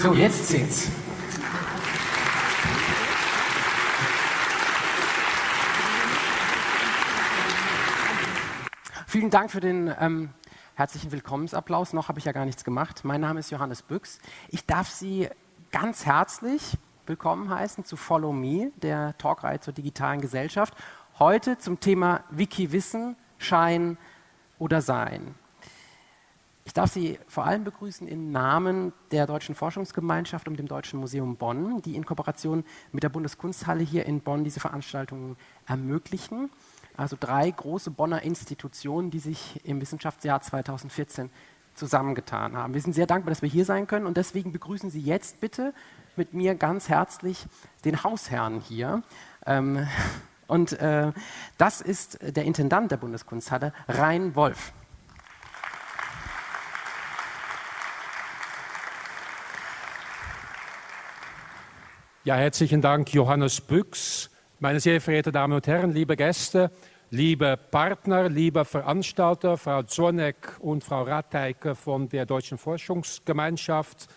So, jetzt zählt's. Vielen Dank für den ähm, herzlichen Willkommensapplaus. Noch habe ich ja gar nichts gemacht. Mein Name ist Johannes Büchs. Ich darf Sie ganz herzlich willkommen heißen zu Follow Me, der Talkreihe zur digitalen Gesellschaft. Heute zum Thema Wiki-Wissen, Schein oder Sein. Ich darf Sie vor allem begrüßen im Namen der Deutschen Forschungsgemeinschaft und dem Deutschen Museum Bonn, die in Kooperation mit der Bundeskunsthalle hier in Bonn diese Veranstaltungen ermöglichen. Also drei große Bonner Institutionen, die sich im Wissenschaftsjahr 2014 zusammengetan haben. Wir sind sehr dankbar, dass wir hier sein können und deswegen begrüßen Sie jetzt bitte mit mir ganz herzlich den Hausherrn hier. Ähm, und äh, das ist der Intendant der Bundeskunsthalle, Rhein Wolf. Ja, herzlichen Dank, Johannes Büchs. Meine sehr verehrten Damen und Herren, liebe Gäste, liebe Partner, liebe Veranstalter, Frau Zorneck und Frau Ratteike von der Deutschen Forschungsgemeinschaft,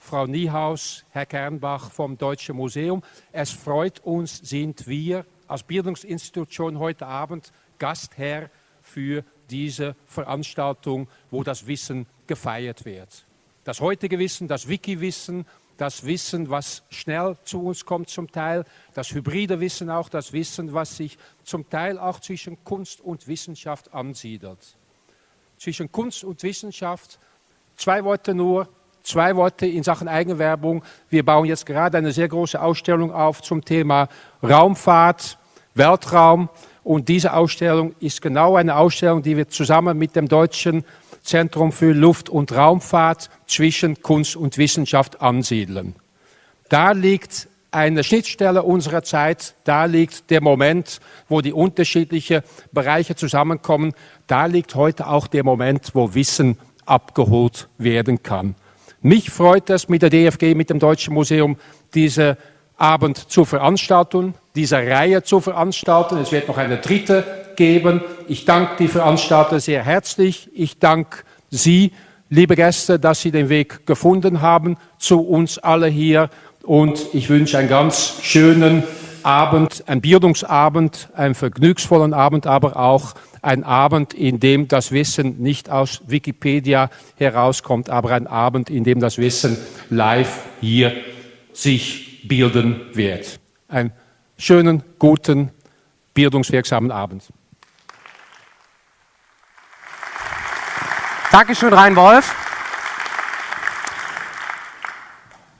Frau Niehaus, Herr Kernbach vom Deutschen Museum. Es freut uns, sind wir als Bildungsinstitution heute Abend Gastherr für diese Veranstaltung, wo das Wissen gefeiert wird. Das heutige Wissen, das Wiki-Wissen, das Wissen, was schnell zu uns kommt zum Teil, das hybride Wissen auch, das Wissen, was sich zum Teil auch zwischen Kunst und Wissenschaft ansiedelt. Zwischen Kunst und Wissenschaft, zwei Worte nur, zwei Worte in Sachen Eigenwerbung. Wir bauen jetzt gerade eine sehr große Ausstellung auf zum Thema Raumfahrt, Weltraum. Und diese Ausstellung ist genau eine Ausstellung, die wir zusammen mit dem Deutschen Zentrum für Luft- und Raumfahrt zwischen Kunst und Wissenschaft ansiedeln. Da liegt eine Schnittstelle unserer Zeit, da liegt der Moment, wo die unterschiedlichen Bereiche zusammenkommen, da liegt heute auch der Moment, wo Wissen abgeholt werden kann. Mich freut es mit der DFG, mit dem Deutschen Museum, diese Abend zu veranstalten, diese Reihe zu veranstalten. Es wird noch eine dritte geben. Ich danke die Veranstalter sehr herzlich. Ich danke Sie, liebe Gäste, dass Sie den Weg gefunden haben zu uns alle hier. Und ich wünsche einen ganz schönen Abend, einen Bildungsabend, einen vergnügsvollen Abend, aber auch ein Abend, in dem das Wissen nicht aus Wikipedia herauskommt, aber ein Abend, in dem das Wissen live hier sich bilden wird. Einen schönen, guten, bildungswirksamen Abend. Dankeschön, Rhein Wolf.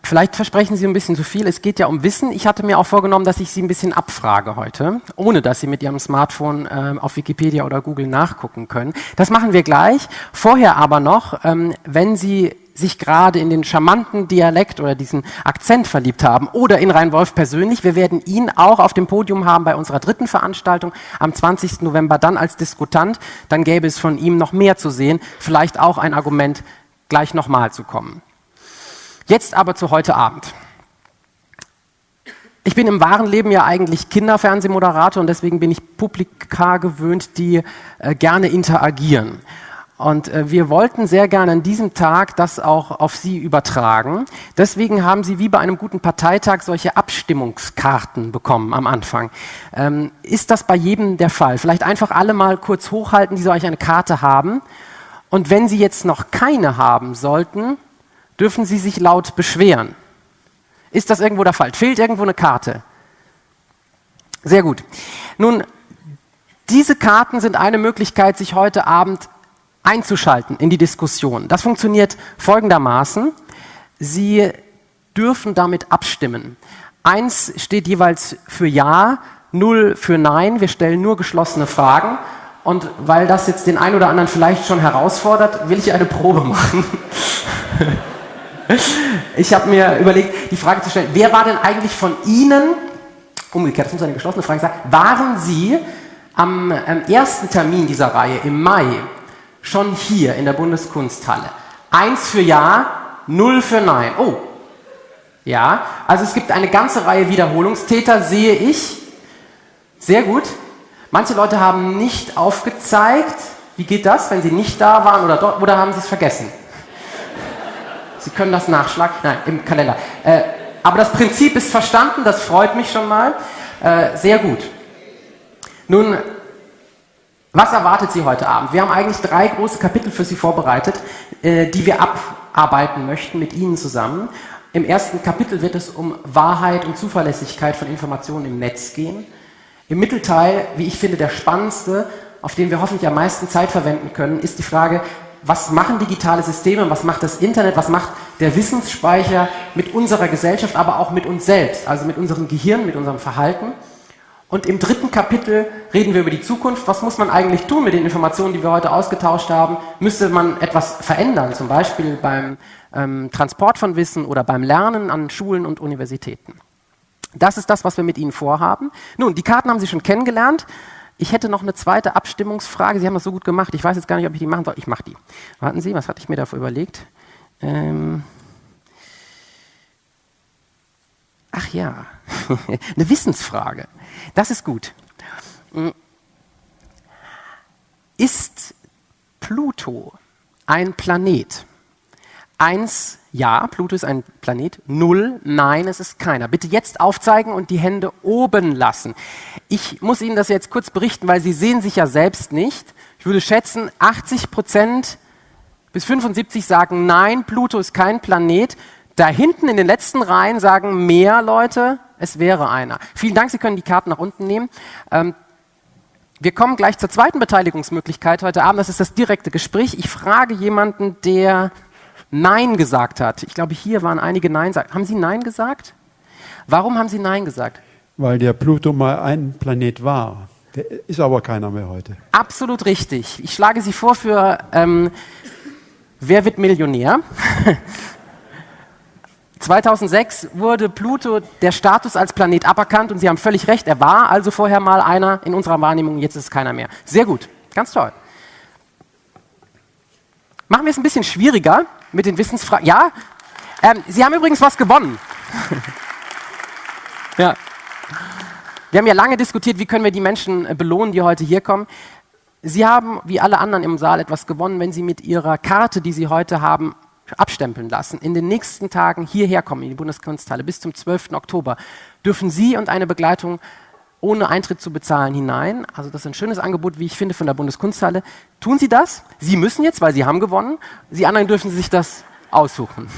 Vielleicht versprechen Sie ein bisschen zu viel. Es geht ja um Wissen. Ich hatte mir auch vorgenommen, dass ich Sie ein bisschen abfrage heute, ohne dass Sie mit Ihrem Smartphone äh, auf Wikipedia oder Google nachgucken können. Das machen wir gleich. Vorher aber noch, ähm, wenn Sie sich gerade in den charmanten Dialekt oder diesen Akzent verliebt haben oder in Rhein-Wolf persönlich. Wir werden ihn auch auf dem Podium haben bei unserer dritten Veranstaltung am 20. November dann als Diskutant. Dann gäbe es von ihm noch mehr zu sehen, vielleicht auch ein Argument, gleich nochmal zu kommen. Jetzt aber zu heute Abend. Ich bin im wahren Leben ja eigentlich Kinderfernsehmoderator und deswegen bin ich Publika gewöhnt, die äh, gerne interagieren. Und äh, wir wollten sehr gerne an diesem Tag das auch auf Sie übertragen. Deswegen haben Sie wie bei einem guten Parteitag solche Abstimmungskarten bekommen am Anfang. Ähm, ist das bei jedem der Fall? Vielleicht einfach alle mal kurz hochhalten, die solch eine Karte haben. Und wenn Sie jetzt noch keine haben sollten, dürfen Sie sich laut beschweren. Ist das irgendwo der Fall? Fehlt irgendwo eine Karte? Sehr gut. Nun, diese Karten sind eine Möglichkeit, sich heute Abend einzuschalten in die Diskussion. Das funktioniert folgendermaßen. Sie dürfen damit abstimmen. Eins steht jeweils für Ja, null für Nein. Wir stellen nur geschlossene Fragen. Und weil das jetzt den einen oder anderen vielleicht schon herausfordert, will ich eine Probe machen. ich habe mir überlegt, die Frage zu stellen, wer war denn eigentlich von Ihnen, umgekehrt, das muss eine geschlossene Frage sein, waren Sie am ersten Termin dieser Reihe im Mai schon hier in der Bundeskunsthalle. Eins für Ja, null für Nein. Oh, ja, also es gibt eine ganze Reihe Wiederholungstäter, sehe ich. Sehr gut. Manche Leute haben nicht aufgezeigt. Wie geht das, wenn sie nicht da waren oder dort, oder haben sie es vergessen? Sie können das nachschlagen. Nein, im Kalender. Äh, aber das Prinzip ist verstanden, das freut mich schon mal. Äh, sehr gut. Nun, was erwartet Sie heute Abend? Wir haben eigentlich drei große Kapitel für Sie vorbereitet, äh, die wir abarbeiten möchten mit Ihnen zusammen. Im ersten Kapitel wird es um Wahrheit und Zuverlässigkeit von Informationen im Netz gehen. Im Mittelteil, wie ich finde, der spannendste, auf den wir hoffentlich am meisten Zeit verwenden können, ist die Frage, was machen digitale Systeme, was macht das Internet, was macht der Wissensspeicher mit unserer Gesellschaft, aber auch mit uns selbst, also mit unserem Gehirn, mit unserem Verhalten. Und im dritten Kapitel reden wir über die Zukunft. Was muss man eigentlich tun mit den Informationen, die wir heute ausgetauscht haben? Müsste man etwas verändern, zum Beispiel beim ähm, Transport von Wissen oder beim Lernen an Schulen und Universitäten? Das ist das, was wir mit Ihnen vorhaben. Nun, die Karten haben Sie schon kennengelernt. Ich hätte noch eine zweite Abstimmungsfrage. Sie haben das so gut gemacht. Ich weiß jetzt gar nicht, ob ich die machen soll. Ich mache die. Warten Sie, was hatte ich mir dafür überlegt? Ähm Ach ja, eine Wissensfrage. Das ist gut. Ist Pluto ein Planet? Eins, ja, Pluto ist ein Planet. Null, nein, es ist keiner. Bitte jetzt aufzeigen und die Hände oben lassen. Ich muss Ihnen das jetzt kurz berichten, weil Sie sehen sich ja selbst nicht. Ich würde schätzen, 80 Prozent bis 75 sagen, nein, Pluto ist kein Planet. Da hinten in den letzten Reihen sagen mehr Leute, es wäre einer. Vielen Dank, Sie können die Karten nach unten nehmen. Ähm, wir kommen gleich zur zweiten Beteiligungsmöglichkeit heute Abend. Das ist das direkte Gespräch. Ich frage jemanden, der Nein gesagt hat. Ich glaube, hier waren einige Nein. Haben Sie Nein gesagt? Warum haben Sie Nein gesagt? Weil der Pluto mal ein Planet war. Der ist aber keiner mehr heute. Absolut richtig. Ich schlage Sie vor für ähm, Wer wird Millionär? 2006 wurde Pluto der Status als Planet aberkannt und Sie haben völlig recht, er war also vorher mal einer in unserer Wahrnehmung, jetzt ist es keiner mehr. Sehr gut, ganz toll. Machen wir es ein bisschen schwieriger mit den Wissensfragen. Ja, ähm, Sie haben übrigens was gewonnen. ja. Wir haben ja lange diskutiert, wie können wir die Menschen äh, belohnen, die heute hier kommen. Sie haben, wie alle anderen im Saal, etwas gewonnen, wenn Sie mit Ihrer Karte, die Sie heute haben, abstempeln lassen, in den nächsten Tagen hierher kommen in die Bundeskunsthalle bis zum 12. Oktober, dürfen Sie und eine Begleitung ohne Eintritt zu bezahlen hinein. Also das ist ein schönes Angebot, wie ich finde, von der Bundeskunsthalle. Tun Sie das? Sie müssen jetzt, weil Sie haben gewonnen. Sie anderen dürfen sich das aussuchen.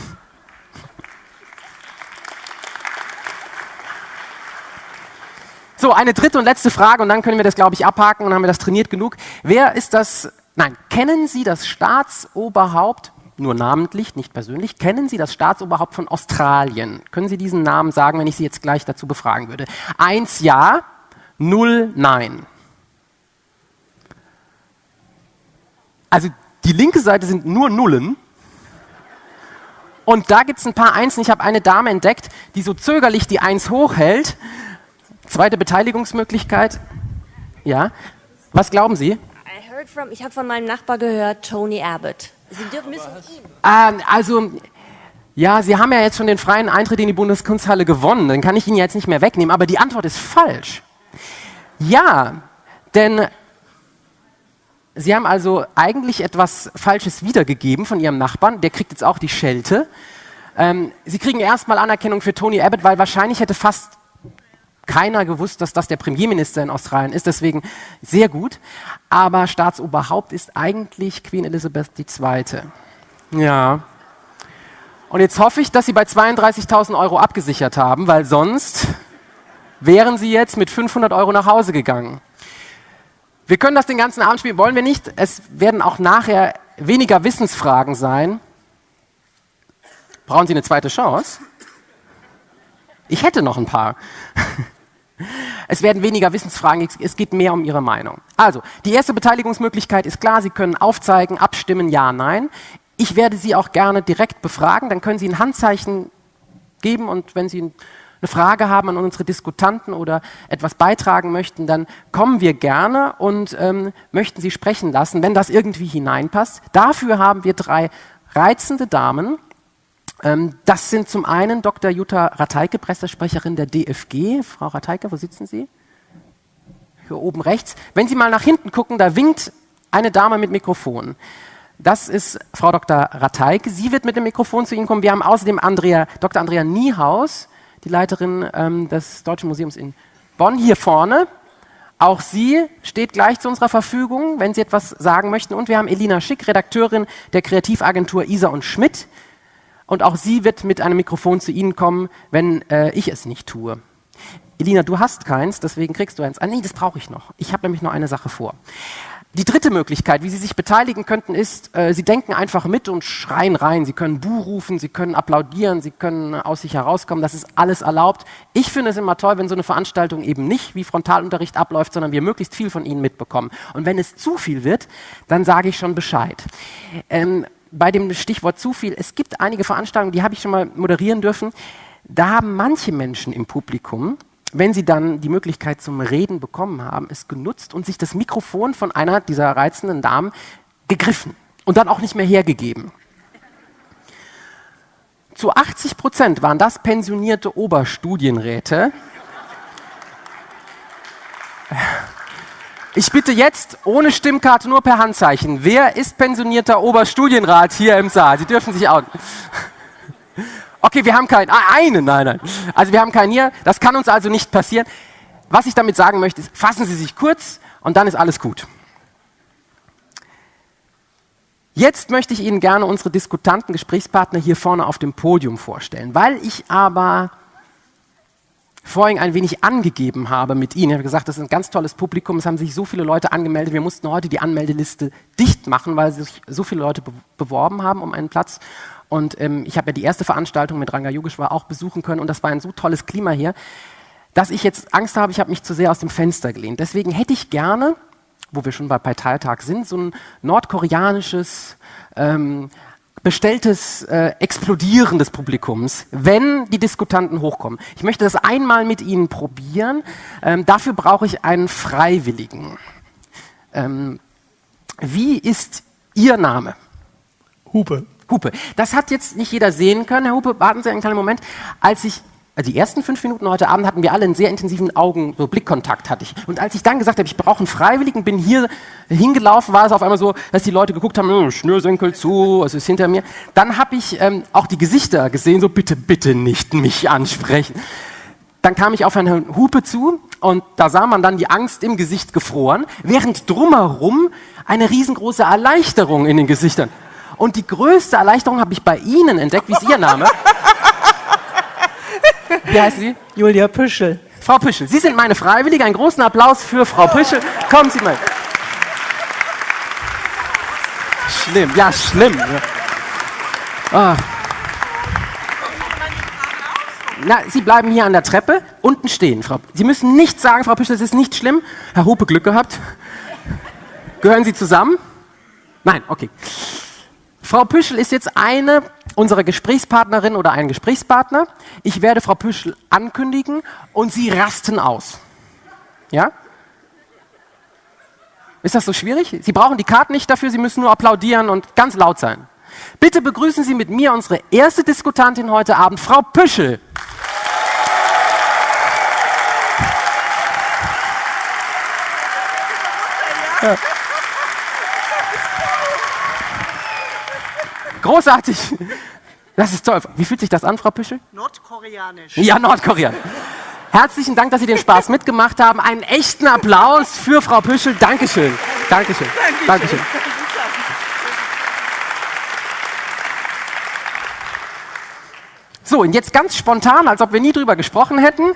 So, eine dritte und letzte Frage und dann können wir das, glaube ich, abhaken und haben wir das trainiert genug. Wer ist das, nein, kennen Sie das Staatsoberhaupt nur namentlich, nicht persönlich. Kennen Sie das Staatsoberhaupt von Australien? Können Sie diesen Namen sagen, wenn ich Sie jetzt gleich dazu befragen würde? Eins ja, null nein. Also die linke Seite sind nur Nullen. Und da gibt es ein paar Einsen. Ich habe eine Dame entdeckt, die so zögerlich die Eins hochhält. Zweite Beteiligungsmöglichkeit. Ja. Was glauben Sie? Ich habe von meinem Nachbar gehört, Tony Abbott. Sie dürfen müssen ähm, Also, ja, Sie haben ja jetzt schon den freien Eintritt in die Bundeskunsthalle gewonnen. Den kann ich Ihnen jetzt nicht mehr wegnehmen. Aber die Antwort ist falsch. Ja, denn Sie haben also eigentlich etwas Falsches wiedergegeben von Ihrem Nachbarn. Der kriegt jetzt auch die Schelte. Ähm, Sie kriegen erstmal Anerkennung für Tony Abbott, weil wahrscheinlich hätte fast keiner gewusst, dass das der Premierminister in Australien ist, deswegen sehr gut. Aber Staatsoberhaupt ist eigentlich Queen Elizabeth II. Ja. Und jetzt hoffe ich, dass Sie bei 32.000 Euro abgesichert haben, weil sonst wären Sie jetzt mit 500 Euro nach Hause gegangen. Wir können das den ganzen Abend spielen, wollen wir nicht. Es werden auch nachher weniger Wissensfragen sein. Brauchen Sie eine zweite Chance? Ich hätte noch ein paar. Es werden weniger Wissensfragen, es geht mehr um Ihre Meinung. Also, die erste Beteiligungsmöglichkeit ist klar, Sie können aufzeigen, abstimmen, ja, nein. Ich werde Sie auch gerne direkt befragen, dann können Sie ein Handzeichen geben und wenn Sie eine Frage haben an unsere Diskutanten oder etwas beitragen möchten, dann kommen wir gerne und ähm, möchten Sie sprechen lassen, wenn das irgendwie hineinpasst. Dafür haben wir drei reizende Damen, das sind zum einen Dr. Jutta Rateike, Pressesprecherin der DFG. Frau Rateike, wo sitzen Sie? Hier oben rechts. Wenn Sie mal nach hinten gucken, da winkt eine Dame mit Mikrofon. Das ist Frau Dr. Rateike. Sie wird mit dem Mikrofon zu Ihnen kommen. Wir haben außerdem Andrea, Dr. Andrea Niehaus, die Leiterin ähm, des Deutschen Museums in Bonn, hier vorne. Auch sie steht gleich zu unserer Verfügung, wenn Sie etwas sagen möchten. Und wir haben Elina Schick, Redakteurin der Kreativagentur Isa und Schmidt. Und auch sie wird mit einem Mikrofon zu Ihnen kommen, wenn äh, ich es nicht tue. Elina, du hast keins, deswegen kriegst du eins. Ah nee, das brauche ich noch. Ich habe nämlich noch eine Sache vor. Die dritte Möglichkeit, wie Sie sich beteiligen könnten, ist, äh, Sie denken einfach mit und schreien rein. Sie können Buh rufen, Sie können applaudieren, Sie können aus sich herauskommen. Das ist alles erlaubt. Ich finde es immer toll, wenn so eine Veranstaltung eben nicht wie Frontalunterricht abläuft, sondern wir möglichst viel von Ihnen mitbekommen. Und wenn es zu viel wird, dann sage ich schon Bescheid. Ähm, bei dem Stichwort zu viel, es gibt einige Veranstaltungen, die habe ich schon mal moderieren dürfen. Da haben manche Menschen im Publikum wenn sie dann die Möglichkeit zum Reden bekommen haben, es genutzt und sich das Mikrofon von einer dieser reizenden Damen gegriffen und dann auch nicht mehr hergegeben. Zu 80 Prozent waren das pensionierte Oberstudienräte. Ich bitte jetzt ohne Stimmkarte nur per Handzeichen. Wer ist pensionierter Oberstudienrat hier im Saal? Sie dürfen sich auch. Okay, wir haben keinen. Ah, einen, nein, nein. Also wir haben keinen hier. Das kann uns also nicht passieren. Was ich damit sagen möchte, ist, fassen Sie sich kurz und dann ist alles gut. Jetzt möchte ich Ihnen gerne unsere Diskutanten, Gesprächspartner hier vorne auf dem Podium vorstellen. Weil ich aber vorhin ein wenig angegeben habe mit Ihnen. Ich habe gesagt, das ist ein ganz tolles Publikum, es haben sich so viele Leute angemeldet. Wir mussten heute die Anmeldeliste dicht machen, weil sich so viele Leute beworben haben um einen Platz. Und ähm, ich habe ja die erste Veranstaltung mit Ranga Yogeshwar auch besuchen können und das war ein so tolles Klima hier, dass ich jetzt Angst habe, ich habe mich zu sehr aus dem Fenster gelehnt. Deswegen hätte ich gerne, wo wir schon bei Parteitag sind, so ein nordkoreanisches, ähm, bestelltes äh, Explodieren des Publikums, wenn die Diskutanten hochkommen. Ich möchte das einmal mit Ihnen probieren. Ähm, dafür brauche ich einen Freiwilligen. Ähm, wie ist Ihr Name? Hupe. Hupe. Das hat jetzt nicht jeder sehen können. Herr Hupe, warten Sie einen kleinen Moment. Als ich also die ersten fünf Minuten heute Abend hatten wir alle einen sehr intensiven Augen, so Blickkontakt hatte ich. Und als ich dann gesagt habe, ich brauche einen Freiwilligen, bin hier hingelaufen, war es auf einmal so, dass die Leute geguckt haben, hm, Schnürsenkel zu, es ist hinter mir. Dann habe ich ähm, auch die Gesichter gesehen, so bitte, bitte nicht mich ansprechen. Dann kam ich auf Herrn Hupe zu und da sah man dann die Angst im Gesicht gefroren, während drumherum eine riesengroße Erleichterung in den Gesichtern. Und die größte Erleichterung habe ich bei Ihnen entdeckt. Wie ist Ihr Name? Wie heißt Sie? Julia Püschel. Frau Püschel, Sie sind meine Freiwillige. Einen großen Applaus für Frau Püschel. Kommen Sie mal. Schlimm, ja, schlimm. Ah. Na, Sie bleiben hier an der Treppe, unten stehen, Frau. Sie müssen nichts sagen, Frau Püschel, es ist nicht schlimm. Herr Hupe, Glück gehabt. Gehören Sie zusammen? Nein, okay. Frau Püschel ist jetzt eine unserer Gesprächspartnerinnen oder ein Gesprächspartner. Ich werde Frau Püschel ankündigen und Sie rasten aus. Ja? Ist das so schwierig? Sie brauchen die Karten nicht dafür, Sie müssen nur applaudieren und ganz laut sein. Bitte begrüßen Sie mit mir unsere erste Diskutantin heute Abend, Frau Püschel. Ja. Großartig. Das ist toll. Wie fühlt sich das an, Frau Püschel? Nordkoreanisch. Ja, Nordkoreanisch. Herzlichen Dank, dass Sie den Spaß mitgemacht haben. Einen echten Applaus für Frau Püschel. Dankeschön. Dankeschön. Dankeschön. Dankeschön. So, und jetzt ganz spontan, als ob wir nie drüber gesprochen hätten,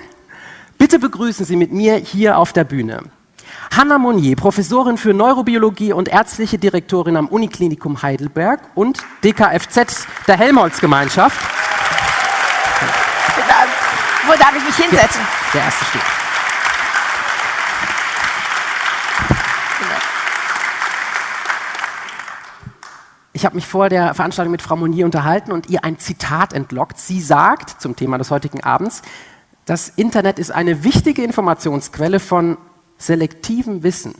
bitte begrüßen Sie mit mir hier auf der Bühne Hanna Monnier, Professorin für Neurobiologie und ärztliche Direktorin am Uniklinikum Heidelberg und DKFZ der Helmholtz-Gemeinschaft. Wo darf ich mich hinsetzen? Ja, der erste steht. Ich habe mich vor der Veranstaltung mit Frau Monnier unterhalten und ihr ein Zitat entlockt. Sie sagt zum Thema des heutigen Abends, das Internet ist eine wichtige Informationsquelle von selektivem Wissen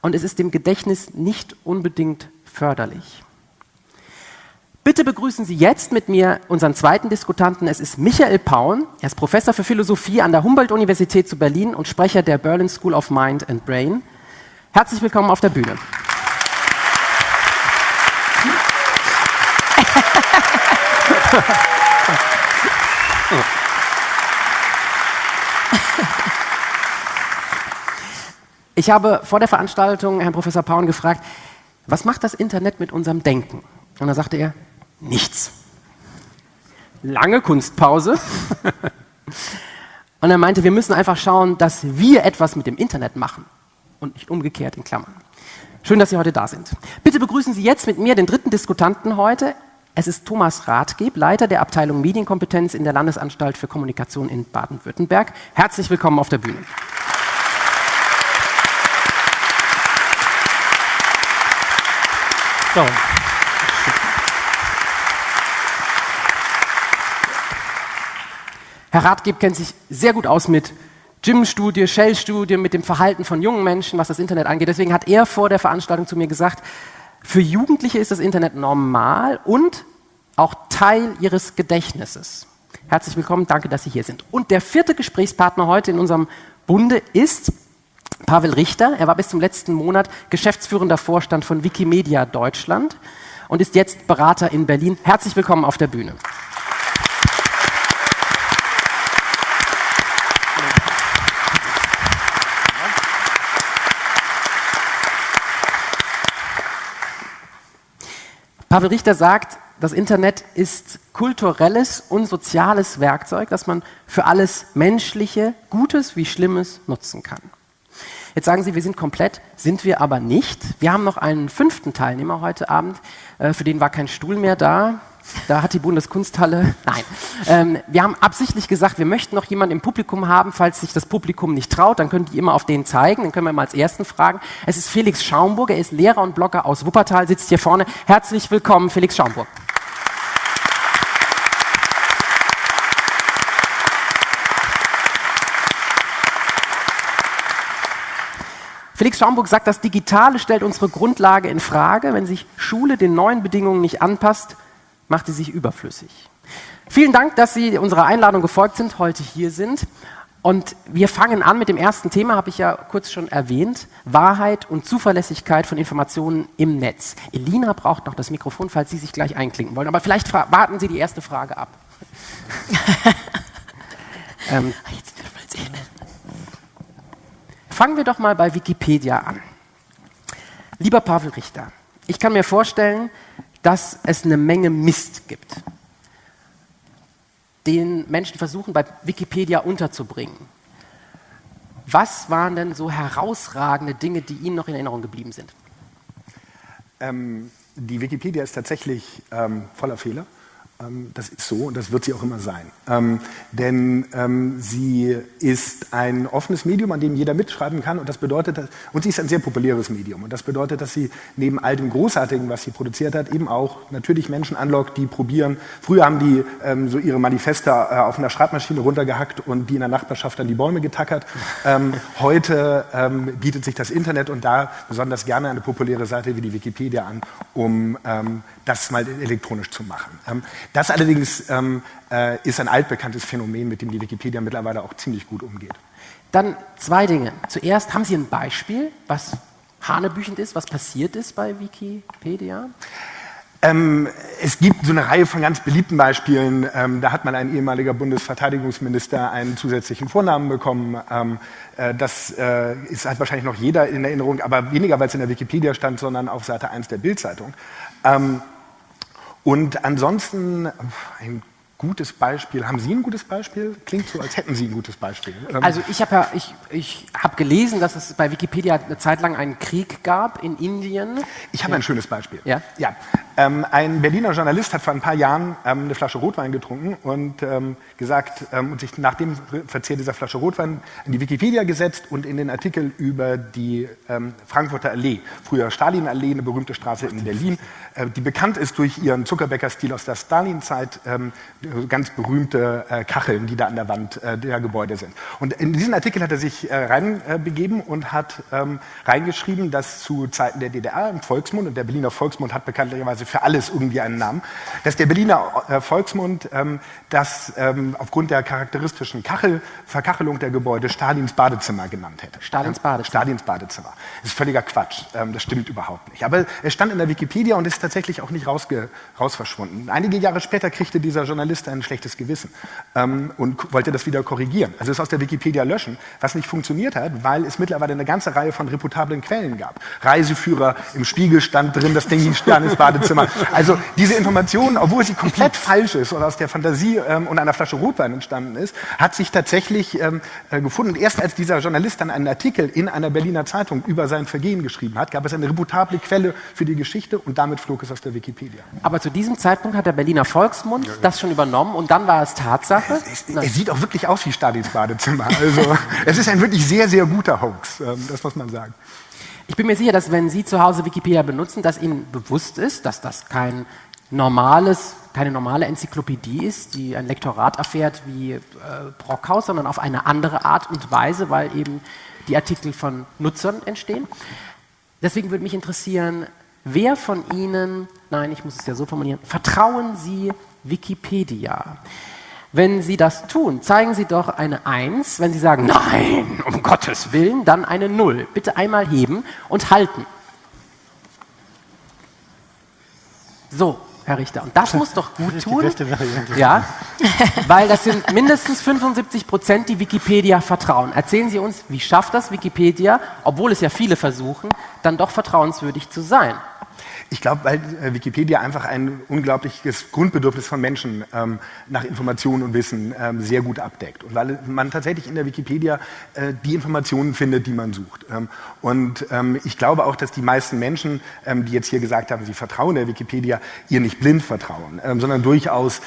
und es ist dem Gedächtnis nicht unbedingt förderlich. Bitte begrüßen Sie jetzt mit mir unseren zweiten Diskutanten. Es ist Michael Paun. Er ist Professor für Philosophie an der Humboldt-Universität zu Berlin und Sprecher der Berlin School of Mind and Brain. Herzlich willkommen auf der Bühne. Ich habe vor der Veranstaltung Herrn Professor Paun gefragt, was macht das Internet mit unserem Denken? Und da sagte er, nichts. Lange Kunstpause. Und er meinte, wir müssen einfach schauen, dass wir etwas mit dem Internet machen und nicht umgekehrt in Klammern. Schön, dass Sie heute da sind. Bitte begrüßen Sie jetzt mit mir den dritten Diskutanten heute. Es ist Thomas Rathgeb, Leiter der Abteilung Medienkompetenz in der Landesanstalt für Kommunikation in Baden-Württemberg. Herzlich willkommen auf der Bühne. So. Herr Rathgeb kennt sich sehr gut aus mit Gym-Studie, Shell-Studie, mit dem Verhalten von jungen Menschen, was das Internet angeht. Deswegen hat er vor der Veranstaltung zu mir gesagt, für Jugendliche ist das Internet normal und auch Teil ihres Gedächtnisses. Herzlich willkommen, danke, dass Sie hier sind. Und der vierte Gesprächspartner heute in unserem Bunde ist Pavel Richter. Er war bis zum letzten Monat geschäftsführender Vorstand von Wikimedia Deutschland und ist jetzt Berater in Berlin. Herzlich willkommen auf der Bühne. Pavel Richter sagt, das Internet ist kulturelles und soziales Werkzeug, das man für alles Menschliche, Gutes wie Schlimmes nutzen kann. Jetzt sagen Sie, wir sind komplett, sind wir aber nicht. Wir haben noch einen fünften Teilnehmer heute Abend, äh, für den war kein Stuhl mehr da. Da hat die Bundeskunsthalle, nein. Ähm, wir haben absichtlich gesagt, wir möchten noch jemanden im Publikum haben, falls sich das Publikum nicht traut, dann können die immer auf den zeigen, den können wir mal als ersten fragen. Es ist Felix Schaumburg, er ist Lehrer und Blogger aus Wuppertal, sitzt hier vorne. Herzlich willkommen, Felix Schaumburg. Felix Schaumburg sagt, das Digitale stellt unsere Grundlage in Frage. Wenn sich Schule den neuen Bedingungen nicht anpasst, macht sie sich überflüssig. Vielen Dank, dass Sie unserer Einladung gefolgt sind, heute hier sind. Und wir fangen an mit dem ersten Thema, habe ich ja kurz schon erwähnt, Wahrheit und Zuverlässigkeit von Informationen im Netz. Elina braucht noch das Mikrofon, falls Sie sich gleich einklinken wollen. Aber vielleicht warten Sie die erste Frage ab. ähm, Fangen wir doch mal bei Wikipedia an. Lieber Pavel Richter, ich kann mir vorstellen, dass es eine Menge Mist gibt, den Menschen versuchen, bei Wikipedia unterzubringen. Was waren denn so herausragende Dinge, die Ihnen noch in Erinnerung geblieben sind? Ähm, die Wikipedia ist tatsächlich ähm, voller Fehler. Ähm, das ist so und das wird sie auch immer sein. Ähm, denn ähm, sie ist ein offenes Medium, an dem jeder mitschreiben kann und das bedeutet, dass, und sie ist ein sehr populäres Medium und das bedeutet, dass sie neben all dem Großartigen, was sie produziert hat, eben auch natürlich Menschen anlockt, die probieren. Früher haben die ähm, so ihre Manifeste äh, auf einer Schreibmaschine runtergehackt und die in der Nachbarschaft an die Bäume getackert. Ähm, heute ähm, bietet sich das Internet und da besonders gerne eine populäre Seite wie die Wikipedia an, um das mal elektronisch zu machen. Das allerdings ähm, äh, ist ein altbekanntes Phänomen, mit dem die Wikipedia mittlerweile auch ziemlich gut umgeht. Dann zwei Dinge. Zuerst haben Sie ein Beispiel, was hanebüchend ist, was passiert ist bei Wikipedia? Ähm, es gibt so eine Reihe von ganz beliebten Beispielen. Ähm, da hat mal ein ehemaliger Bundesverteidigungsminister einen zusätzlichen Vornamen bekommen. Ähm, äh, das äh, ist, hat wahrscheinlich noch jeder in Erinnerung, aber weniger, weil es in der Wikipedia stand, sondern auf Seite 1 der Bildzeitung. Ähm, und ansonsten ein gutes Beispiel. Haben Sie ein gutes Beispiel? Klingt so, als hätten Sie ein gutes Beispiel. Ähm, also ich habe ja, ich, ich hab gelesen, dass es bei Wikipedia eine Zeit lang einen Krieg gab in Indien. Ich habe ein schönes Beispiel. Ja? Ja. Ähm, ein Berliner Journalist hat vor ein paar Jahren ähm, eine Flasche Rotwein getrunken und ähm, gesagt ähm, und sich nach dem Verzehr dieser Flasche Rotwein in die Wikipedia gesetzt und in den Artikel über die ähm, Frankfurter Allee, früher Stalinallee, eine berühmte Straße in Berlin, äh, die bekannt ist durch ihren Zuckerbäcker-Stil aus der Stalinzeit, ähm, ganz berühmte äh, Kacheln, die da an der Wand äh, der Gebäude sind. Und in diesen Artikel hat er sich äh, reinbegeben und hat reingeschrieben, dass zu Zeiten der DDR im Volksmund, und der Berliner Volksmund hat bekanntlicherweise hatte für alles irgendwie einen Namen, dass der Berliner äh, Volksmund ähm, das ähm, aufgrund der charakteristischen Kachel, Verkachelung der Gebäude Stalins Badezimmer genannt hätte. Stalins Badezimmer. Stalins Badezimmer. Das ist völliger Quatsch. Ähm, das stimmt überhaupt nicht. Aber es stand in der Wikipedia und ist tatsächlich auch nicht rausge raus verschwunden. Einige Jahre später kriegte dieser Journalist ein schlechtes Gewissen und wollte das wieder korrigieren. Also es aus der Wikipedia löschen, was nicht funktioniert hat, weil es mittlerweile eine ganze Reihe von reputablen Quellen gab. Reiseführer, im Spiegel stand drin, das Ding hieß Stalins Badezimmer. Also diese Information, obwohl sie komplett falsch ist oder aus der Fantasie ähm, und einer Flasche Rotwein entstanden ist, hat sich tatsächlich ähm, äh, gefunden. Und erst als dieser Journalist dann einen Artikel in einer Berliner Zeitung über sein Vergehen geschrieben hat, gab es eine reputable Quelle für die Geschichte und damit flog es aus der Wikipedia. Aber zu diesem Zeitpunkt hat der Berliner Volksmund das schon übernommen und dann war es Tatsache. Es, es, es sieht auch wirklich aus wie Stalins Badezimmer. Also es ist ein wirklich sehr, sehr guter Hoax, ähm, das muss man sagen. Ich bin mir sicher, dass wenn Sie zu Hause Wikipedia benutzen, dass Ihnen bewusst ist, dass das kein normales, keine normale Enzyklopädie ist, die ein Lektorat erfährt wie äh, Brockhaus, sondern auf eine andere Art und Weise, weil eben die Artikel von Nutzern entstehen. Deswegen würde mich interessieren, wer von Ihnen, nein, ich muss es ja so formulieren, vertrauen Sie Wikipedia? Wenn Sie das tun, zeigen Sie doch eine 1. Wenn Sie sagen, nein, um Gottes Willen, dann eine 0. Bitte einmal heben und halten. So, Herr Richter. Und das muss doch gut tun. Ja, weil das sind mindestens 75 Prozent, die Wikipedia vertrauen. Erzählen Sie uns, wie schafft das Wikipedia, obwohl es ja viele versuchen, dann doch vertrauenswürdig zu sein? Ich glaube, weil äh, Wikipedia einfach ein unglaubliches Grundbedürfnis von Menschen ähm, nach Informationen und Wissen ähm, sehr gut abdeckt. Und weil man tatsächlich in der Wikipedia äh, die Informationen findet, die man sucht. Ähm, und ähm, ich glaube auch, dass die meisten Menschen, ähm, die jetzt hier gesagt haben, sie vertrauen der Wikipedia, ihr nicht blind vertrauen, ähm, sondern durchaus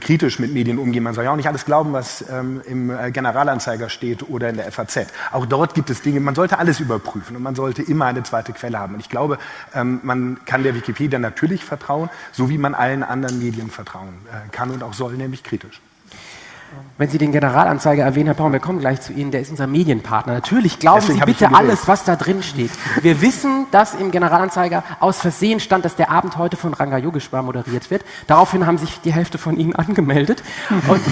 kritisch mit Medien umgehen. Man soll ja auch nicht alles glauben, was im äh, Generalanzeiger steht oder in der FAZ. Auch dort gibt es Dinge, man sollte alles überprüfen und man sollte immer eine zweite Quelle haben. Und ich glaube, man kann der Wikipedia natürlich vertrauen, so wie man allen anderen Medien vertrauen äh, kann und auch soll, nämlich kritisch. Wenn Sie den Generalanzeiger erwähnen, Herr Braun, wir kommen gleich zu Ihnen, der ist unser Medienpartner. Natürlich glauben Deswegen Sie bitte alles, was da drin steht. Wir wissen, dass im Generalanzeiger aus Versehen stand, dass der Abend heute von Ranga Yogeshwar moderiert wird. Daraufhin haben sich die Hälfte von Ihnen angemeldet. Und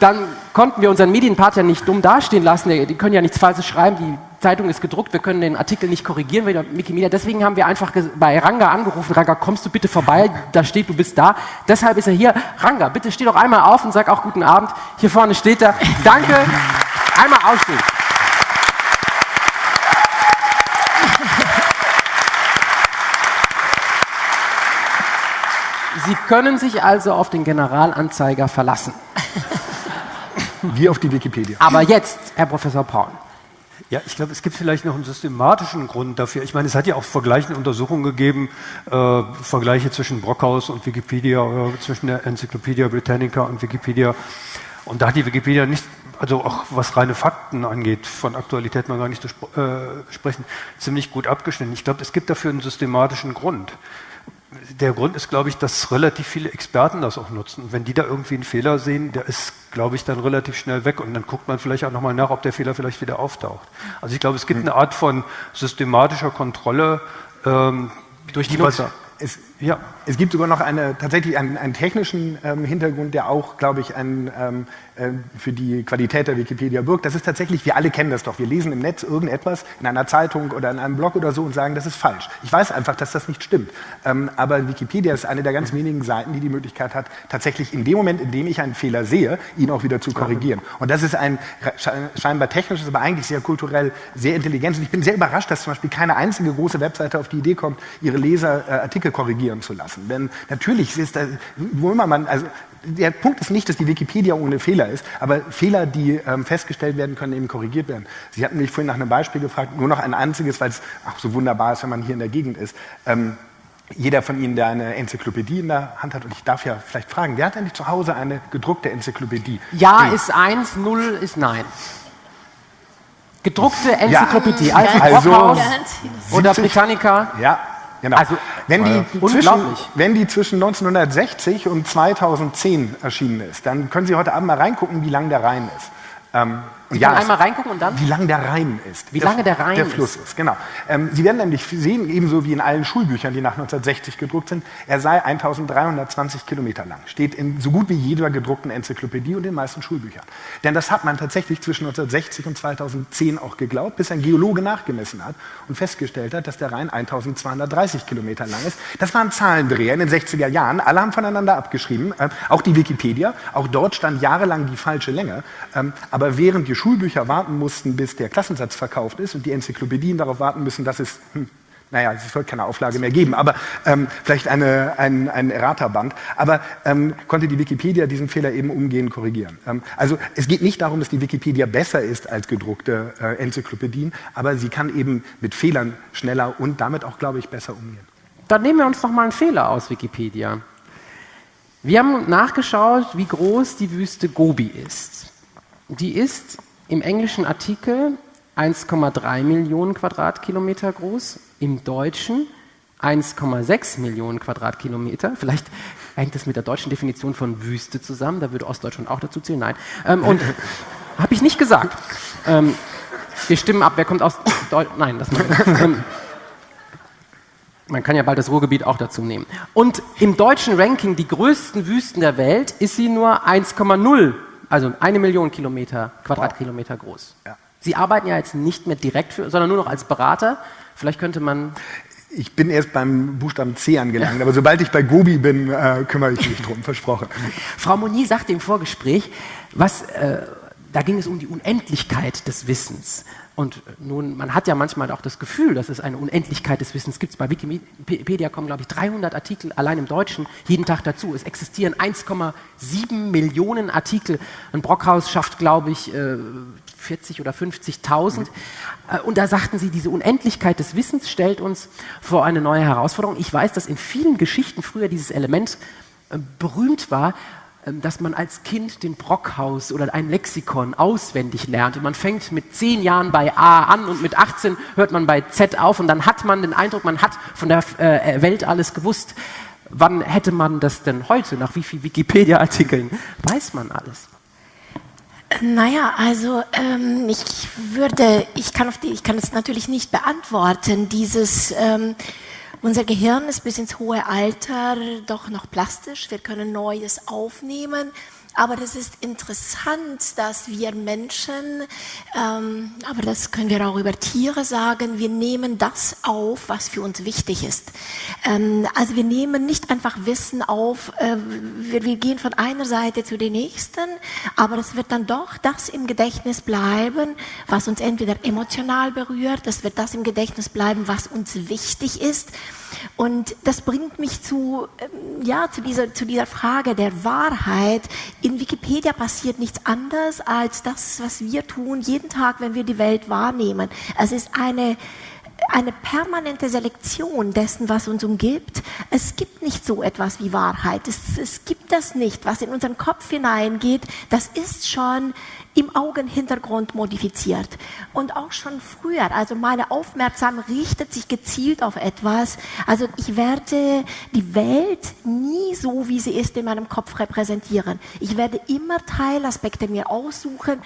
dann konnten wir unseren Medienpartner nicht dumm dastehen lassen. Die können ja nichts Falsches schreiben. Die Zeitung ist gedruckt. Wir können den Artikel nicht korrigieren. wegen Wikimedia. Deswegen haben wir einfach bei Ranga angerufen. Ranga, kommst du bitte vorbei? Da steht, du bist da. Deshalb ist er hier. Ranga, bitte steh doch einmal auf und sag auch guten Abend. Hier vorne steht er. Danke. Einmal aufstehen. Sie können sich also auf den Generalanzeiger verlassen. Wie auf die Wikipedia. Aber jetzt, Herr Professor Paul. Ja, ich glaube, es gibt vielleicht noch einen systematischen Grund dafür. Ich meine, es hat ja auch vergleichende Untersuchungen gegeben, äh, Vergleiche zwischen Brockhaus und Wikipedia, oder zwischen der Enzyklopädie Britannica und Wikipedia. Und da hat die Wikipedia nicht, also auch was reine Fakten angeht, von Aktualität mal gar nicht zu spr äh, sprechen, ziemlich gut abgeschnitten. Ich glaube, es gibt dafür einen systematischen Grund. Der Grund ist, glaube ich, dass relativ viele Experten das auch nutzen. Und wenn die da irgendwie einen Fehler sehen, der ist, glaube ich, dann relativ schnell weg und dann guckt man vielleicht auch nochmal nach, ob der Fehler vielleicht wieder auftaucht. Also ich glaube, es gibt eine Art von systematischer Kontrolle ähm, Durch die was- Nutzer. Es, Ja, es gibt sogar noch eine, tatsächlich einen, einen technischen ähm, Hintergrund, der auch, glaube ich, ein, ähm, äh, für die Qualität der Wikipedia birgt. Das ist tatsächlich, wir alle kennen das doch. Wir lesen im Netz irgendetwas in einer Zeitung oder in einem Blog oder so und sagen, das ist falsch. Ich weiß einfach, dass das nicht stimmt. Ähm, aber Wikipedia ist eine der ganz wenigen Seiten, die die Möglichkeit hat, tatsächlich in dem Moment, in dem ich einen Fehler sehe, ihn auch wieder zu korrigieren. Und das ist ein sche- scheinbar technisches, aber eigentlich sehr kulturell, sehr intelligentes. Und ich bin sehr überrascht, dass zum Beispiel keine einzige große Webseite auf die Idee kommt, ihre Leser äh, Artikel korrigieren zu lassen. Denn natürlich ist da, wo immer man, also der Punkt ist nicht, dass die Wikipedia ohne Fehler ist, aber Fehler, die ähm, festgestellt werden können, eben korrigiert werden. Sie hatten mich vorhin nach einem Beispiel gefragt, nur noch ein einziges, weil es auch so wunderbar ist, wenn man hier in der Gegend ist. Ähm, jeder von Ihnen, der eine Enzyklopädie in der Hand hat, und ich darf ja vielleicht fragen, wer hat eigentlich zu Hause eine gedruckte Enzyklopädie? Ja Stehen? ist eins, null ist nein. Gedruckte Enzyklopädie, also, Also- Brockhaus Ja, oder Britannica. Ja, genau. Also, wenn, die äh, zwischen, wenn die zwischen 1960 und 2010 erschienen ist, dann können Sie heute Abend mal reingucken, wie lang der Rhein ist. Ähm, Sie Ja, einmal reingucken und dann? Wie lang der Rhein ist. Wie lange der Rhein Der Fluss ist, genau. Ähm, Sie werden nämlich sehen, ebenso wie in allen Schulbüchern, die nach 1960 gedruckt sind, er sei 1320 Kilometer lang. Steht in so gut wie jeder gedruckten Enzyklopädie und den meisten Schulbüchern. Denn das hat man tatsächlich zwischen 1960 und 2010 auch geglaubt, bis ein Geologe nachgemessen hat und festgestellt hat, dass der Rhein 1230 Kilometer lang ist. Das waren Zahlendreher in den 60er Jahren. Alle haben voneinander abgeschrieben. Ähm, auch die Wikipedia. Auch dort stand jahrelang die falsche Länge. Ähm, aber während die Schulbücher warten mussten, bis der Klassensatz verkauft ist und die Enzyklopädien darauf warten müssen, dass es, hm, naja, es wird keine Auflage mehr geben, aber ähm, vielleicht eine, ein, ein Errata-Band. Aber ähm, konnte die Wikipedia diesen Fehler eben umgehend korrigieren. Ähm, also es geht nicht darum, dass die Wikipedia besser ist als gedruckte äh, Enzyklopädien, aber sie kann eben mit Fehlern schneller und damit auch, glaube ich, besser umgehen. Dann nehmen wir uns noch mal einen Fehler aus Wikipedia. Wir haben nachgeschaut, wie groß die Wüste Gobi ist. Die ist im englischen Artikel 1,3 Millionen Quadratkilometer groß, im deutschen 1,6 Millionen Quadratkilometer. Vielleicht hängt das mit der deutschen Definition von Wüste zusammen, da würde Ostdeutschland auch dazu zählen. Nein. Ähm, und habe ich nicht gesagt. Ähm, wir stimmen ab, wer kommt aus Deutschland? Nein, das machen wir. Ähm, man kann ja bald das Ruhrgebiet auch dazu nehmen. Und im deutschen Ranking, die größten Wüsten der Welt, ist sie nur 1,0, also eine Million Kilometer, Quadratkilometer groß. Ja. Sie arbeiten ja jetzt nicht mehr direkt für, sondern nur noch als Berater. Vielleicht könnte man. Ich bin erst beim Buchstaben C angelangt, aber sobald ich bei Gobi bin, äh, kümmere ich mich drum, versprochen. Frau Monier sagte im Vorgespräch, was, äh, da ging es um die Unendlichkeit des Wissens. Und nun, man hat ja manchmal auch das Gefühl, dass es eine Unendlichkeit des Wissens gibt. Bei Wikipedia kommen, glaube ich, 300 Artikel allein im Deutschen jeden Tag dazu. Es existieren 1,7 Millionen Artikel. Ein Brockhaus schafft, glaube ich, äh, 40 oder 50.000. Äh, Und da sagten sie, diese Unendlichkeit des Wissens stellt uns vor eine neue Herausforderung. Ich weiß, dass in vielen Geschichten früher dieses Element äh, berühmt war, dass man als Kind den Brockhaus oder ein Lexikon auswendig lernt. Und man fängt mit 10 Jahren bei A an und mit 18 hört man bei Z auf und dann hat man den Eindruck, man hat von der äh, Welt alles gewusst. Wann hätte man das denn heute? Nach wie vielen Wikipedia-Artikeln weiß man alles? Naja, also ähm, ich würde, ich kann, auf die, ich kann es natürlich nicht beantworten. Dieses, ähm, unser Gehirn ist bis ins hohe Alter doch noch plastisch. Wir können Neues aufnehmen. Aber das ist interessant, dass wir Menschen, ähm, aber das können wir auch über Tiere sagen, wir nehmen das auf, was für uns wichtig ist. Ähm, also wir nehmen nicht einfach Wissen auf, äh, wir, wir gehen von einer Seite zu der nächsten, aber es wird dann doch das im Gedächtnis bleiben, was uns entweder emotional berührt, es wird das im Gedächtnis bleiben, was uns wichtig ist. Und das bringt mich zu, ähm, ja, zu, dieser, zu dieser Frage der Wahrheit. In Wikipedia passiert nichts anderes als das, was wir tun, jeden Tag, wenn wir die Welt wahrnehmen. Es ist eine, eine permanente Selektion dessen, was uns umgibt. Es gibt nicht so etwas wie Wahrheit. Es, es gibt das nicht. Was in unseren Kopf hineingeht, das ist schon im Augenhintergrund modifiziert. Und auch schon früher, also meine Aufmerksamkeit richtet sich gezielt auf etwas. Also ich werde die Welt nie so, wie sie ist, in meinem Kopf repräsentieren. Ich werde immer Teilaspekte mir aussuchen,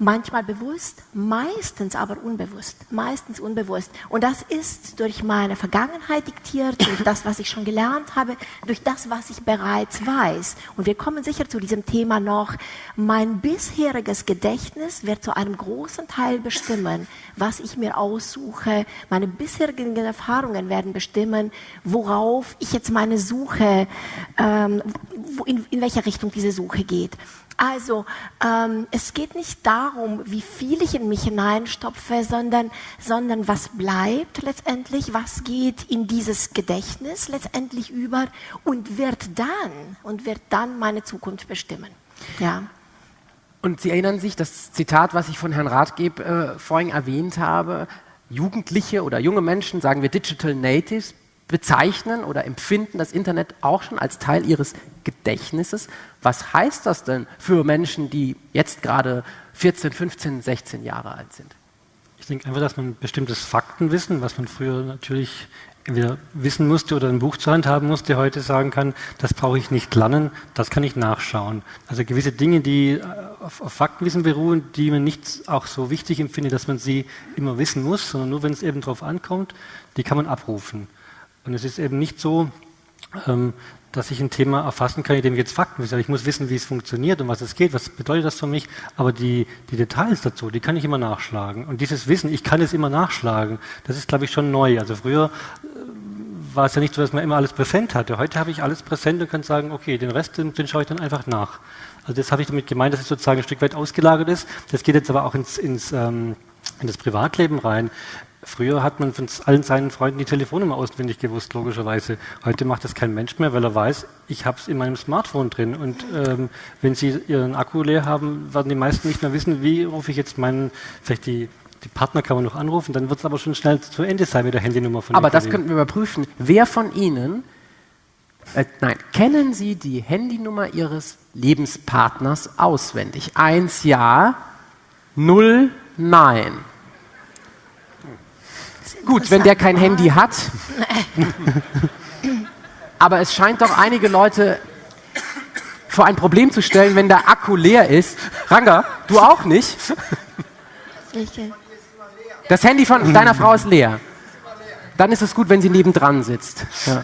manchmal bewusst, meistens aber unbewusst, meistens unbewusst. Und das ist durch meine Vergangenheit diktiert, durch das, was ich schon gelernt habe, durch das, was ich bereits weiß. Und wir kommen sicher zu diesem Thema noch. Mein bisheriges Gedächtnis wird zu einem großen Teil bestimmen, was ich mir aussuche. Meine bisherigen Erfahrungen werden bestimmen, worauf ich jetzt meine Suche, ähm, in, in welche Richtung diese Suche geht. Also, ähm, es geht nicht darum, wie viel ich in mich hineinstopfe, sondern, sondern was bleibt letztendlich, was geht in dieses Gedächtnis letztendlich über und wird dann, und wird dann meine Zukunft bestimmen. Ja. Und Sie erinnern sich, das Zitat, was ich von Herrn Rathgeb äh, vorhin erwähnt habe, Jugendliche oder junge Menschen, sagen wir Digital Natives, bezeichnen oder empfinden das Internet auch schon als Teil ihres Gedächtnisses. Was heißt das denn für Menschen, die jetzt gerade 14, 15, 16 Jahre alt sind? Ich denke einfach, dass man bestimmtes Faktenwissen, was man früher natürlich entweder wissen musste oder ein Buch zur Hand haben musste, heute sagen kann, das brauche ich nicht lernen, das kann ich nachschauen. Also gewisse Dinge, die äh, auf, auf, Faktenwissen beruhen, die man nicht auch so wichtig empfindet, dass man sie immer wissen muss, sondern nur wenn es eben darauf ankommt, die kann man abrufen. Und es ist eben nicht so, ähm, dass ich ein Thema erfassen kann, indem ich jetzt Fakten wissen. Ich muss wissen, wie es funktioniert und was es geht, was bedeutet das für mich. Aber die, die Details dazu, die kann ich immer nachschlagen. Und dieses Wissen, ich kann es immer nachschlagen, das ist, glaube ich, schon neu. Also früher äh, war es ja nicht so, dass man immer alles präsent hatte. Heute habe ich alles präsent und kann sagen, okay, den Rest, den, den schaue ich dann einfach nach. Also das habe ich damit gemeint, dass es sozusagen ein Stück weit ausgelagert ist. Das geht jetzt aber auch ins, ins ähm, in das Privatleben rein. Früher hat man von allen seinen Freunden die Telefonnummer auswendig gewusst, logischerweise. Heute macht das kein Mensch mehr, weil er weiß, ich habe es in meinem Smartphone drin. Und ähm, wenn Sie Ihren Akku leer haben, werden die meisten nicht mehr wissen, wie rufe ich jetzt meinen, vielleicht die, die Partner kann man noch anrufen, dann wird es aber schon schnell zu Ende sein mit der Handynummer von Aber das könnten wir überprüfen. Wer von Ihnen, äh, nein, kennen Sie die Handynummer Ihres Lebenspartners auswendig? Eins ja, null nein. Gut, wenn der kein Handy hat. Aber es scheint doch einige Leute vor ein Problem zu stellen, wenn der Akku leer ist. Ranga, du auch nicht? Das Handy von deiner Frau ist leer. Dann ist es gut, wenn sie nebendran sitzt. Ja.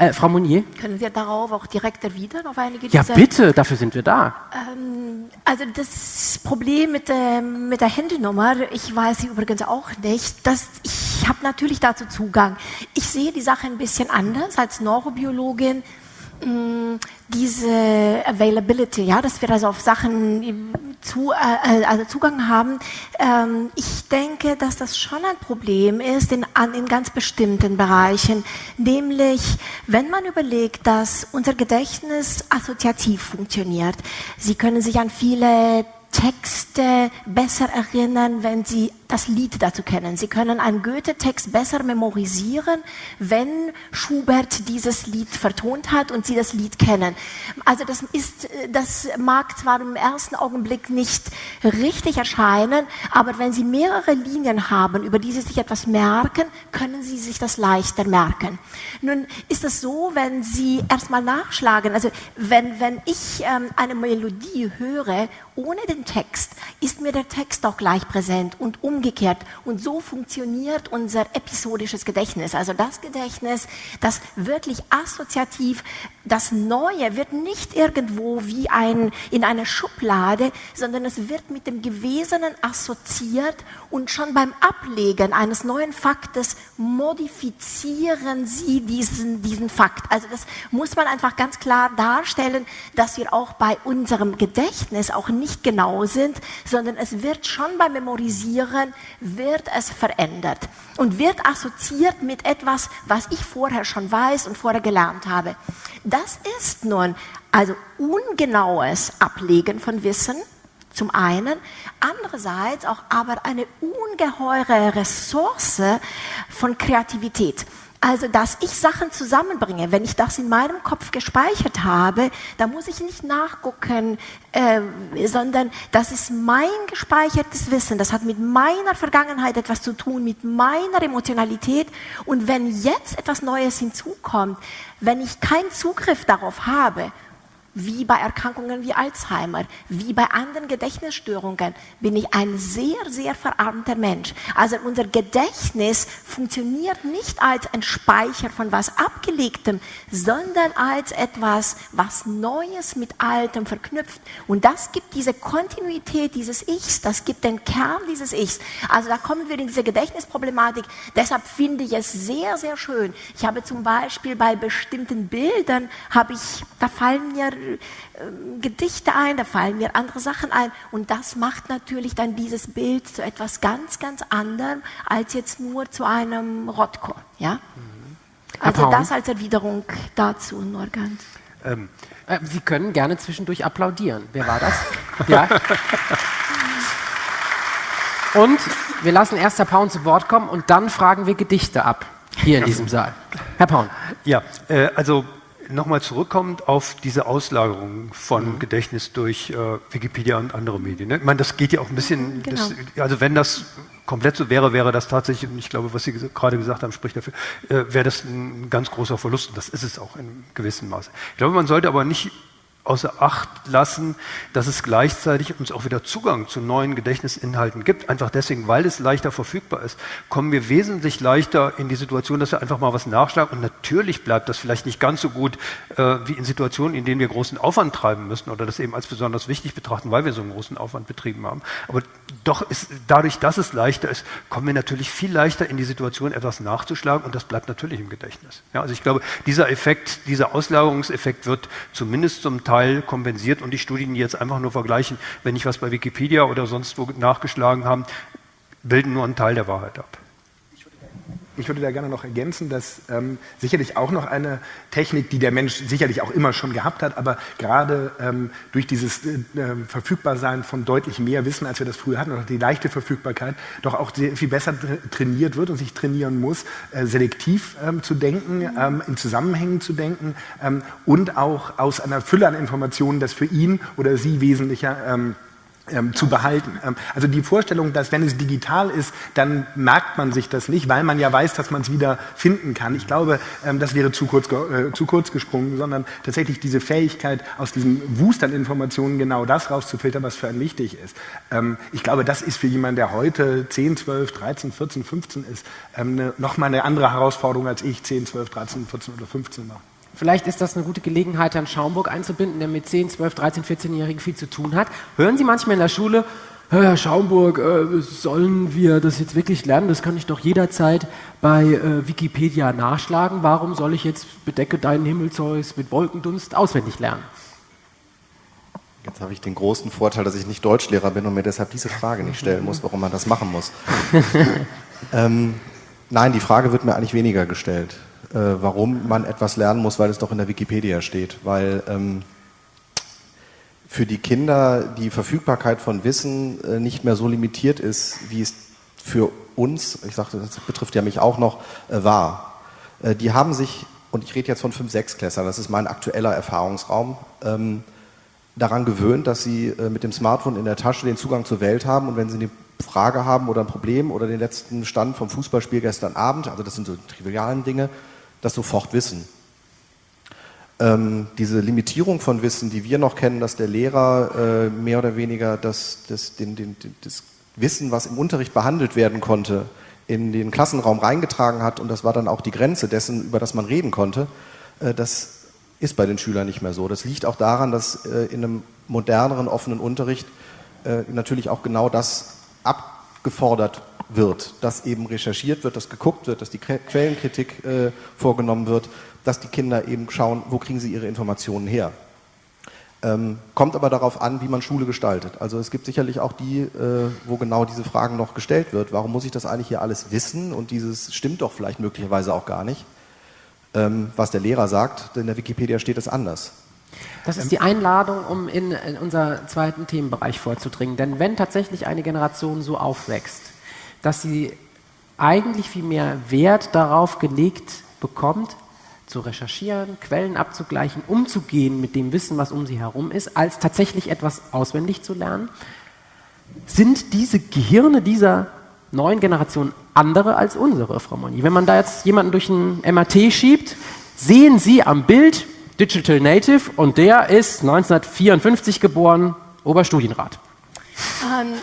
Äh, Frau Mounier? Können wir darauf auch direkt erwidern, auf einige Ja, bitte, dafür sind wir da. Ähm, also das Problem mit der, mit der Handynummer, ich weiß sie übrigens auch nicht, dass ich habe natürlich dazu Zugang. Ich sehe die Sache ein bisschen anders als Neurobiologin. Mm, diese Availability, ja, dass wir also auf Sachen zu, äh, also Zugang haben. Ähm, ich denke, dass das schon ein Problem ist in, an, in ganz bestimmten Bereichen, nämlich wenn man überlegt, dass unser Gedächtnis assoziativ funktioniert. Sie können sich an viele Texte besser erinnern, wenn Sie das Lied dazu kennen. Sie können einen Goethe-Text besser memorisieren, wenn Schubert dieses Lied vertont hat und Sie das Lied kennen. Also das ist, das mag zwar im ersten Augenblick nicht richtig erscheinen, aber wenn Sie mehrere Linien haben, über die Sie sich etwas merken, können Sie sich das leichter merken. Nun ist es so, wenn Sie erstmal nachschlagen, also wenn, wenn ich ähm, eine Melodie höre, ohne den Text ist mir der Text auch gleich präsent und umgekehrt. Und so funktioniert unser episodisches Gedächtnis. Also das Gedächtnis, das wirklich assoziativ, das Neue wird nicht irgendwo wie ein, in einer Schublade, sondern es wird mit dem Gewesenen assoziiert und schon beim Ablegen eines neuen Faktes modifizieren Sie diesen, diesen Fakt. Also das muss man einfach ganz klar darstellen, dass wir auch bei unserem Gedächtnis auch nicht genau sind, sondern es wird schon beim Memorisieren, wird es verändert und wird assoziiert mit etwas, was ich vorher schon weiß und vorher gelernt habe. Das ist nun also ungenaues Ablegen von Wissen, zum einen, andererseits auch aber eine ungeheure Ressource von Kreativität. Also, dass ich Sachen zusammenbringe, wenn ich das in meinem Kopf gespeichert habe, da muss ich nicht nachgucken, äh, sondern das ist mein gespeichertes Wissen. Das hat mit meiner Vergangenheit etwas zu tun, mit meiner Emotionalität. Und wenn jetzt etwas Neues hinzukommt, wenn ich keinen Zugriff darauf habe wie bei Erkrankungen wie Alzheimer, wie bei anderen Gedächtnisstörungen, bin ich ein sehr, sehr verarmter Mensch. Also unser Gedächtnis funktioniert nicht als ein Speicher von was Abgelegtem, sondern als etwas, was Neues mit Altem verknüpft. Und das gibt diese Kontinuität dieses Ichs, das gibt den Kern dieses Ichs. Also da kommen wir in diese Gedächtnisproblematik. Deshalb finde ich es sehr, sehr schön. Ich habe zum Beispiel bei bestimmten Bildern, habe ich, da fallen mir Gedichte ein, da fallen mir andere Sachen ein. Und das macht natürlich dann dieses Bild zu etwas ganz, ganz anderem als jetzt nur zu einem Rotko. Ja? Mhm. Also das als Erwiderung dazu nur ganz. Ähm, äh, Sie können gerne zwischendurch applaudieren. Wer war das? ja. Und wir lassen erst Herr Paun zu Wort kommen und dann fragen wir Gedichte ab, hier in diesem Saal. Herr Paun. Ja, äh, also nochmal zurückkommend auf diese Auslagerung von mhm. Gedächtnis durch äh, Wikipedia und andere Medien. Ne? Ich meine, das geht ja auch ein bisschen, genau. das, also wenn das komplett so wäre, wäre das tatsächlich, und ich glaube, was Sie gerade gesagt haben, spricht dafür, äh, wäre das ein ganz großer Verlust. Und das ist es auch in gewissem Maße. Ich glaube, man sollte aber nicht außer Acht lassen, dass es gleichzeitig uns auch wieder Zugang zu neuen Gedächtnisinhalten gibt. Einfach deswegen, weil es leichter verfügbar ist, kommen wir wesentlich leichter in die Situation, dass wir einfach mal was nachschlagen. Und natürlich bleibt das vielleicht nicht ganz so gut äh, wie in Situationen, in denen wir großen Aufwand treiben müssen oder das eben als besonders wichtig betrachten, weil wir so einen großen Aufwand betrieben haben. Aber doch ist dadurch, dass es leichter ist, kommen wir natürlich viel leichter in die Situation, etwas nachzuschlagen und das bleibt natürlich im Gedächtnis. Ja, also ich glaube, dieser Effekt, dieser Auslagerungseffekt wird zumindest zum Teil Teil kompensiert und die Studien, die jetzt einfach nur vergleichen, wenn ich was bei Wikipedia oder sonst wo nachgeschlagen haben, bilden nur einen Teil der Wahrheit ab. Ich würde da gerne noch ergänzen, dass ähm, sicherlich auch noch eine Technik, die der Mensch sicherlich auch immer schon gehabt hat, aber gerade ähm, durch dieses äh, ähm, Verfügbarsein von deutlich mehr Wissen, als wir das früher hatten, oder die leichte Verfügbarkeit, doch auch viel besser trainiert wird und sich trainieren muss, äh, selektiv ähm, zu denken, ähm, in Zusammenhängen zu denken ähm, und auch aus einer Fülle an Informationen das für ihn oder sie wesentlicher ähm, zu behalten. Ähm, also die Vorstellung, dass wenn es digital ist, dann merkt man sich das nicht, weil man ja weiß, dass man es wieder finden kann. Ich glaube, ähm, das wäre zu kurz, äh, zu kurz gesprungen, sondern tatsächlich diese Fähigkeit, aus diesem Wust an Informationen genau das rauszufiltern, was für einen wichtig ist. Ähm, ich glaube, das ist für jemanden, der heute 10, 12, 13, 14, 15 ist, ähm, eine, nochmal eine andere Herausforderung, als ich 10, 12, 13, 14 oder 15 war. Vielleicht ist das eine gute Gelegenheit, Herrn Schaumburg einzubinden, der mit 10, 12, 13, 14-Jährigen viel zu tun hat. Hören Sie manchmal in der Schule, Herr Schaumburg, äh, sollen wir das jetzt wirklich lernen? Das kann ich doch jederzeit bei äh, Wikipedia nachschlagen. Warum soll ich jetzt bedecke deinen Himmelzeus mit Wolkendunst auswendig lernen? Jetzt habe ich den großen Vorteil, dass ich nicht Deutschlehrer bin und mir deshalb diese Frage nicht stellen muss, warum man das machen muss. ähm, nein, die Frage wird mir eigentlich weniger gestellt warum man etwas lernen muss, weil es doch in der Wikipedia steht. Weil ähm, für die Kinder die Verfügbarkeit von Wissen äh, nicht mehr so limitiert ist, wie es für uns, ich sagte, das betrifft ja mich auch noch, äh, war. Äh, die haben sich, und ich rede jetzt von 5, 6 Klässern, das ist mein aktueller Erfahrungsraum, ähm, daran gewöhnt, dass sie äh, mit dem Smartphone in der Tasche den Zugang zur Welt haben und wenn sie eine Frage haben oder ein Problem oder den letzten Stand vom Fußballspiel gestern Abend, also das sind so trivialen Dinge, das sofort wissen. Ähm, diese Limitierung von Wissen, die wir noch kennen, dass der Lehrer äh, mehr oder weniger das, das, den, den, das Wissen, was im Unterricht behandelt werden konnte, in den Klassenraum reingetragen hat und das war dann auch die Grenze dessen, über das man reden konnte, äh, das ist bei den Schülern nicht mehr so. Das liegt auch daran, dass äh, in einem moderneren, offenen Unterricht äh, natürlich auch genau das abgefordert wird, dass eben recherchiert wird, dass geguckt wird, dass die Quellenkritik äh, vorgenommen wird, dass die Kinder eben schauen, wo kriegen sie ihre Informationen her. Ähm, kommt aber darauf an, wie man Schule gestaltet. Also es gibt sicherlich auch die, äh, wo genau diese Fragen noch gestellt wird. Warum muss ich das eigentlich hier alles wissen? Und dieses stimmt doch vielleicht möglicherweise auch gar nicht. Ähm, was der Lehrer sagt, in der Wikipedia steht es anders. Das ist die Einladung, um in, in unser zweiten Themenbereich vorzudringen. Denn wenn tatsächlich eine Generation so aufwächst, dass sie eigentlich viel mehr Wert darauf gelegt bekommt, zu recherchieren, Quellen abzugleichen, umzugehen mit dem Wissen, was um sie herum ist, als tatsächlich etwas auswendig zu lernen? Sind diese Gehirne dieser neuen Generation andere als unsere, Frau Moni? Wenn man da jetzt jemanden durch ein MRT schiebt, sehen Sie am Bild Digital Native und der ist 1954 geboren, Oberstudienrat. Ähm,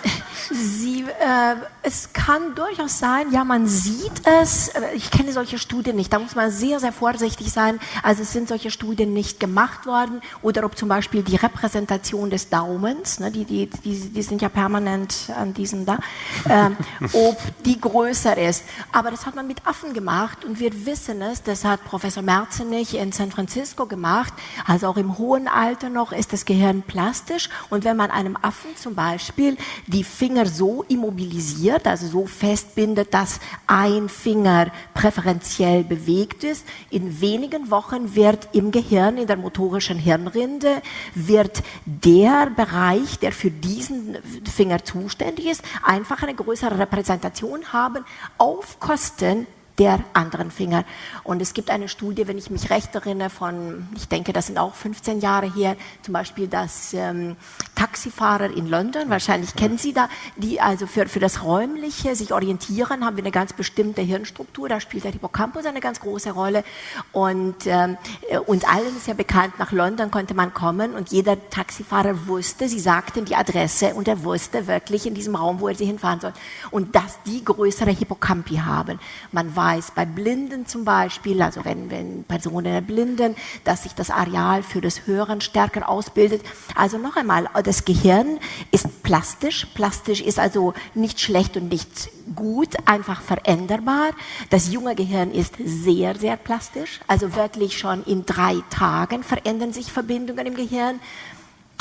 Sie, äh, es kann durchaus sein, ja, man sieht es, äh, ich kenne solche Studien nicht, da muss man sehr, sehr vorsichtig sein. Also es sind solche Studien nicht gemacht worden oder ob zum Beispiel die Repräsentation des Daumens, ne, die, die, die, die sind ja permanent an diesem da, äh, ob die größer ist. Aber das hat man mit Affen gemacht und wir wissen es, das hat Professor Merzenich in San Francisco gemacht, also auch im hohen Alter noch ist das Gehirn plastisch und wenn man einem Affen zum Beispiel die Finger Finger so immobilisiert, also so festbindet, dass ein Finger präferenziell bewegt ist. In wenigen Wochen wird im Gehirn, in der motorischen Hirnrinde, wird der Bereich, der für diesen Finger zuständig ist, einfach eine größere Repräsentation haben auf Kosten der anderen Finger. Und es gibt eine Studie, wenn ich mich recht erinnere, von, ich denke, das sind auch 15 Jahre her, zum Beispiel, dass ähm, Taxifahrer in London, wahrscheinlich kennen Sie da, die also für, für das Räumliche sich orientieren, haben wir eine ganz bestimmte Hirnstruktur, da spielt der Hippocampus eine ganz große Rolle. Und ähm, äh, uns allen ist ja bekannt, nach London konnte man kommen und jeder Taxifahrer wusste, sie sagten die Adresse und er wusste wirklich in diesem Raum, wo er sie hinfahren soll. Und dass die größere Hippocampi haben. Man weiß, weiß bei Blinden zum Beispiel, also wenn, wenn Personen blinden, dass sich das Areal für das Hören stärker ausbildet. Also noch einmal, das Gehirn ist plastisch. Plastisch ist also nicht schlecht und nicht gut, einfach veränderbar. Das junge Gehirn ist sehr, sehr plastisch. Also wirklich schon in drei Tagen verändern sich Verbindungen im Gehirn.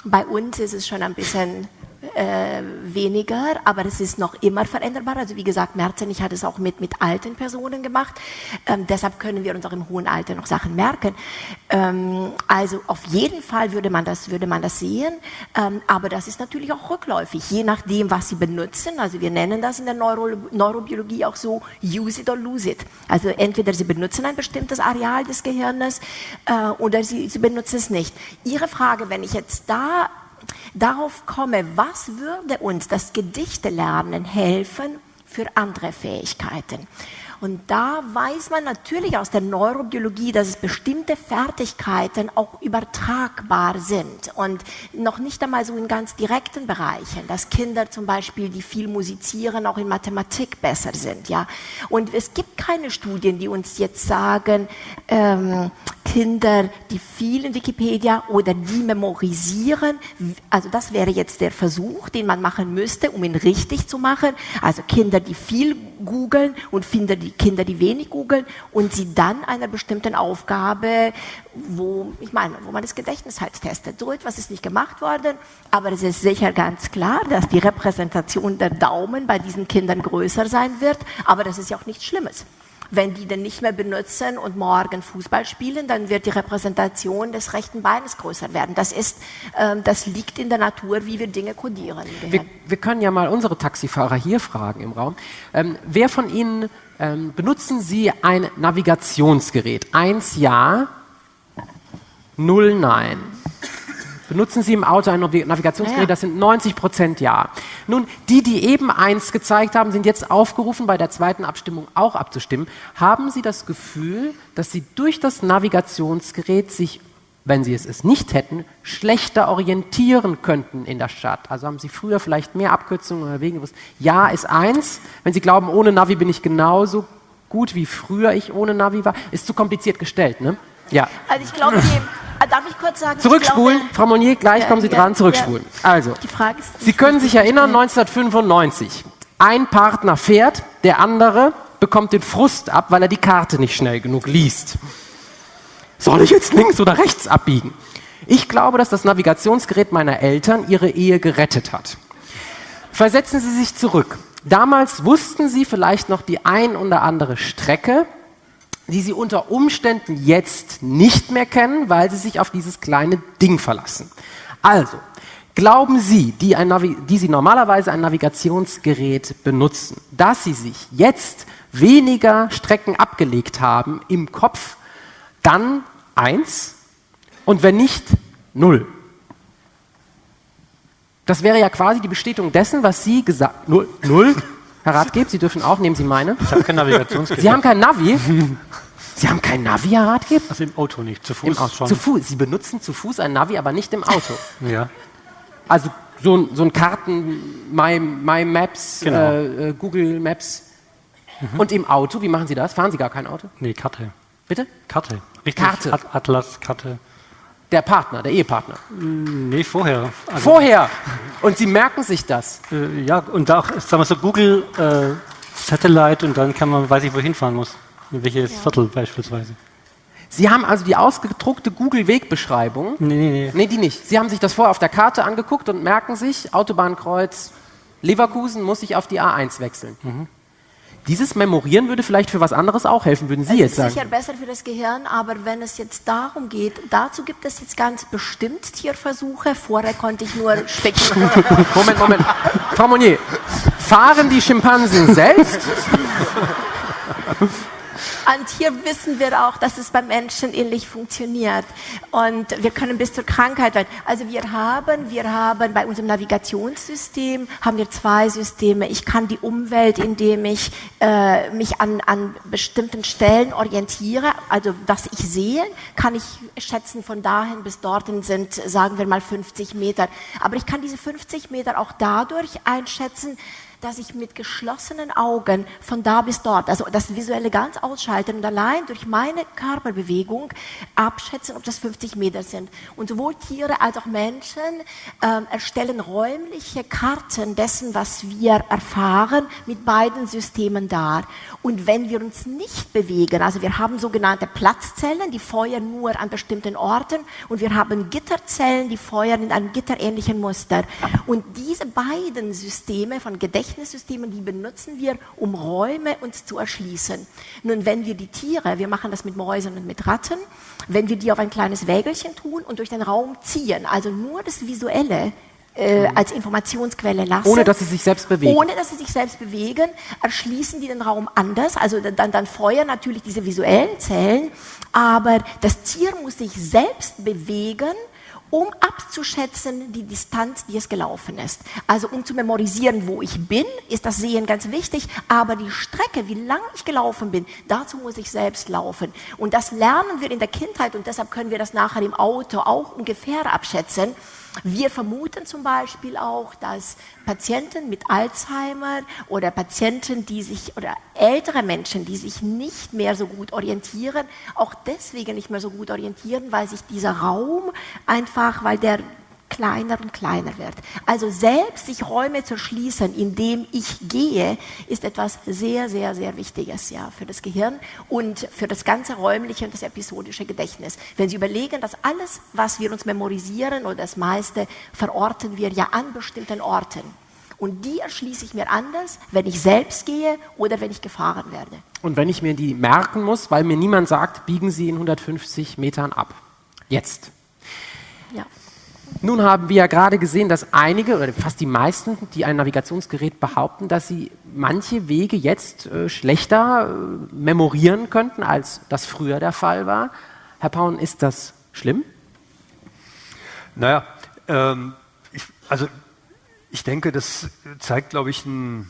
Bei uns ist es schon ein bisschen äh, weniger, aber es ist noch immer veränderbar. Also wie gesagt, Merzenich hat es auch mit, mit alten Personen gemacht. Ähm, deshalb können wir uns auch im hohen Alter noch Sachen merken. Ähm, also auf jeden Fall würde man das, würde man das sehen, ähm, aber das ist natürlich auch rückläufig, je nachdem, was Sie benutzen. Also wir nennen das in der Neuro Neurobiologie auch so use it or lose it. Also entweder Sie benutzen ein bestimmtes Areal des Gehirnes äh, oder Sie, Sie benutzen es nicht. Ihre Frage, wenn ich jetzt da darauf komme, was würde uns das Gedichtelernen helfen für andere Fähigkeiten. Und da weiß man natürlich aus der Neurobiologie, dass es bestimmte Fertigkeiten auch übertragbar sind und noch nicht einmal so in ganz direkten Bereichen, dass Kinder zum Beispiel, die viel musizieren, auch in Mathematik besser sind. Ja? Und es gibt keine Studien, die uns jetzt sagen, ähm, Kinder, die viel in Wikipedia oder die memorisieren, also das wäre jetzt der Versuch, den man machen müsste, um ihn richtig zu machen. Also Kinder, die viel googeln und Kinder, die, Kinder, die wenig googeln und sie dann einer bestimmten Aufgabe, wo, ich meine, wo man das Gedächtnis halt testet. So etwas ist nicht gemacht worden, aber es ist sicher ganz klar, dass die Repräsentation der Daumen bei diesen Kindern größer sein wird, aber das ist ja auch nichts Schlimmes. Wenn die den nicht mehr benutzen und morgen Fußball spielen, dann wird die Repräsentation des rechten Beines größer werden. Das, ist, ähm, das liegt in der Natur, wie wir Dinge kodieren. Wir, wir, können ja mal unsere Taxifahrer hier fragen im Raum. Ähm, wer von Ihnen ähm, benutzen Sie ein Navigationsgerät? Eins ja, null nein. Benutzen Sie im Auto ein Navigationsgerät? Ja. Das sind 90 Prozent Ja. Nun, die, die eben eins gezeigt haben, sind jetzt aufgerufen, bei der zweiten Abstimmung auch abzustimmen. Haben Sie das Gefühl, dass Sie durch das Navigationsgerät sich, wenn Sie es, es nicht hätten, schlechter orientieren könnten in der Stadt? Also haben Sie früher vielleicht mehr Abkürzungen oder Wege gewusst? Ja ist eins. Wenn Sie glauben, ohne Navi bin ich genauso gut wie früher ich ohne Navi war, ist zu kompliziert gestellt, ne? Ja. Also ich glaube, darf ich kurz sagen? Zurückspulen, glaube, Frau Monier, gleich ja, kommen Sie ja, dran, zurückspulen. Ja. Also, Sie können sich erinnern, 1995. Ein Partner fährt, der andere bekommt den Frust ab, weil er die Karte nicht schnell genug liest. Soll ich jetzt links oder rechts abbiegen? Ich glaube, dass das Navigationsgerät meiner Eltern ihre Ehe gerettet hat. Versetzen Sie sich zurück. Damals wussten Sie vielleicht noch die ein oder andere Strecke, die sie unter Umständen jetzt nicht mehr kennen, weil sie sich auf dieses kleine Ding verlassen. Also, glauben Sie, die, die, Sie normalerweise ein Navigationsgerät benutzen, dass Sie sich jetzt weniger Strecken abgelegt haben im Kopf, dann eins und wenn nicht, null. Das wäre ja quasi die Bestätigung dessen, was Sie gesagt null, null Herr Ratgeber, Sie dürfen auch, nehmen Sie meine. Ich habe kein Navigationsgerät. Sie haben kein Navi? Sie haben kein Navi, Herr Ratgeber? Also im Auto nicht, zu Fuß Im Auto, schon. Zu Fuß. Sie benutzen zu Fuß ein Navi, aber nicht im Auto. ja. Also so, so ein Karten, My, My Maps, genau. äh, äh Google Maps. Mhm. Und im Auto, wie machen Sie das? Fahren Sie gar kein Auto? Nee, Karte. Bitte? Karte. Richtig. Karte. Atlas, Karte. Der Partner, der Ehepartner? Mm, nee, vorher. Also vorher? Und Sie merken sich das? Äh, ja, und auch, sagen wir so, Google äh, Satellite und dann kann man, weiß ich, wohin fahren muss. In welches ja. Viertel beispielsweise. Sie haben also die ausgedruckte Google-Wegbeschreibung? Nee, nee, nee. Nee, die nicht. Sie haben sich das vorher auf der Karte angeguckt und merken sich, Autobahnkreuz Leverkusen muss ich auf die A1 wechseln. Mhm. Dieses Memorieren würde vielleicht für was anderes auch helfen, würden Sie es jetzt sagen? ist sicher besser für das Gehirn, aber wenn es jetzt darum geht, dazu gibt es jetzt ganz bestimmt Tierversuche. Vorher konnte ich nur spekulieren. Moment, Moment. Frau Monnier, fahren die Schimpansen selbst? Und hier wissen wir auch, dass es beim Menschen ähnlich funktioniert. Und wir können bis zur Krankheit werden. Also wir haben, wir haben bei unserem Navigationssystem haben wir zwei Systeme. Ich kann die Umwelt, indem ich äh, mich an, an bestimmten Stellen orientiere, also was ich sehe, kann ich schätzen, von dahin bis dorthin sind, sagen wir mal, 50 Meter. Aber ich kann diese 50 Meter auch dadurch einschätzen, dass ich mit geschlossenen Augen von da bis dort, also das Visuelle ganz ausschalten und allein durch meine Körperbewegung abschätzen, ob das 50 Meter sind. Und sowohl Tiere als auch Menschen ähm, erstellen räumliche Karten dessen, was wir erfahren, mit beiden Systemen dar. Und wenn wir uns nicht bewegen, also wir haben sogenannte Platzzellen, die feuern nur an bestimmten Orten und wir haben Gitterzellen, die feuern in einem gitterähnlichen Muster. Und diese beiden Systeme von Gedächtnis Gedächtnissystemen, die benutzen wir, um Räume uns zu erschließen. Nun, wenn wir die Tiere, wir machen das mit Mäusen und mit Ratten, wenn wir die auf ein kleines Wägelchen tun und durch den Raum ziehen, also nur das Visuelle äh, als Informationsquelle lassen. Ohne dass sie sich selbst bewegen. Ohne dass sie sich selbst bewegen, erschließen die den Raum anders. Also dann, dann feuern natürlich diese visuellen Zellen, aber das Tier muss sich selbst bewegen um abzuschätzen die Distanz, die es gelaufen ist. Also um zu memorisieren, wo ich bin, ist das Sehen ganz wichtig, aber die Strecke, wie lang ich gelaufen bin, dazu muss ich selbst laufen. Und das lernen wir in der Kindheit und deshalb können wir das nachher im Auto auch ungefähr abschätzen. Wir vermuten zum Beispiel auch, dass Patienten mit Alzheimer oder Patienten, die sich oder ältere Menschen, die sich nicht mehr so gut orientieren, auch deswegen nicht mehr so gut orientieren, weil sich dieser Raum einfach, weil der kleiner und kleiner wird. Also selbst sich Räume zu schließen, indem ich gehe, ist etwas sehr, sehr, sehr Wichtiges ja, für das Gehirn und für das ganze räumliche und das episodische Gedächtnis. Wenn Sie überlegen, dass alles, was wir uns memorisieren oder das meiste, verorten wir ja an bestimmten Orten. Und die erschließe ich mir anders, wenn ich selbst gehe oder wenn ich gefahren werde. Und wenn ich mir die merken muss, weil mir niemand sagt, biegen Sie in 150 Metern ab. Jetzt. Nun haben wir ja gerade gesehen, dass einige oder fast die meisten, die ein Navigationsgerät behaupten, dass sie manche Wege jetzt äh, schlechter äh, memorieren könnten, als das früher der Fall war. Herr Paun, ist das schlimm? Naja, ähm, ich, also ich denke, das zeigt, glaube ich, ein,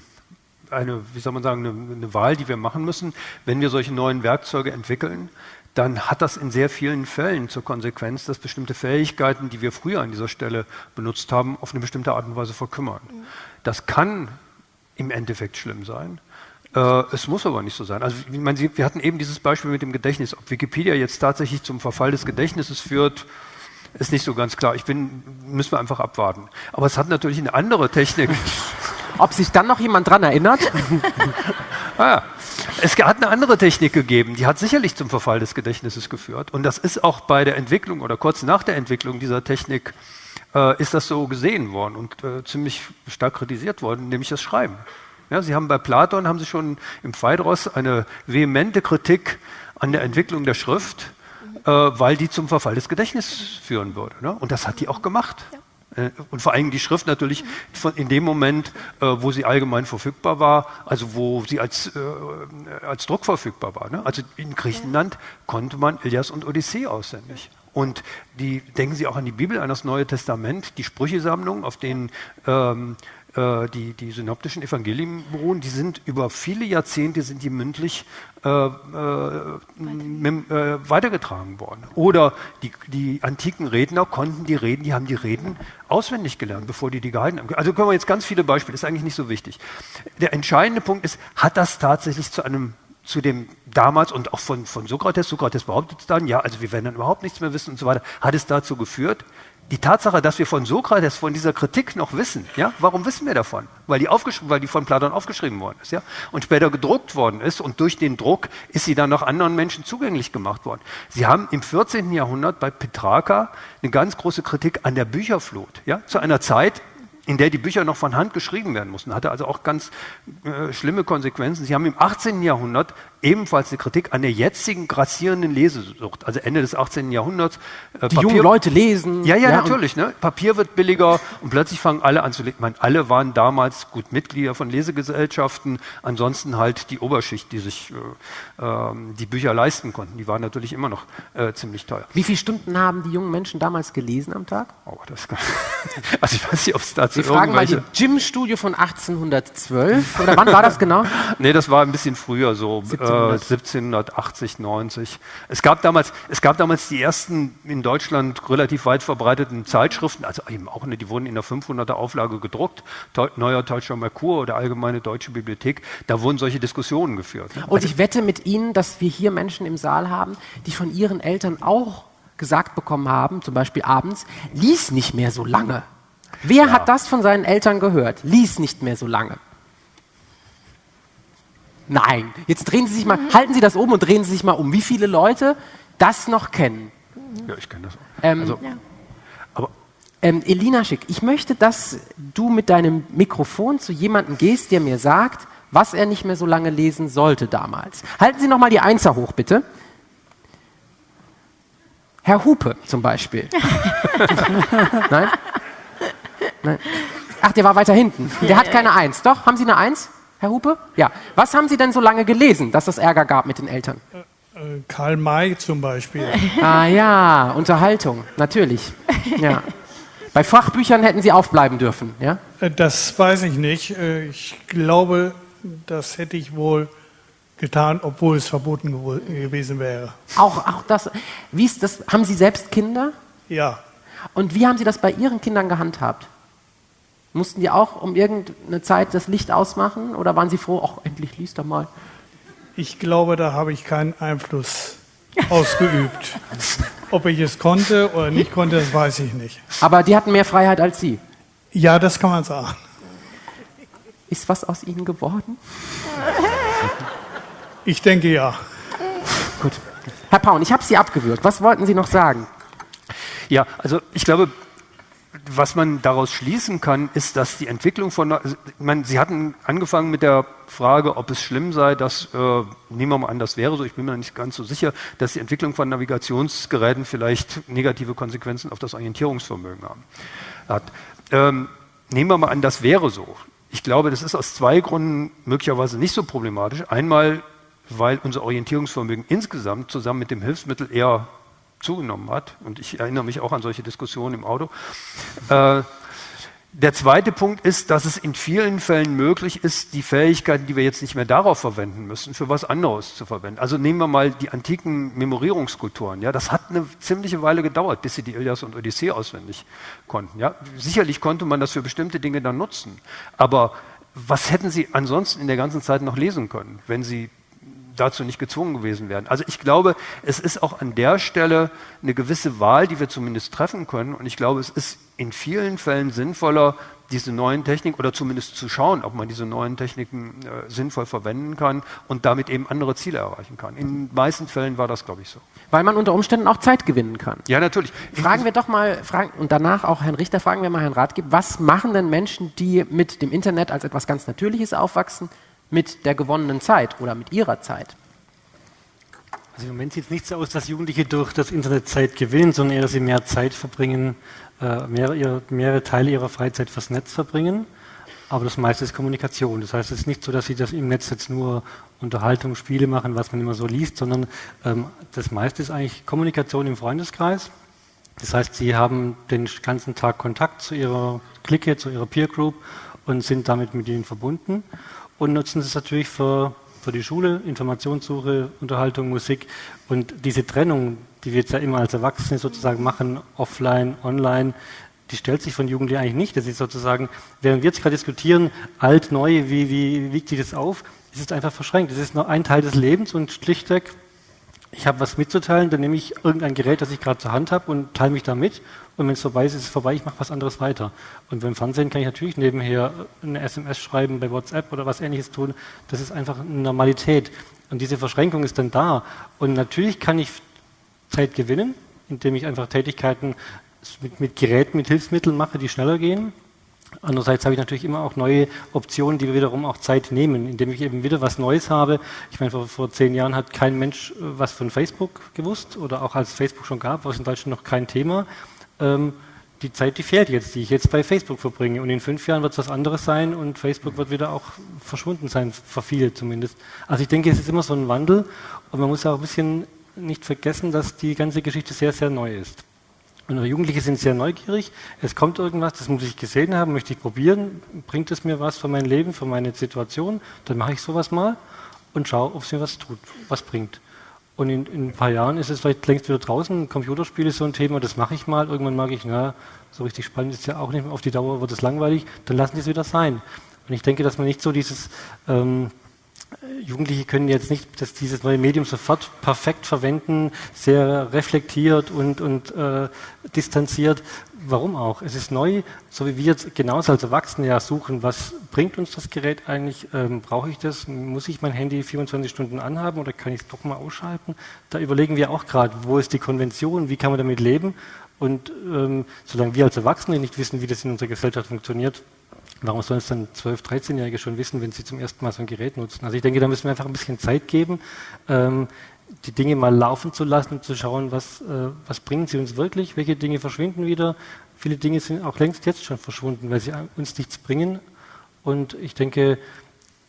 eine, wie soll man sagen, eine, eine Wahl, die wir machen müssen, wenn wir solche neuen Werkzeuge entwickeln dann hat das in sehr vielen Fällen zur Konsequenz, dass bestimmte Fähigkeiten, die wir früher an dieser Stelle benutzt haben, auf eine bestimmte Art und Weise verkümmern. Mhm. Das kann im Endeffekt schlimm sein. Äh, es muss aber nicht so sein. Also, ich meine, wir hatten eben dieses Beispiel mit dem Gedächtnis. Ob Wikipedia jetzt tatsächlich zum Verfall des Gedächtnisses führt, ist nicht so ganz klar. Ich bin, müssen wir einfach abwarten. Aber es hat natürlich eine andere Technik. Ob sich dann noch jemand dran erinnert? ah, ja. Es hat eine andere Technik gegeben, die hat sicherlich zum Verfall des Gedächtnisses geführt. Und das ist auch bei der Entwicklung oder kurz nach der Entwicklung dieser Technik äh, ist das so gesehen worden und äh, ziemlich stark kritisiert worden, nämlich das Schreiben. Ja, Sie haben bei Platon haben Sie schon im Phaedros eine vehemente Kritik an der Entwicklung der Schrift, äh, weil die zum Verfall des Gedächtnisses führen würde. Ne? Und das hat die auch gemacht. Ja. Äh, und vor allem die Schrift natürlich in dem Moment, äh, wo sie allgemein verfügbar war, also wo sie als, äh, als Druck verfügbar war. Ne? Also in Griechenland konnte man Ilias und Odyssee auswendig. Und die, denken Sie auch an die Bibel, an das Neue Testament, die Sprüchesammlung, auf denen ähm, äh, die, die synoptischen Evangelien beruhen, die sind über viele Jahrzehnte sind die mündlich äh, äh, äh, weitergetragen worden. Oder die, die antiken Redner konnten die Reden, die haben die Reden auswendig gelernt, bevor die die gehalten haben. Also können wir jetzt ganz viele Beispiele, ist eigentlich nicht so wichtig. Der entscheidende Punkt ist, hat das tatsächlich zu einem zu dem damals und auch von, von Sokrates, Sokrates behauptet dann, ja, also wir werden dann überhaupt nichts mehr wissen und so weiter, hat es dazu geführt, die Tatsache, dass wir von Sokrates, von dieser Kritik noch wissen, ja, warum wissen wir davon? Weil die, weil die von Platon aufgeschrieben worden ist, ja, und später gedruckt worden ist und durch den Druck ist sie dann noch anderen Menschen zugänglich gemacht worden. Sie haben im 14. Jahrhundert bei Petrarca eine ganz große Kritik an der Bücherflut, ja, zu einer Zeit, in der die Bücher noch von Hand geschrieben werden mussten. Hatte also auch ganz äh, schlimme Konsequenzen. Sie haben im 18. Jahrhundert ebenfalls eine Kritik an der jetzigen grassierenden Lesesucht, also Ende des 18. Jahrhunderts. Äh, die Papier, jungen Leute lesen. Ja, ja, ja natürlich. Ne? Papier wird billiger und plötzlich fangen alle an zu lesen. Ich meine, alle waren damals gut Mitglieder von Lesegesellschaften, ansonsten halt die Oberschicht, die sich äh, äh, die Bücher leisten konnten. Die waren natürlich immer noch äh, ziemlich teuer. Wie viele Stunden haben die jungen Menschen damals gelesen am Tag? Oh, das kann, also ich weiß nicht, ob es dazu Sie fragen mal die Gym-Studio von 1812 oder wann war das genau? nee, das war ein bisschen früher so. 1780, 90. Es gab, damals, es gab damals die ersten in Deutschland relativ weit verbreiteten Zeitschriften, also eben auch, ne, die wurden in der 500er Auflage gedruckt, Neuer Deutscher Merkur oder Allgemeine Deutsche Bibliothek, da wurden solche Diskussionen geführt. Und also, ich wette mit Ihnen, dass wir hier Menschen im Saal haben, die von ihren Eltern auch gesagt bekommen haben, zum Beispiel abends, lies nicht mehr so lange. Wer ja. hat das von seinen Eltern gehört? Lies nicht mehr so lange. Nein, jetzt drehen Sie sich mal, halten Sie das oben und drehen Sie sich mal um. Wie viele Leute das noch kennen? Ja, ich kenne das auch. Ähm, also, ja. aber ähm, Elina Schick, ich möchte, dass du mit deinem Mikrofon zu jemandem gehst, der mir sagt, was er nicht mehr so lange lesen sollte damals. Halten Sie noch mal die Einser hoch, bitte. Herr Hupe zum Beispiel. Nein? Nein? Ach, der war weiter hinten. Der hat keine Eins. Doch, haben Sie eine Eins? Herr Hupe? Ja. Was haben Sie denn so lange gelesen, dass es Ärger gab mit den Eltern? Äh, äh, Karl May zum Beispiel. Ah ja, Unterhaltung, natürlich. Ja. Bei Fachbüchern hätten Sie aufbleiben dürfen, ja? Äh, das weiß ich nicht. Ich glaube, das hätte ich wohl getan, obwohl es verboten gewesen wäre. Auch, auch das. Wie ist das? Haben Sie selbst Kinder? Ja. Und wie haben Sie das bei Ihren Kindern gehandhabt? Mussten die auch um irgendeine Zeit das Licht ausmachen oder waren sie froh, ach, endlich liest er mal? Ich glaube, da habe ich keinen Einfluss ausgeübt. Ob ich es konnte oder nicht konnte, das weiß ich nicht. Aber die hatten mehr Freiheit als Sie? Ja, das kann man sagen. Ist was aus Ihnen geworden? Ich denke ja. Gut. Herr Paun, ich habe Sie abgewürgt. Was wollten Sie noch sagen? Ja, also ich glaube, was man daraus schließen kann, ist, dass die Entwicklung von, meine, Sie hatten angefangen mit der Frage, ob es schlimm sei, dass, äh, nehmen wir mal an, das wäre so, ich bin mir nicht ganz so sicher, dass die Entwicklung von Navigationsgeräten vielleicht negative Konsequenzen auf das Orientierungsvermögen haben, hat. Ähm, nehmen wir mal an, das wäre so. Ich glaube, das ist aus zwei Gründen möglicherweise nicht so problematisch. Einmal, weil unser Orientierungsvermögen insgesamt zusammen mit dem Hilfsmittel eher zugenommen hat. Und ich erinnere mich auch an solche Diskussionen im Auto. Äh, der zweite Punkt ist, dass es in vielen Fällen möglich ist, die Fähigkeiten, die wir jetzt nicht mehr darauf verwenden müssen, für was anderes zu verwenden. Also nehmen wir mal die antiken Memorierungskulturen. Ja, das hat eine ziemliche Weile gedauert, bis sie die Ilias und Odyssee auswendig konnten. Ja, sicherlich konnte man das für bestimmte Dinge dann nutzen. Aber was hätten sie ansonsten in der ganzen Zeit noch lesen können, wenn sie dazu nicht gezwungen gewesen wären. Also ich glaube, es ist auch an der Stelle eine gewisse Wahl, die wir zumindest treffen können. Und ich glaube, es ist in vielen Fällen sinnvoller, diese neuen Techniken oder zumindest zu schauen, ob man diese neuen Techniken äh, sinnvoll verwenden kann und damit eben andere Ziele erreichen kann. In den meisten Fällen war das, glaube ich, so. Weil man unter Umständen auch Zeit gewinnen kann. Ja, natürlich. Fragen wir doch mal, fragen, und danach auch Herrn Richter, fragen wir mal Herrn Ratgeb, was machen denn Menschen, die mit dem Internet als etwas ganz Natürliches aufwachsen, mit der gewonnenen Zeit oder mit ihrer Zeit? Also im Moment sieht es nicht so aus, dass Jugendliche durch das Internet Zeit gewinnen, sondern eher, dass sie mehr Zeit verbringen, äh, mehrere, mehrere Teile ihrer Freizeit fürs Netz verbringen. Aber das meiste ist Kommunikation. Das heißt, es ist nicht so, dass sie das im Netz jetzt nur Unterhaltung, Spiele machen, was man immer so liest, sondern ähm, das meiste ist eigentlich Kommunikation im Freundeskreis. Das heißt, sie haben den ganzen Tag Kontakt zu ihrer Clique, zu ihrer Peer Group und sind damit mit ihnen verbunden und nutzen es natürlich für, für die Schule, Informationssuche, Unterhaltung, Musik. Und diese Trennung, die wir jetzt ja immer als Erwachsene sozusagen machen, offline, online, die stellt sich von Jugendlichen eigentlich nicht. Das ist sozusagen, während wir jetzt gerade diskutieren, alt, neu, wie, wie, wie wiegt sich das auf, ist es einfach verschränkt. Es ist nur ein Teil des Lebens und schlichtweg ich habe was mitzuteilen, dann nehme ich irgendein Gerät, das ich gerade zur Hand habe und teile mich damit. Und wenn es vorbei ist, ist es vorbei, ich mache was anderes weiter. Und beim Fernsehen kann ich natürlich nebenher eine SMS schreiben, bei WhatsApp oder was ähnliches tun. Das ist einfach eine Normalität. Und diese Verschränkung ist dann da. Und natürlich kann ich Zeit gewinnen, indem ich einfach Tätigkeiten mit, mit Geräten, mit Hilfsmitteln mache, die schneller gehen. Andererseits habe ich natürlich immer auch neue Optionen, die wiederum auch Zeit nehmen, indem ich eben wieder was Neues habe. Ich meine, vor, vor zehn Jahren hat kein Mensch äh, was von Facebook gewusst oder auch als Facebook schon gab, war es in Deutschland noch kein Thema. Ähm, die Zeit, die fehlt jetzt, die ich jetzt bei Facebook verbringe. Und in fünf Jahren wird es was anderes sein und Facebook wird wieder auch verschwunden sein, für viele zumindest. Also ich denke, es ist immer so ein Wandel und man muss auch ein bisschen nicht vergessen, dass die ganze Geschichte sehr, sehr neu ist. Und Jugendliche sind sehr neugierig. Es kommt irgendwas, das muss ich gesehen haben, möchte ich probieren. Bringt es mir was für mein Leben, für meine Situation? Dann mache ich sowas mal und schaue, ob es mir was tut, was bringt. Und in, in, ein paar Jahren ist es vielleicht längst wieder draußen. Computerspiele ist so ein Thema, das mache ich mal. Irgendwann mag ich, na, so richtig spannend ist ja auch nicht mehr. Auf die Dauer wird es langweilig. Dann lassen die es wieder sein. Und ich denke, dass man nicht so dieses ähm, Jugendliche können jetzt nicht dass dieses neue Medium sofort perfekt verwenden, sehr reflektiert und, und äh, distanziert. Warum auch? Es ist neu, so wie wir jetzt genauso als Erwachsene ja suchen, was bringt uns das Gerät eigentlich? Ähm, Brauche ich das? Muss ich mein Handy 24 Stunden anhaben oder kann ich es doch mal ausschalten? Da überlegen wir auch gerade, wo ist die Konvention, wie kann man damit leben? Und ähm, solange wir als Erwachsene nicht wissen, wie das in unserer Gesellschaft funktioniert, Warum sollen es dann 12-, 13-Jährige schon wissen, wenn sie zum ersten Mal so ein Gerät nutzen? Also ich denke, da müssen wir einfach ein bisschen Zeit geben, ähm, die Dinge mal laufen zu lassen zu schauen, was, äh, was bringen sie uns wirklich, welche Dinge verschwinden wieder. Viele Dinge sind auch längst jetzt schon verschwunden, weil sie uns nichts bringen. Und ich denke,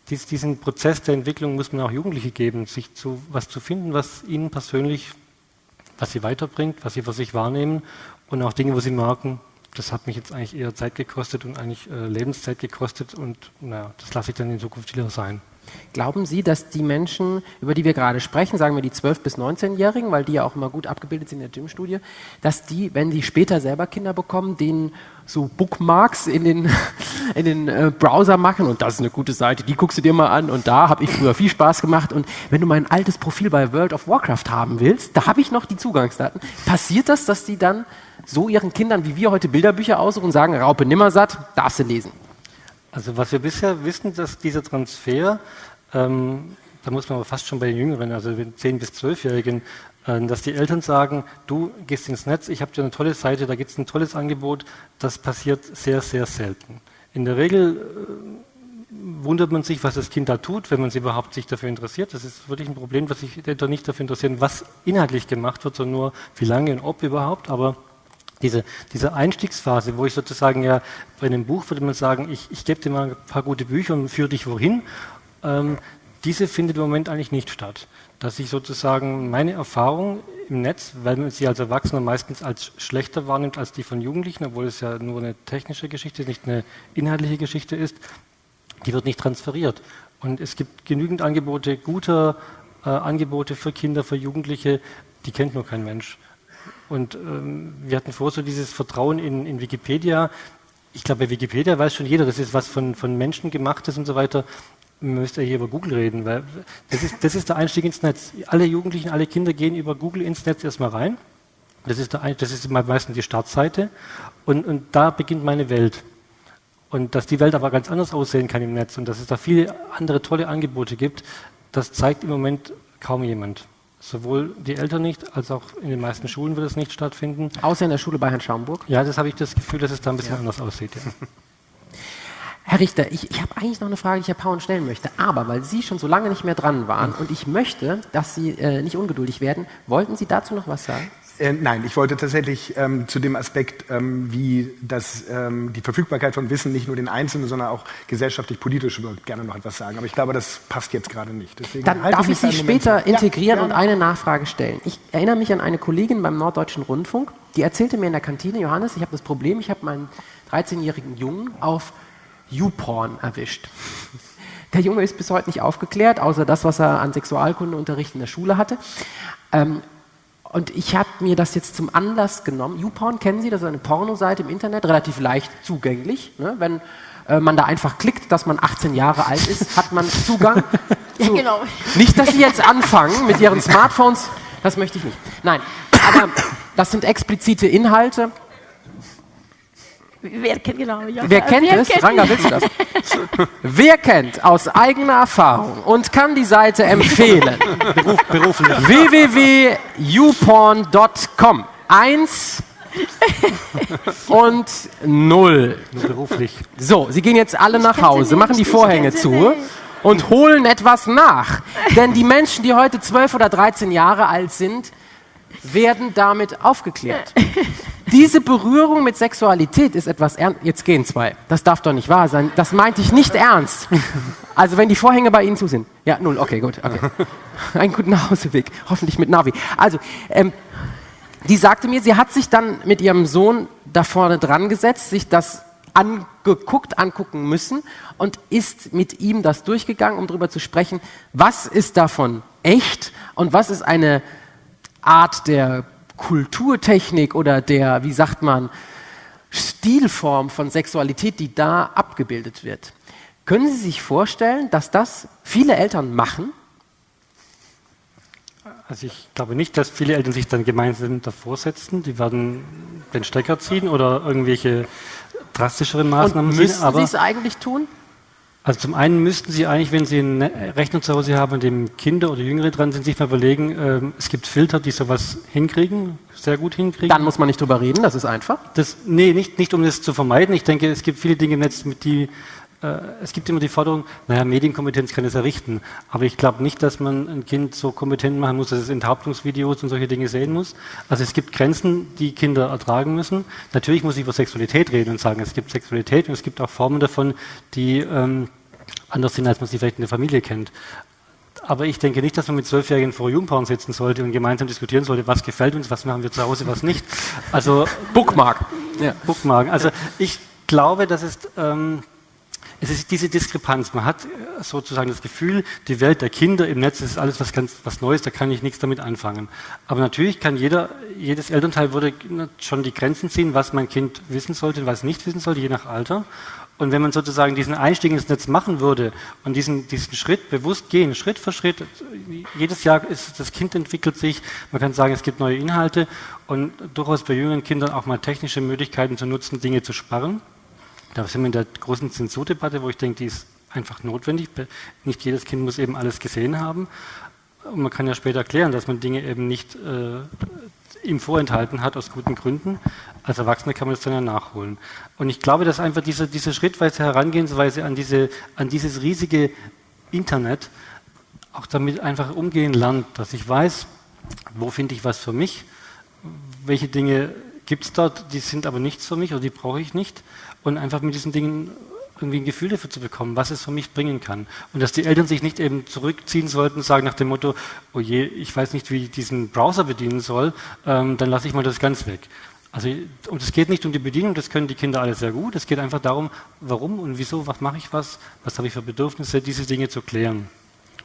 dies, diesen Prozess der Entwicklung muss man auch Jugendliche geben, sich zu was zu finden, was ihnen persönlich, was sie weiterbringt, was sie für sich wahrnehmen und auch Dinge, wo sie merken, das hat mich jetzt eigentlich eher Zeit gekostet und eigentlich äh, Lebenszeit gekostet und naja, das lasse ich dann in Zukunft wieder sein. Glauben Sie, dass die Menschen, über die wir gerade sprechen, sagen wir die 12- bis 19-Jährigen, weil die ja auch immer gut abgebildet sind in der Gym-Studie, dass die, wenn sie später selber Kinder bekommen, denen so Bookmarks in den, in den äh, Browser machen und das ist eine gute Seite, die guckst du dir mal an und da habe ich früher viel Spaß gemacht und wenn du mein altes Profil bei World of Warcraft haben willst, da habe ich noch die Zugangsdaten. Passiert das, dass die dann so ihren Kindern, wie wir heute Bilderbücher aussuchen und sagen, Raupe Nimmersatt, darfst du lesen? Also was wir bisher wissen, dass dieser Transfer, ähm, da muss man aber fast schon bei den Jüngeren, also den 10- bis 12-Jährigen, äh, dass die Eltern sagen, du gehst ins Netz, ich habe dir eine tolle Seite, da gibt es ein tolles Angebot, das passiert sehr, sehr selten. In der Regel äh, wundert man sich, was das Kind da tut, wenn man sich überhaupt sich dafür interessiert. Das ist wirklich ein Problem, dass sich Eltern nicht dafür interessieren, was inhaltlich gemacht wird, sondern nur, wie lange und ob überhaupt. Aber diese, diese Einstiegsphase, wo ich sozusagen ja bei einem Buch würde man sagen, ich, ich gebe dir mal ein paar gute Bücher und führe dich wohin, ähm, diese findet im Moment eigentlich nicht statt. Dass ich sozusagen meine Erfahrung im Netz, weil man sie als Erwachsener meistens als schlechter wahrnimmt als die von Jugendlichen, obwohl es ja nur eine technische Geschichte, nicht eine inhaltliche Geschichte ist, die wird nicht transferiert. Und es gibt genügend Angebote, gute äh, Angebote für Kinder, für Jugendliche, die kennt nur kein Mensch. Und ähm, wir hatten vor so dieses Vertrauen in, in, Wikipedia. Ich glaube, bei Wikipedia weiß schon jeder, das ist was von, von Menschen gemachtes und so weiter. Man müsste hier über Google reden, weil das ist, das ist der Einstieg ins Netz. Alle Jugendlichen, alle Kinder gehen über Google ins Netz erstmal rein. Das ist, der, das ist meistens die Startseite. Und, und da beginnt meine Welt. Und dass die Welt aber ganz anders aussehen kann im Netz und dass es da viele andere tolle Angebote gibt, das zeigt im Moment kaum jemand. Sowohl die Eltern nicht, als auch in den meisten Schulen wird es nicht stattfinden. Außer in der Schule bei Herrn Schaumburg? Ja, das habe ich das Gefühl, dass es da ein bisschen ja. anders aussieht. Ja. Herr Richter, ich, ich habe eigentlich noch eine Frage, die ich Herr Pauen stellen möchte. Aber weil Sie schon so lange nicht mehr dran waren und ich möchte, dass Sie äh, nicht ungeduldig werden, wollten Sie dazu noch was sagen? Äh, nein, ich wollte tatsächlich ähm, zu dem Aspekt, ähm, wie das, ähm, die Verfügbarkeit von Wissen nicht nur den Einzelnen, sondern auch gesellschaftlich, politisch wird, gerne noch etwas sagen. Aber ich glaube, das passt jetzt gerade nicht. Deswegen Dann darf ich Sie später Moment. integrieren ja, und eine Nachfrage stellen. Ich erinnere mich an eine Kollegin beim Norddeutschen Rundfunk, die erzählte mir in der Kantine, Johannes, ich habe das Problem, ich habe meinen 13-jährigen Jungen auf YouPorn erwischt. Der Junge ist bis heute nicht aufgeklärt, außer das, was er an Sexualkundeunterricht in der Schule hatte. Ähm, und ich habe mir das jetzt zum Anlass genommen. YouPorn kennen Sie, das ist eine Pornoseite im Internet, relativ leicht zugänglich. Ne? Wenn äh, man da einfach klickt, dass man 18 Jahre alt ist, hat man Zugang. ja, genau. Nicht, dass Sie jetzt anfangen mit Ihren Smartphones, das möchte ich nicht. Nein, aber das sind explizite Inhalte. Wer kennt genau? Ja. Wer kennt Wer es? Kennt Ranga, willst du das? Wer kennt aus eigener Erfahrung und kann die Seite empfehlen? Beruf, beruflich. www.youporn.com. Eins, und null. Nur beruflich. So, Sie gehen jetzt alle nach Hause, nicht, machen die Vorhänge zu und holen etwas nach. Denn die Menschen, die heute 12 oder 13 Jahre alt sind, werden damit aufgeklärt. Diese Berührung mit Sexualität ist etwas ernst. Jetzt gehen zwei. Das darf doch nicht wahr sein. Das meinte ich nicht ernst. Also wenn die Vorhänge bei Ihnen zu sind. Ja, null. Okay, gut. Okay. Einen guten Nachhauseweg. Hoffentlich mit Navi. Also, ähm, die sagte mir, sie hat sich dann mit ihrem Sohn da vorne dran gesetzt, sich das angeguckt, angucken müssen und ist mit ihm das durchgegangen, um darüber zu sprechen, was ist davon echt und was ist eine Art der Kulturtechnik oder der, wie sagt man, Stilform von Sexualität, die da abgebildet wird. Können Sie sich vorstellen, dass das viele Eltern machen? Also ich glaube nicht, dass viele Eltern sich dann gemeinsam davor setzen. Die werden den Stecker ziehen oder irgendwelche drastischeren Maßnahmen Und ziehen. müssen Aber Sie es eigentlich tun? Also zum einen müssten Sie eigentlich, wenn Sie einen Rechner zu Hause haben, an dem Kinder oder Jüngere dran sind, sich mal überlegen, ähm, es gibt Filter, die sowas hinkriegen, sehr gut hinkriegen. Dann muss man nicht drüber reden, das ist einfach. Das, nee, nicht, nicht um das zu vermeiden. Ich denke, es gibt viele Dinge im Netz, mit die es gibt immer die Forderung, naja, Medienkompetenz kann es errichten. Aber ich glaube nicht, dass man ein Kind so kompetent machen muss, dass es Enthauptungsvideos und solche Dinge sehen muss. Also es gibt Grenzen, die Kinder ertragen müssen. Natürlich muss ich über Sexualität reden und sagen, es gibt Sexualität und es gibt auch Formen davon, die ähm, anders sind, als man sie vielleicht in der Familie kennt. Aber ich denke nicht, dass man mit Zwölfjährigen vor Jugendporn sitzen sollte und gemeinsam diskutieren sollte, was gefällt uns, was machen wir zu Hause, was nicht. Also Bookmark. ja. Bookmarken. Also ich glaube, dass es, ähm, es ist diese Diskrepanz. Man hat äh, sozusagen das Gefühl, die Welt der Kinder im Netz ist alles was ganz was Neues, da kann ich nichts damit anfangen. Aber natürlich kann jeder, jedes Elternteil würde schon die Grenzen ziehen, was mein Kind wissen sollte und was nicht wissen sollte, je nach Alter. Und wenn man sozusagen diesen Einstieg ins Netz machen würde und diesen, diesen Schritt bewusst gehen, Schritt für Schritt, jedes Jahr ist das Kind entwickelt sich, man kann sagen, es gibt neue Inhalte und durchaus bei jüngeren Kindern auch mal technische Möglichkeiten zu nutzen, Dinge zu sparen. Da sind wir in der großen Zensurdebatte, wo ich denke, die ist einfach notwendig. Nicht jedes Kind muss eben alles gesehen haben. Und man kann ja später erklären, dass man Dinge eben nicht äh, ihm vorenthalten hat aus guten Gründen. Als Erwachsener kann man das dann ja nachholen. Und ich glaube, dass einfach diese, diese schrittweise Herangehensweise an, diese, an dieses riesige Internet auch damit einfach umgehen lernt, dass ich weiß, wo finde ich was für mich, welche Dinge gibt es dort, die sind aber nichts für mich oder die brauche ich nicht und einfach mit diesen Dingen irgendwie ein Gefühl dafür zu bekommen, was es für mich bringen kann. Und dass die Eltern sich nicht eben zurückziehen sollten, sagen nach dem Motto, oh je, ich weiß nicht, wie ich diesen Browser bedienen soll, ähm, dann lasse ich mal das ganz weg. Also, und es geht nicht um die Bedienung, das können die Kinder alle sehr gut. Es geht einfach darum, warum und wieso, was mache ich was, was habe ich für Bedürfnisse, diese Dinge zu klären.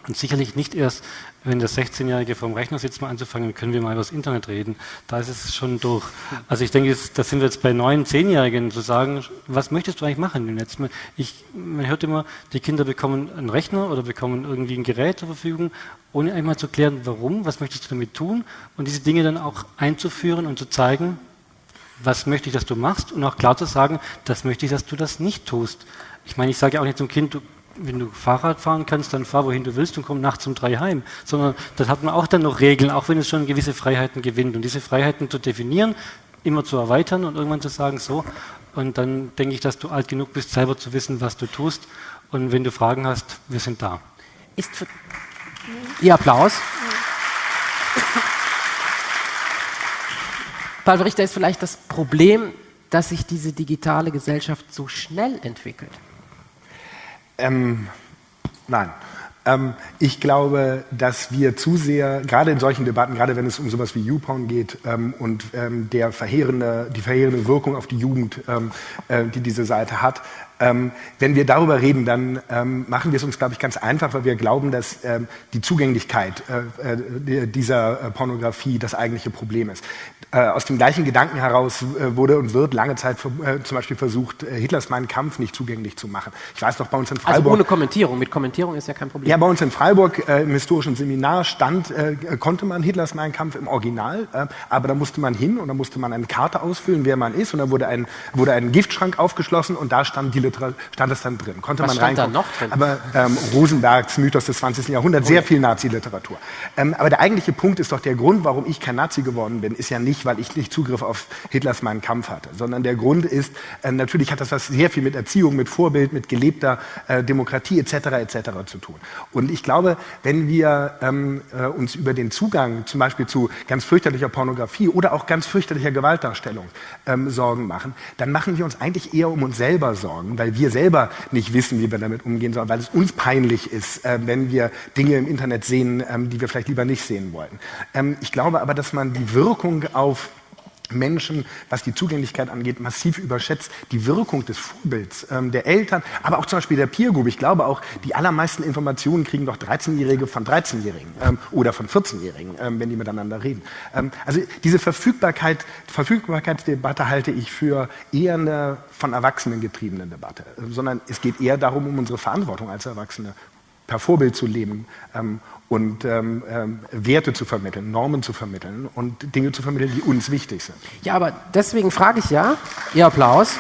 Und sicherlich nicht erst, wenn der 16-Jährige vorm Rechner sitzt, mal anzufangen, können wir mal über das Internet reden. Da ist es schon durch. Also ich denke, da sind wir jetzt bei neun, zehnjährigen zu sagen, was möchtest du eigentlich machen im Netz? Ich, man hört immer, die Kinder bekommen einen Rechner oder bekommen irgendwie ein Gerät zur Verfügung, ohne einmal zu klären, warum, was möchtest du damit tun und diese Dinge dann auch einzuführen und zu zeigen, was möchte ich, dass du machst und auch klar zu sagen, das möchte ich, dass du das nicht tust. Ich meine, ich sage auch nicht zum Kind, du wenn du Fahrrad fahren kannst, dann fahr wohin du willst und komm nachts um drei heim. Sondern das hat man auch dann noch Regeln, auch wenn es schon gewisse Freiheiten gewinnt. Und diese Freiheiten zu definieren, immer zu erweitern und irgendwann zu sagen, so, und dann denke ich, dass du alt genug bist, selber zu wissen, was du tust. Und wenn du Fragen hast, wir sind da. Ist für Ihr Applaus. Paul Richter ist vielleicht das Problem, dass sich diese digitale Gesellschaft so schnell entwickelt. Ähm, nein. Ähm, ich glaube, dass wir zu sehr, gerade in solchen Debatten, gerade wenn es um sowas wie YouPorn geht ähm, und ähm, der verheerende, die verheerende Wirkung auf die Jugend, ähm, äh, die diese Seite hat, ähm, wenn wir darüber reden, dann ähm, machen wir es uns, glaube ich, ganz einfach, weil wir glauben, dass die Zugänglichkeit äh, äh, dieser äh, Pornografie das eigentliche Problem ist. Äh, aus dem gleichen Gedanken heraus äh, wurde und wird lange Zeit zum Beispiel versucht, Hitlers Mein Kampf nicht zugänglich zu machen. Ich weiß noch, bei uns in Freiburg... Also ohne Kommentierung, mit Kommentierung ist ja kein Problem. Ja, bei uns in Freiburg im historischen Seminar stand, konnte man Hitlers Mein Kampf im Original, aber da musste man hin und da musste man eine Karte ausfüllen, wer man ist und da wurde ein, wurde ein Giftschrank aufgeschlossen und da stand Dilettant Stand das dann drin. Konnte Was man stand da reingucken. noch drin? Aber ähm, Rosenbergs Mythos des 20. Jahrhunderts, sehr viel Nazi-Literatur. Ähm, aber der eigentliche Punkt ist doch, der Grund, warum ich kein Nazi geworden bin, ist ja nicht, weil ich nicht Zugriff auf Hitlers Meinen Kampf hatte, sondern der Grund ist, äh, natürlich hat das was sehr viel mit Erziehung, mit Vorbild, mit gelebter äh, Demokratie etc. etc. zu tun. Und ich glaube, wenn wir ähm, äh, uns über den Zugang zum Beispiel zu ganz fürchterlicher Pornografie oder auch ganz fürchterlicher Gewaltdarstellung ähm, Sorgen machen, dann machen wir uns eigentlich eher um uns selber Sorgen, weil wir selber nicht wissen, wie wir damit umgehen sollen, weil es uns peinlich ist, äh, wenn wir Dinge im Internet sehen, ähm, die wir vielleicht lieber nicht sehen wollten. Ähm, ich glaube aber, dass man die Wirkung auf Menschen, was die Zugänglichkeit angeht, massiv überschätzt. Die Wirkung des Vorbilds ähm, der Eltern, aber auch zum Beispiel der Peer Group. Ich glaube auch, die allermeisten Informationen kriegen doch 13-Jährige von 13-Jährigen ähm, oder von 14-Jährigen, ähm, wenn die miteinander reden. Ähm, also diese Verfügbarkeit, Verfügbarkeitsdebatte halte ich für eher eine von Erwachsenen getriebene Debatte, sondern es geht eher darum, um unsere Verantwortung als Erwachsene per Vorbild zu leben ähm, und ähm, ähm, Werte zu vermitteln, Normen zu vermitteln und Dinge zu vermitteln, die uns wichtig sind. Ja, aber deswegen frage ich ja, Ihr Applaus.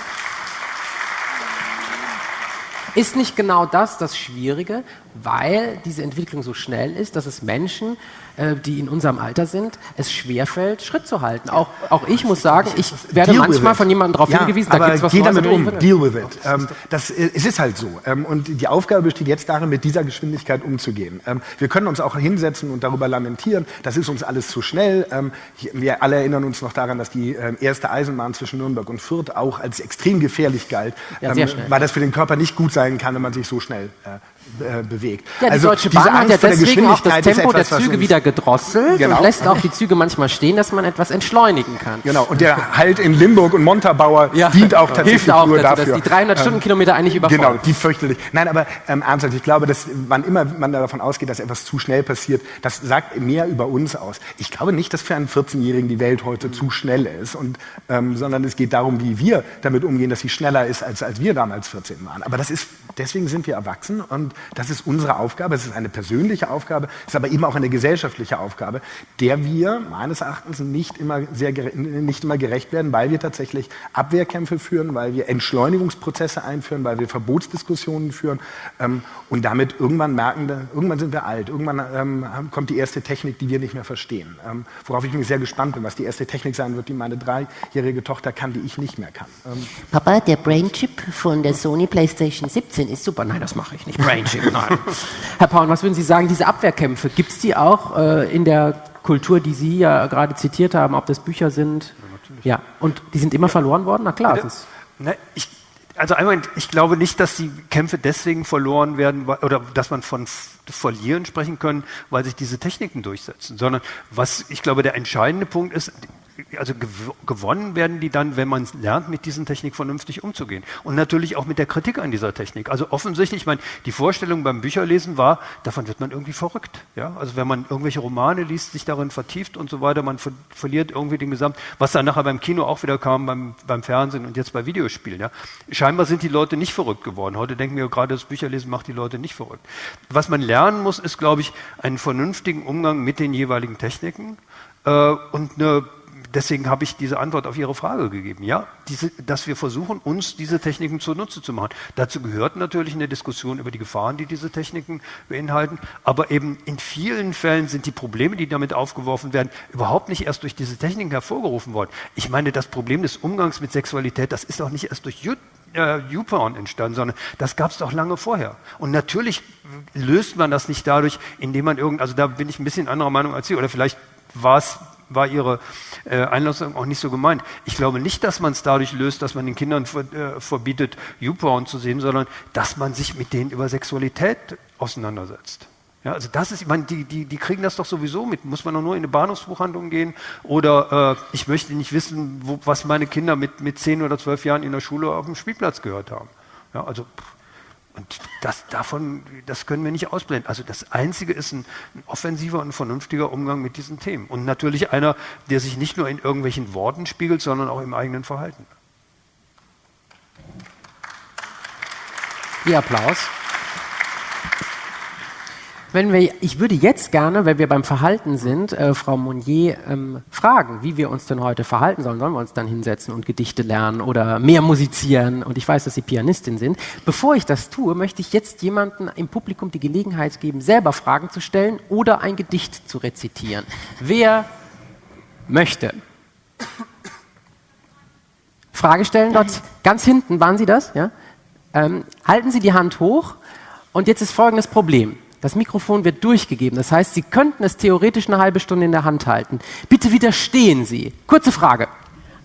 Ist nicht genau das das Schwierige, weil diese Entwicklung so schnell ist, dass es Menschen, äh, die in unserem Alter sind, es schwerfällt, Schritt zu halten. Auch, auch ich muss sagen, ich werde Deal manchmal von jemandem darauf ja, hingewiesen, da gibt es was geh damit um, deal with it. Ähm, das, äh, es ist halt so. Ähm, und die Aufgabe besteht jetzt darin, mit dieser Geschwindigkeit umzugehen. Ähm, wir können uns auch hinsetzen und darüber lamentieren, das ist uns alles zu schnell. Ähm, wir alle erinnern uns noch daran, dass die erste Eisenbahn zwischen Nürnberg und Fürth auch als extrem gefährlich galt, Ja, weil das für den Körper nicht gut sein kann, wenn man sich so schnell äh, äh, bewegt. Ja, die Also Deutsche diese Bahn hat ja der deswegen auch das Tempo der etwas, was Züge wieder gedrosselt Genau. und lässt auch die Züge manchmal stehen, dass man etwas entschleunigen kann. Genau, und der Halt in Limburg und Montabaur dient auch tatsächlich hilft auch nur dazu, dafür. dass die 300 Ähm, Stundenkilometer eigentlich überfordern. Genau, die fürchterlich. Nein, aber ähm, ernsthaft, ich glaube, dass wann immer man davon ausgeht, dass etwas zu schnell passiert, das sagt mehr über uns aus. Ich glaube nicht, dass für einen 14-Jährigen die Welt heute zu schnell ist, und, ähm, sondern es geht darum, wie wir damit umgehen, dass sie schneller ist, als, als wir damals 14 waren. Aber das ist, deswegen sind wir erwachsen und das ist unsere Aufgabe. Es ist eine persönliche Aufgabe, es ist aber eben auch eine gesellschaftliche Aufgabe, der wir meines Erachtens nicht immer, sehr, nicht immer gerecht werden, weil wir tatsächlich Abwehrkämpfe führen, weil wir Entschleunigungsprozesse einführen, weil wir Verbotsdiskussionen führen ähm, und damit irgendwann merken, da- irgendwann sind wir alt, irgendwann ähm, kommt die erste Technik, die wir nicht mehr verstehen. Ähm, worauf ich mich sehr gespannt bin, was die erste Technik sein wird, die meine dreijährige Tochter kann, die ich nicht mehr kann. Ähm, Papa, der Brainchip von der Sony PlayStation 17 ist super. Nein, das mache ich nicht. Nein. Herr Paul, was würden Sie sagen, diese Abwehrkämpfe, gibt es die auch äh, in der Kultur, die Sie ja gerade zitiert haben, ob das Bücher sind? Ja, und die sind immer verloren worden? Na klar. Ne, ich, also einmal, ich glaube nicht, dass die Kämpfe deswegen verloren werden oder dass man von Verlieren sprechen können, weil sich diese Techniken durchsetzen, sondern was ich glaube der entscheidende Punkt ist, also gew gewonnen werden die dann, wenn man lernt, mit diesen Technik vernünftig umzugehen. Und natürlich auch mit der Kritik an dieser Technik. Also offensichtlich, ich meine, die Vorstellung beim Bücherlesen war, davon wird man irgendwie verrückt. Ja? Also wenn man irgendwelche Romane liest, sich darin vertieft und so weiter, man ver verliert irgendwie den Gesamt, was dann nachher beim Kino auch wieder kam, beim, beim Fernsehen und jetzt bei Videospielen. Ja? Scheinbar sind die Leute nicht verrückt geworden. Heute denken wir gerade, das Bücherlesen macht die Leute nicht verrückt. Was man lernen muss, ist, glaube ich, einen vernünftigen Umgang mit den jeweiligen Techniken äh, und eine deswegen habe ich diese Antwort auf Ihre Frage gegeben. Ja, diese, dass wir versuchen, uns diese Techniken zunutze zu machen. Dazu gehört natürlich eine Diskussion über die Gefahren, die diese Techniken beinhalten. Aber eben in vielen Fällen sind die Probleme, die damit aufgeworfen werden, überhaupt nicht erst durch diese Techniken hervorgerufen worden. Ich meine, das Problem des Umgangs mit Sexualität, das ist auch nicht erst durch äh, entstanden, sondern das gab es doch lange vorher. Und natürlich löst man das nicht dadurch, indem man irgend, also da bin ich ein bisschen anderer Meinung als Sie, oder vielleicht war es war Ihre äh, Einlassung auch nicht so gemeint. Ich glaube nicht, dass man es dadurch löst, dass man den Kindern ver, äh, verbietet, YouPorn zu sehen, sondern dass man sich mit denen über Sexualität auseinandersetzt. Ja, also das ist, ich meine, die, die, die kriegen das doch sowieso mit. Muss man doch nur in eine Bahnhofsbuchhandlung gehen oder äh, ich möchte nicht wissen, wo, was meine Kinder mit, mit 10 oder 12 Jahren in der Schule auf dem Spielplatz gehört haben. Ja, also pff, und das, davon, das können wir nicht ausblenden. Also das Einzige ist ein, ein offensiver und vernünftiger Umgang mit diesen Themen. Und natürlich einer, der sich nicht nur in irgendwelchen Worten spiegelt, sondern auch im eigenen Verhalten. Ihr Applaus. Wenn wir, ich würde jetzt gerne, wenn wir beim Verhalten sind, äh, Frau Monnier ähm, fragen, wie wir uns denn heute verhalten sollen. Sollen wir uns dann hinsetzen und Gedichte lernen oder mehr musizieren? Und ich weiß, dass Sie Pianistin sind. Bevor ich das tue, möchte ich jetzt jemandem im Publikum die Gelegenheit geben, selber Fragen zu stellen oder ein Gedicht zu rezitieren. Wer möchte? Frage stellen dort ganz hinten, waren Sie das? Ja? Ähm, halten Sie die Hand hoch und jetzt ist folgendes Problem. Das Mikrofon wird durchgegeben. Das heißt, Sie könnten es theoretisch eine halbe Stunde in der Hand halten. Bitte widerstehen Sie. Kurze Frage.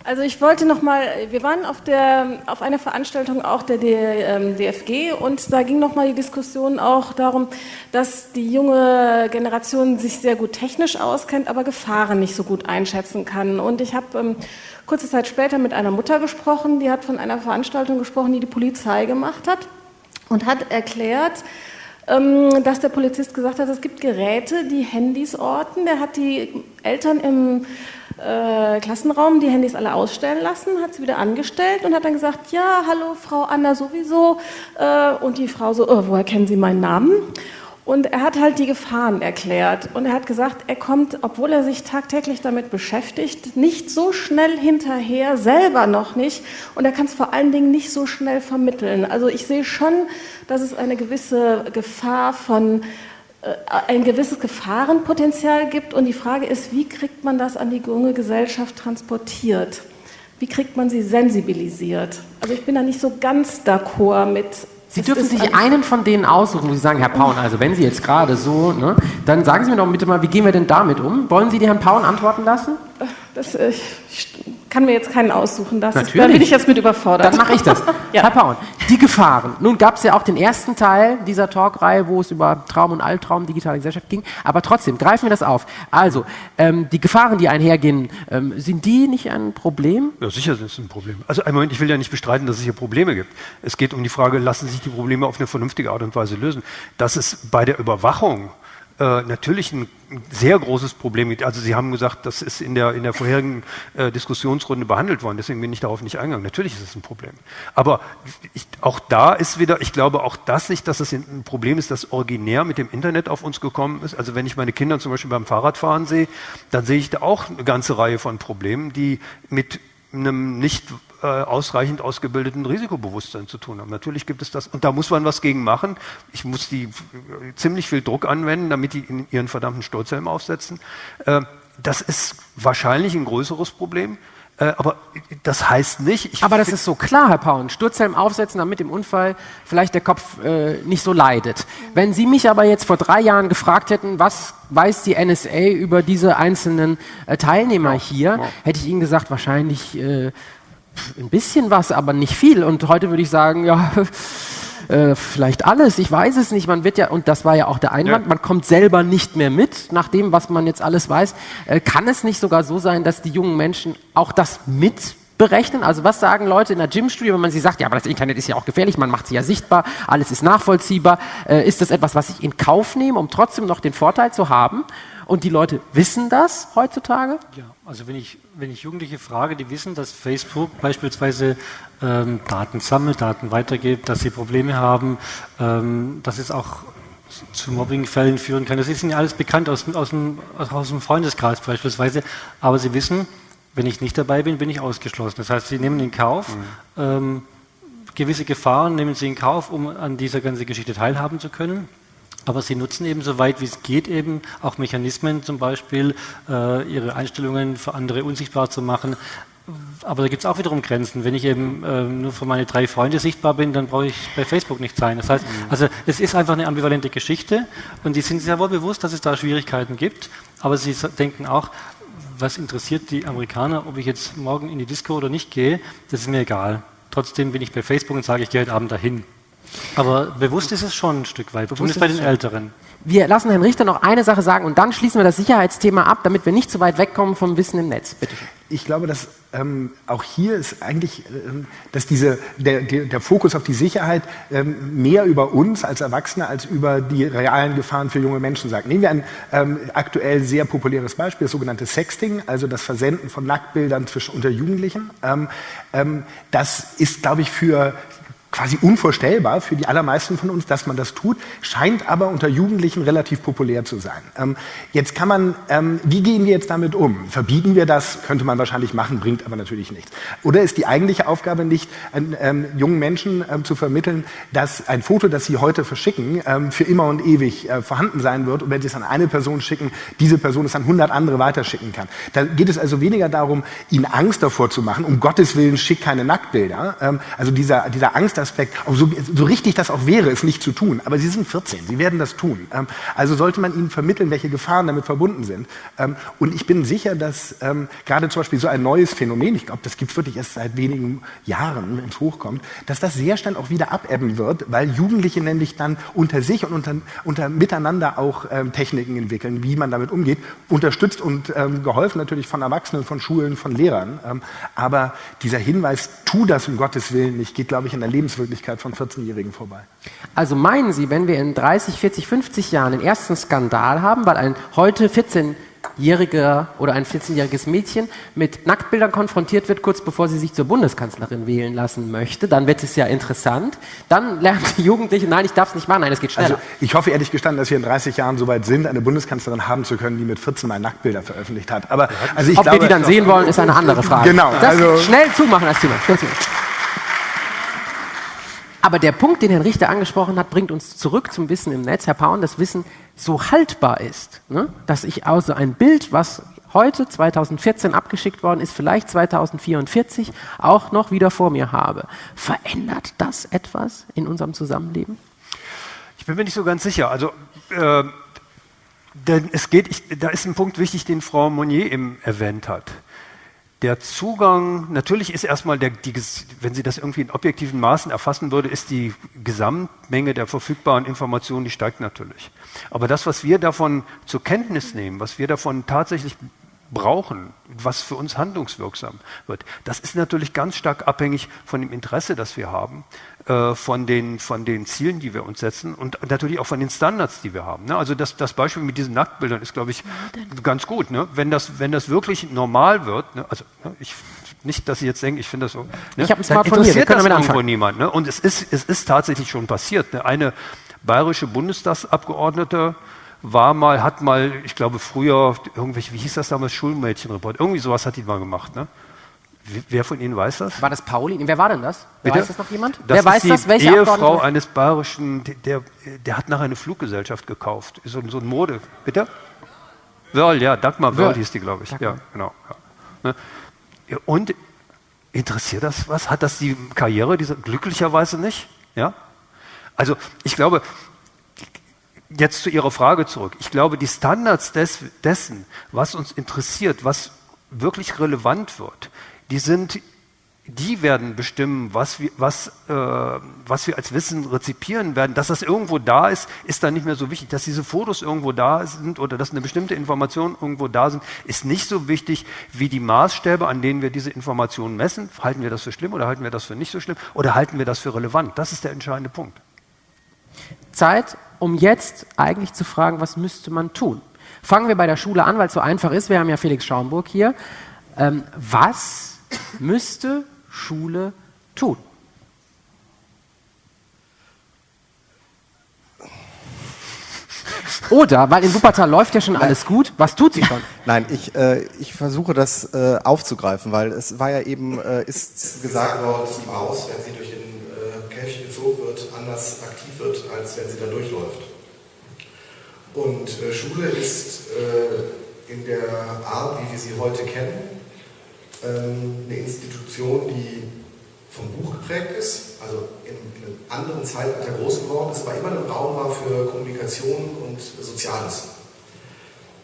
Also ich wollte noch mal, wir waren auf, der, auf einer Veranstaltung auch der DFG ähm, und da ging noch mal die Diskussion auch darum, dass die junge Generation sich sehr gut technisch auskennt, aber Gefahren nicht so gut einschätzen kann. Und ich habe ähm, kurze Zeit später mit einer Mutter gesprochen, die hat von einer Veranstaltung gesprochen, die die Polizei gemacht hat und hat erklärt, dass der Polizist gesagt hat, es gibt Geräte, die Handys orten. Der hat die Eltern im äh, Klassenraum die Handys alle ausstellen lassen, hat sie wieder angestellt und hat dann gesagt, ja, hallo Frau Anna sowieso. Äh, und die Frau so, oh, woher kennen Sie meinen Namen? Und er hat halt die Gefahren erklärt. Und er hat gesagt, er kommt, obwohl er sich tagtäglich damit beschäftigt, nicht so schnell hinterher, selber noch nicht. Und er kann es vor allen Dingen nicht so schnell vermitteln. Also ich sehe schon, dass es eine gewisse Gefahr von äh, ein gewisses Gefahrenpotenzial gibt. Und die Frage ist, wie kriegt man das an die junge Gesellschaft transportiert? Wie kriegt man sie sensibilisiert? Also ich bin da nicht so ganz d'accord mit Sie dürfen sich einen von denen aussuchen, wo Sie sagen, Herr Paun, also wenn Sie jetzt gerade so, ne, dann sagen Sie mir doch bitte mal, wie gehen wir denn damit um? Wollen Sie die Herrn Paun antworten lassen? Das, äh, ich kann mir jetzt keinen aussuchen. Das Natürlich. Ist, da bin ich jetzt mit überfordert. Dann mache ich das. ja. Herr Paun, die Gefahren. Nun gab es ja auch den ersten Teil dieser Talkreihe, wo es über Traum und Albtraum, digitale Gesellschaft ging. Aber trotzdem, greifen wir das auf. Also, ähm, die Gefahren, die einhergehen, ähm, sind die nicht ein Problem? Ja, sicher sind es ein Problem. Also, einen Moment, ich will ja nicht bestreiten, dass es hier Probleme gibt. Es geht um die Frage, lassen sich die Probleme auf eine vernünftige Art und Weise lösen. Dass es bei der Überwachung äh, natürlich ein sehr großes Problem gibt. Also Sie haben gesagt, das ist in der, in der vorherigen äh, Diskussionsrunde behandelt worden, deswegen bin ich darauf nicht eingegangen. Natürlich ist es ein Problem. Aber ich, auch da ist wieder, ich glaube auch das nicht, dass es ein Problem ist, das originär mit dem Internet auf uns gekommen ist. Also wenn ich meine Kinder zum Beispiel beim Fahrradfahren sehe, dann sehe ich da auch eine ganze Reihe von Problemen, die mit einem nicht ausreichend ausgebildeten Risikobewusstsein zu tun haben. Natürlich gibt es das und da muss man was gegen machen. Ich muss die äh, ziemlich viel Druck anwenden, damit die in ihren verdammten Sturzhelm aufsetzen. Äh, das ist wahrscheinlich ein größeres Problem. Äh, aber das heißt nicht. aber das ist so klar, Herr Paun. Sturzhelm aufsetzen, damit im Unfall vielleicht der Kopf äh, nicht so leidet. Wenn Sie mich aber jetzt vor drei Jahren gefragt hätten, was weiß die NSA über diese einzelnen äh, Teilnehmer ja, hier, ja. hätte ich Ihnen gesagt, wahrscheinlich äh, ein bisschen was, aber nicht viel. Und heute würde ich sagen, ja. Äh, vielleicht alles, ich weiß es nicht. Man wird ja, und das war ja auch der Einwand, ja. man kommt selber nicht mehr mit, nach dem, was man jetzt alles weiß. Äh, kann es nicht sogar so sein, dass die jungen Menschen auch das mit berechnen? Also was sagen Leute in der Gymstudie, wenn man sie sagt, ja, aber das Internet ist ja auch gefährlich, man macht sie ja sichtbar, alles ist nachvollziehbar. Äh, ist das etwas, was ich in Kauf nehme, um trotzdem noch den Vorteil zu haben? Und die Leute wissen das heutzutage? Ja, also wenn ich, wenn ich Jugendliche frage, die wissen, dass Facebook beispielsweise ähm, Daten sammelt, Daten weitergibt, dass sie Probleme haben, ähm, dass es auch zu Mobbingfällen führen kann. Das ist ihnen alles bekannt aus, aus, dem, aus dem Freundeskreis beispielsweise. Aber sie wissen, wenn ich nicht dabei bin, bin ich ausgeschlossen. Das heißt, sie nehmen in Kauf, mhm. ähm, gewisse Gefahren nehmen sie in Kauf, um an dieser ganzen Geschichte teilhaben zu können. Aber sie nutzen eben so weit wie es geht eben auch Mechanismen, zum Beispiel äh, ihre Einstellungen für andere unsichtbar zu machen. Aber da gibt es auch wiederum Grenzen. Wenn ich eben äh, nur für meine drei Freunde sichtbar bin, dann brauche ich bei Facebook nicht sein. Das heißt, mhm. also es ist einfach eine ambivalente Geschichte und die sind sehr wohl bewusst, dass es da Schwierigkeiten gibt. Aber sie denken auch, was interessiert die Amerikaner, ob ich jetzt morgen in die Disco oder nicht gehe, das ist mir egal. Trotzdem bin ich bei Facebook und sage, ich gehe heute Abend dahin. Aber bewusst ist es schon ein Stück weit, zumindest bei den Älteren. Wir lassen Herrn Richter noch eine Sache sagen und dann schließen wir das Sicherheitsthema ab, damit wir nicht zu weit wegkommen vom Wissen im Netz. Bitte. Ich glaube, dass ähm, auch hier ist eigentlich, ähm, dass diese, der, der, der, Fokus auf die Sicherheit ähm, mehr über uns als Erwachsene als über die realen Gefahren für junge Menschen sagt. Nehmen wir ein ähm, aktuell sehr populäres Beispiel, das sogenannte Sexting, also das Versenden von Nacktbildern zwischen, unter Jugendlichen. Ähm, ähm, das ist, glaube ich, für quasi unvorstellbar für die allermeisten von uns, dass man das tut, scheint aber unter Jugendlichen relativ populär zu sein. Ähm, jetzt kann man, ähm, wie gehen wir jetzt damit um? Verbieten wir das? Könnte man wahrscheinlich machen, bringt aber natürlich nichts. Oder ist die eigentliche Aufgabe nicht, ähm, jungen Menschen ähm, zu vermitteln, dass ein Foto, das sie heute verschicken, ähm, für immer und ewig äh, vorhanden sein wird und wenn sie es an eine Person schicken, diese Person es an 100 andere weiterschicken kann. Da geht es also weniger darum, ihnen Angst davor zu machen, um Gottes Willen schick keine Nacktbilder. Ähm, also dieser, dieser Angstaspekt, so, so richtig das auch wäre, es nicht zu tun. Aber sie sind 14, sie werden das tun. Ähm, also sollte man ihnen vermitteln, welche Gefahren damit verbunden sind. Ähm, und ich bin sicher, dass ähm, gerade zum Beispiel so ein neues Phänomen, ich glaube, das gibt es wirklich erst seit wenigen Jahren, wenn es hochkommt, dass das sehr schnell auch wieder abebben wird, weil Jugendliche nämlich dann unter sich und unter, unter miteinander auch Techniken entwickeln, wie man damit umgeht, unterstützt und geholfen natürlich von Erwachsenen, von Schulen, von Lehrern. Aber dieser Hinweis, tu das um Gottes Willen nicht, geht, glaube ich, in der Lebenswirklichkeit von 14-Jährigen vorbei. Also meinen Sie, wenn wir in 30, 40, 50 Jahren den ersten Skandal haben, weil ein heute 14 jähriger oder ein 14-jähriges Mädchen mit Nacktbildern konfrontiert wird, kurz bevor sie sich zur Bundeskanzlerin wählen lassen möchte, dann wird es ja interessant. Dann lernt die Jugendliche, nein, ich darf es nicht machen, nein, es geht schneller. Also ich hoffe ehrlich gestanden, dass wir in 30 Jahren so weit sind, eine Bundeskanzlerin haben zu können, die mit 14 mal Nacktbilder veröffentlicht hat. Aber also ich Ob glaube, wir die dann sehen wollen, ist eine andere Frage. Genau. Das Also, schnell zumachen, das Thema. Schnell zumachen. Aber der Punkt, den Herr Richter angesprochen hat, bringt uns zurück zum Wissen im Netz, Herr Paun, das Wissen so haltbar ist, ne? dass ich also ein Bild, was heute 2014 abgeschickt worden ist, vielleicht 2044 auch noch wieder vor mir habe. Verändert das etwas in unserem Zusammenleben? Ich bin mir nicht so ganz sicher. Also, äh, denn es geht, ich, da ist ein Punkt wichtig, den Frau Monnier eben erwähnt hat. Der Zugang, natürlich ist erstmal, der, die, wenn sie das irgendwie in objektiven Maßen erfassen würde, ist die Gesamtmenge der verfügbaren Informationen, die steigt natürlich. Aber das, was wir davon zur Kenntnis nehmen, was wir davon tatsächlich brauchen, was für uns handlungswirksam wird, das ist natürlich ganz stark abhängig von dem Interesse, das wir haben, äh, von, den, von den Zielen, die wir uns setzen und natürlich auch von den Standards, die wir haben. Ne? Also das, das Beispiel mit diesen Nacktbildern ist, glaube ich, ganz gut. Ne? Wenn, das, wenn das wirklich normal wird, ne? also ne, ich nicht, dass Sie jetzt denken, ich finde das so. Ne? Ich hab ein Smartphone hier, wir interessiert können das damit irgendwo anfangen. niemand. Ne? Und es ist, es ist tatsächlich schon passiert. Ne? Eine bayerische Bundestagsabgeordnete war mal, hat mal, ich glaube früher, irgendwelche, wie hieß das damals, Schulmädchenreport, irgendwie sowas hat die mal gemacht. Ne? Wer von Ihnen weiß das? War das Pauli? Wer war denn das? Bitte? weiß das noch jemand? Das Wer ist weiß die das? Welche Ehefrau Abgeordnete? eines bayerischen, der, der, hat nachher eine Fluggesellschaft gekauft. So, so ein Mode. Bitte? Wörl, ja, Dagmar Wörl hieß die, glaube ich. Ja, genau. Ja. Ne? Und interessiert das was? Hat das die Karriere dieser, glücklicherweise nicht? Ja? Also ich glaube, jetzt zu Ihrer Frage zurück. Ich glaube, die Standards des, dessen, was uns interessiert, was wirklich relevant wird, die sind, die werden bestimmen, was wir, was, äh, was wir als Wissen rezipieren werden. Dass das irgendwo da ist, ist dann nicht mehr so wichtig. Dass diese Fotos irgendwo da sind oder dass eine bestimmte Information irgendwo da sind, ist nicht so wichtig wie die Maßstäbe, an denen wir diese Informationen messen. Halten wir das für schlimm oder halten wir das für nicht so schlimm oder halten wir das für relevant? Das ist der entscheidende Punkt. Zeit, um jetzt eigentlich zu fragen, was müsste man tun? Fangen wir bei der Schule an, weil es so einfach ist. Wir haben ja Felix Schaumburg hier. Ähm, was müsste Schule tun? Oder, weil in Wuppertal läuft ja schon alles gut, was tut sie schon? Nein, ich, äh, ich versuche das äh, aufzugreifen, weil es war ja eben, äh, ist gesagt worden, dass die Maus, wenn sie durch den äh, Käfig gezogen wird, anders aktiv wird, als wenn sie da durchläuft. Und äh, Schule ist äh, in der Art, wie wir sie heute kennen, eine Institution, die vom Buch geprägt ist, also in, in einem anderen Zeitalter groß geworden ist, aber immer ein Raum war für Kommunikation und Soziales.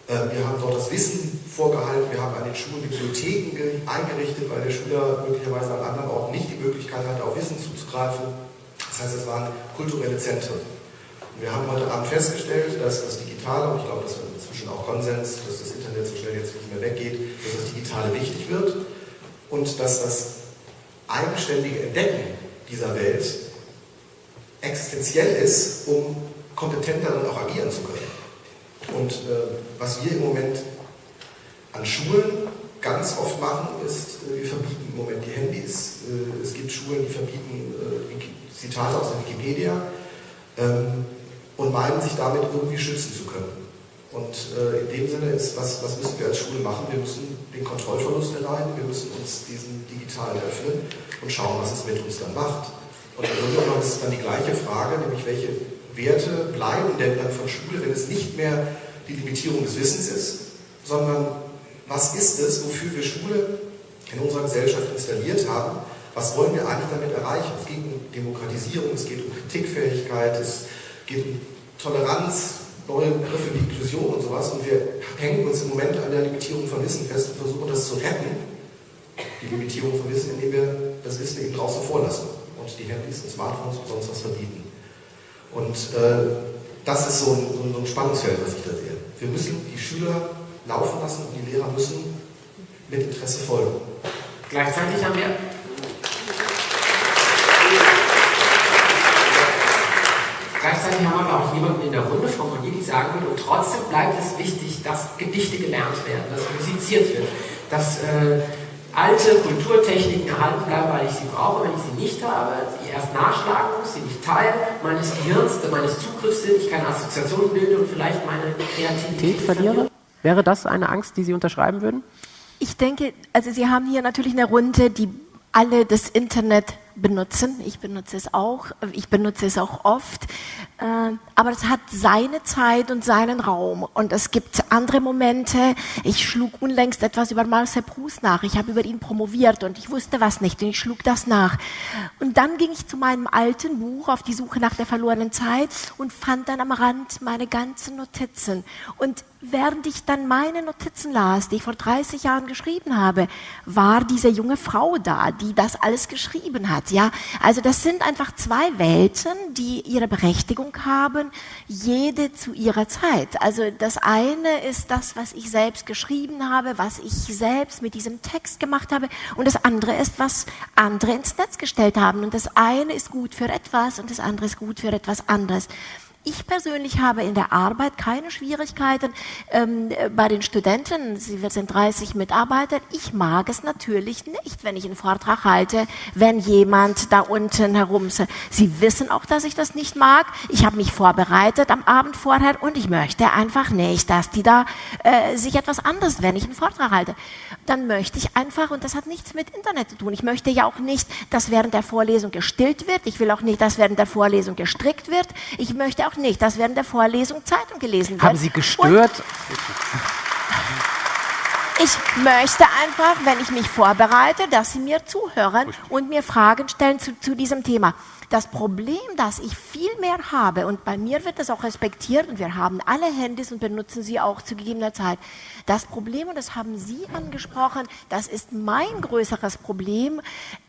Äh, Wir haben dort das Wissen vorgehalten, wir haben an den Schulen Bibliotheken ge- eingerichtet, weil der Schüler möglicherweise an anderen Orten nicht die Möglichkeit hatte, auf Wissen zuzugreifen. Das heißt, es waren kulturelle Zentren. Wir haben heute Abend festgestellt, dass das Digitale, und ich glaube, das ist inzwischen auch Konsens, dass das Internet so schnell jetzt nicht mehr weggeht, dass das Digitale wichtig wird und dass das eigenständige Entdecken dieser Welt existenziell ist, um kompetenter dann auch agieren zu können. Und äh, was wir im Moment an Schulen ganz oft machen, ist, äh, wir verbieten im Moment die Handys. Äh, es gibt Schulen, die verbieten äh, Zitate aus der Wikipedia ähm, und meinen, sich damit irgendwie schützen zu können. Und in dem Sinne ist, was, was müssen wir als Schule machen? Wir müssen den Kontrollverlust erleiden, wir müssen uns diesen digitalen öffnen und schauen, was es mit uns dann macht. Und im Grunde ist es dann die gleiche Frage, nämlich welche Werte bleiben denn dann von Schule, wenn es nicht mehr die Limitierung des Wissens ist, sondern was ist es, wofür wir Schule in unserer Gesellschaft installiert haben? Was wollen wir eigentlich damit erreichen? Es geht um Demokratisierung, es geht um Kritikfähigkeit, es geht Toleranz, neue Begriffe wie Inklusion und sowas. Und wir hängen uns im Moment an der Limitierung von Wissen fest und versuchen das zu retten, die Limitierung von Wissen, indem wir das Wissen eben draußen vorlassen und die Handys und Smartphones und sonst was verbieten. Und äh, das ist so ein, so ein Spannungsfeld, was ich da sehe. Wir müssen die Schüler laufen lassen und die Lehrer müssen mit Interesse folgen. Gleichzeitig haben wir Gleichzeitig haben wir auch jemanden in der Runde, Frau Monnier, die sagen würde, und trotzdem bleibt es wichtig, dass Gedichte gelernt werden, dass musiziert wird, dass äh, alte Kulturtechniken erhalten bleiben, weil ich sie brauche, wenn ich sie nicht habe, die erst nachschlagen muss, sie nicht Teil meines Gehirns, meines Zugriffs sind, ich keine Assoziationen bilde und vielleicht meine Kreativität verliere? Wäre das eine Angst, die Sie unterschreiben würden? Ich denke, also Sie haben hier natürlich eine Runde, die alle das Internet benutzen. Ich benutze es auch. Ich benutze es auch oft. Äh, aber es hat seine Zeit und seinen Raum. Und es gibt andere Momente. Ich schlug unlängst etwas über Marcel Proust nach. Ich habe über ihn promoviert und ich wusste was nicht und ich schlug das nach. Und dann ging ich zu meinem alten Buch auf die Suche nach der verlorenen Zeit und fand dann am Rand meine ganzen Notizen. Und während ich dann meine Notizen las, die ich vor 30 Jahren geschrieben habe, war diese junge Frau da, die das alles geschrieben hat. Ja, also das sind einfach zwei Welten, die ihre Berechtigung haben, jede zu ihrer Zeit. Also das eine ist das, was ich selbst geschrieben habe, was ich selbst mit diesem Text gemacht habe, und das andere ist, was andere ins Netz gestellt haben. Und das eine ist gut für etwas und das andere ist gut für etwas anderes. Ich persönlich habe in der Arbeit keine Schwierigkeiten ähm, bei den Studenten. Sie sind 30 Mitarbeiter. Ich mag es natürlich nicht, wenn ich einen Vortrag halte, wenn jemand da unten herum. Sie wissen auch, dass ich das nicht mag. Ich habe mich vorbereitet am Abend vorher und ich möchte einfach nicht, dass die da äh, sich etwas anderes, wenn ich einen Vortrag halte. Dann möchte ich einfach, und das hat nichts mit Internet zu tun, ich möchte ja auch nicht, dass während der Vorlesung gestillt wird. Ich will auch nicht, dass während der Vorlesung gestrickt wird. Ich möchte auch auch nicht, dass während der Vorlesung Zeitung gelesen wird. Haben Sie gestört? Und ich möchte einfach, wenn ich mich vorbereite, dass Sie mir zuhören und mir Fragen stellen zu, zu diesem Thema. Das Problem, das ich viel mehr habe, und bei mir wird das auch respektiert, und wir haben alle Handys und benutzen sie auch zu gegebener Zeit. Das Problem, und das haben Sie angesprochen, das ist mein größeres Problem,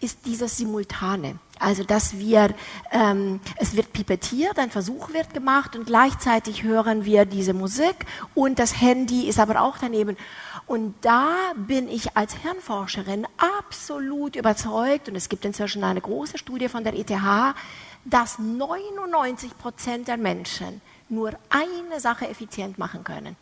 ist dieses Simultane. Also, dass wir, ähm, es wird pipettiert, ein Versuch wird gemacht und gleichzeitig hören wir diese Musik und das Handy ist aber auch daneben. Und da bin ich als Hirnforscherin absolut überzeugt, und es gibt inzwischen eine große Studie von der ETH, dass 99 Prozent der Menschen nur eine Sache effizient machen können.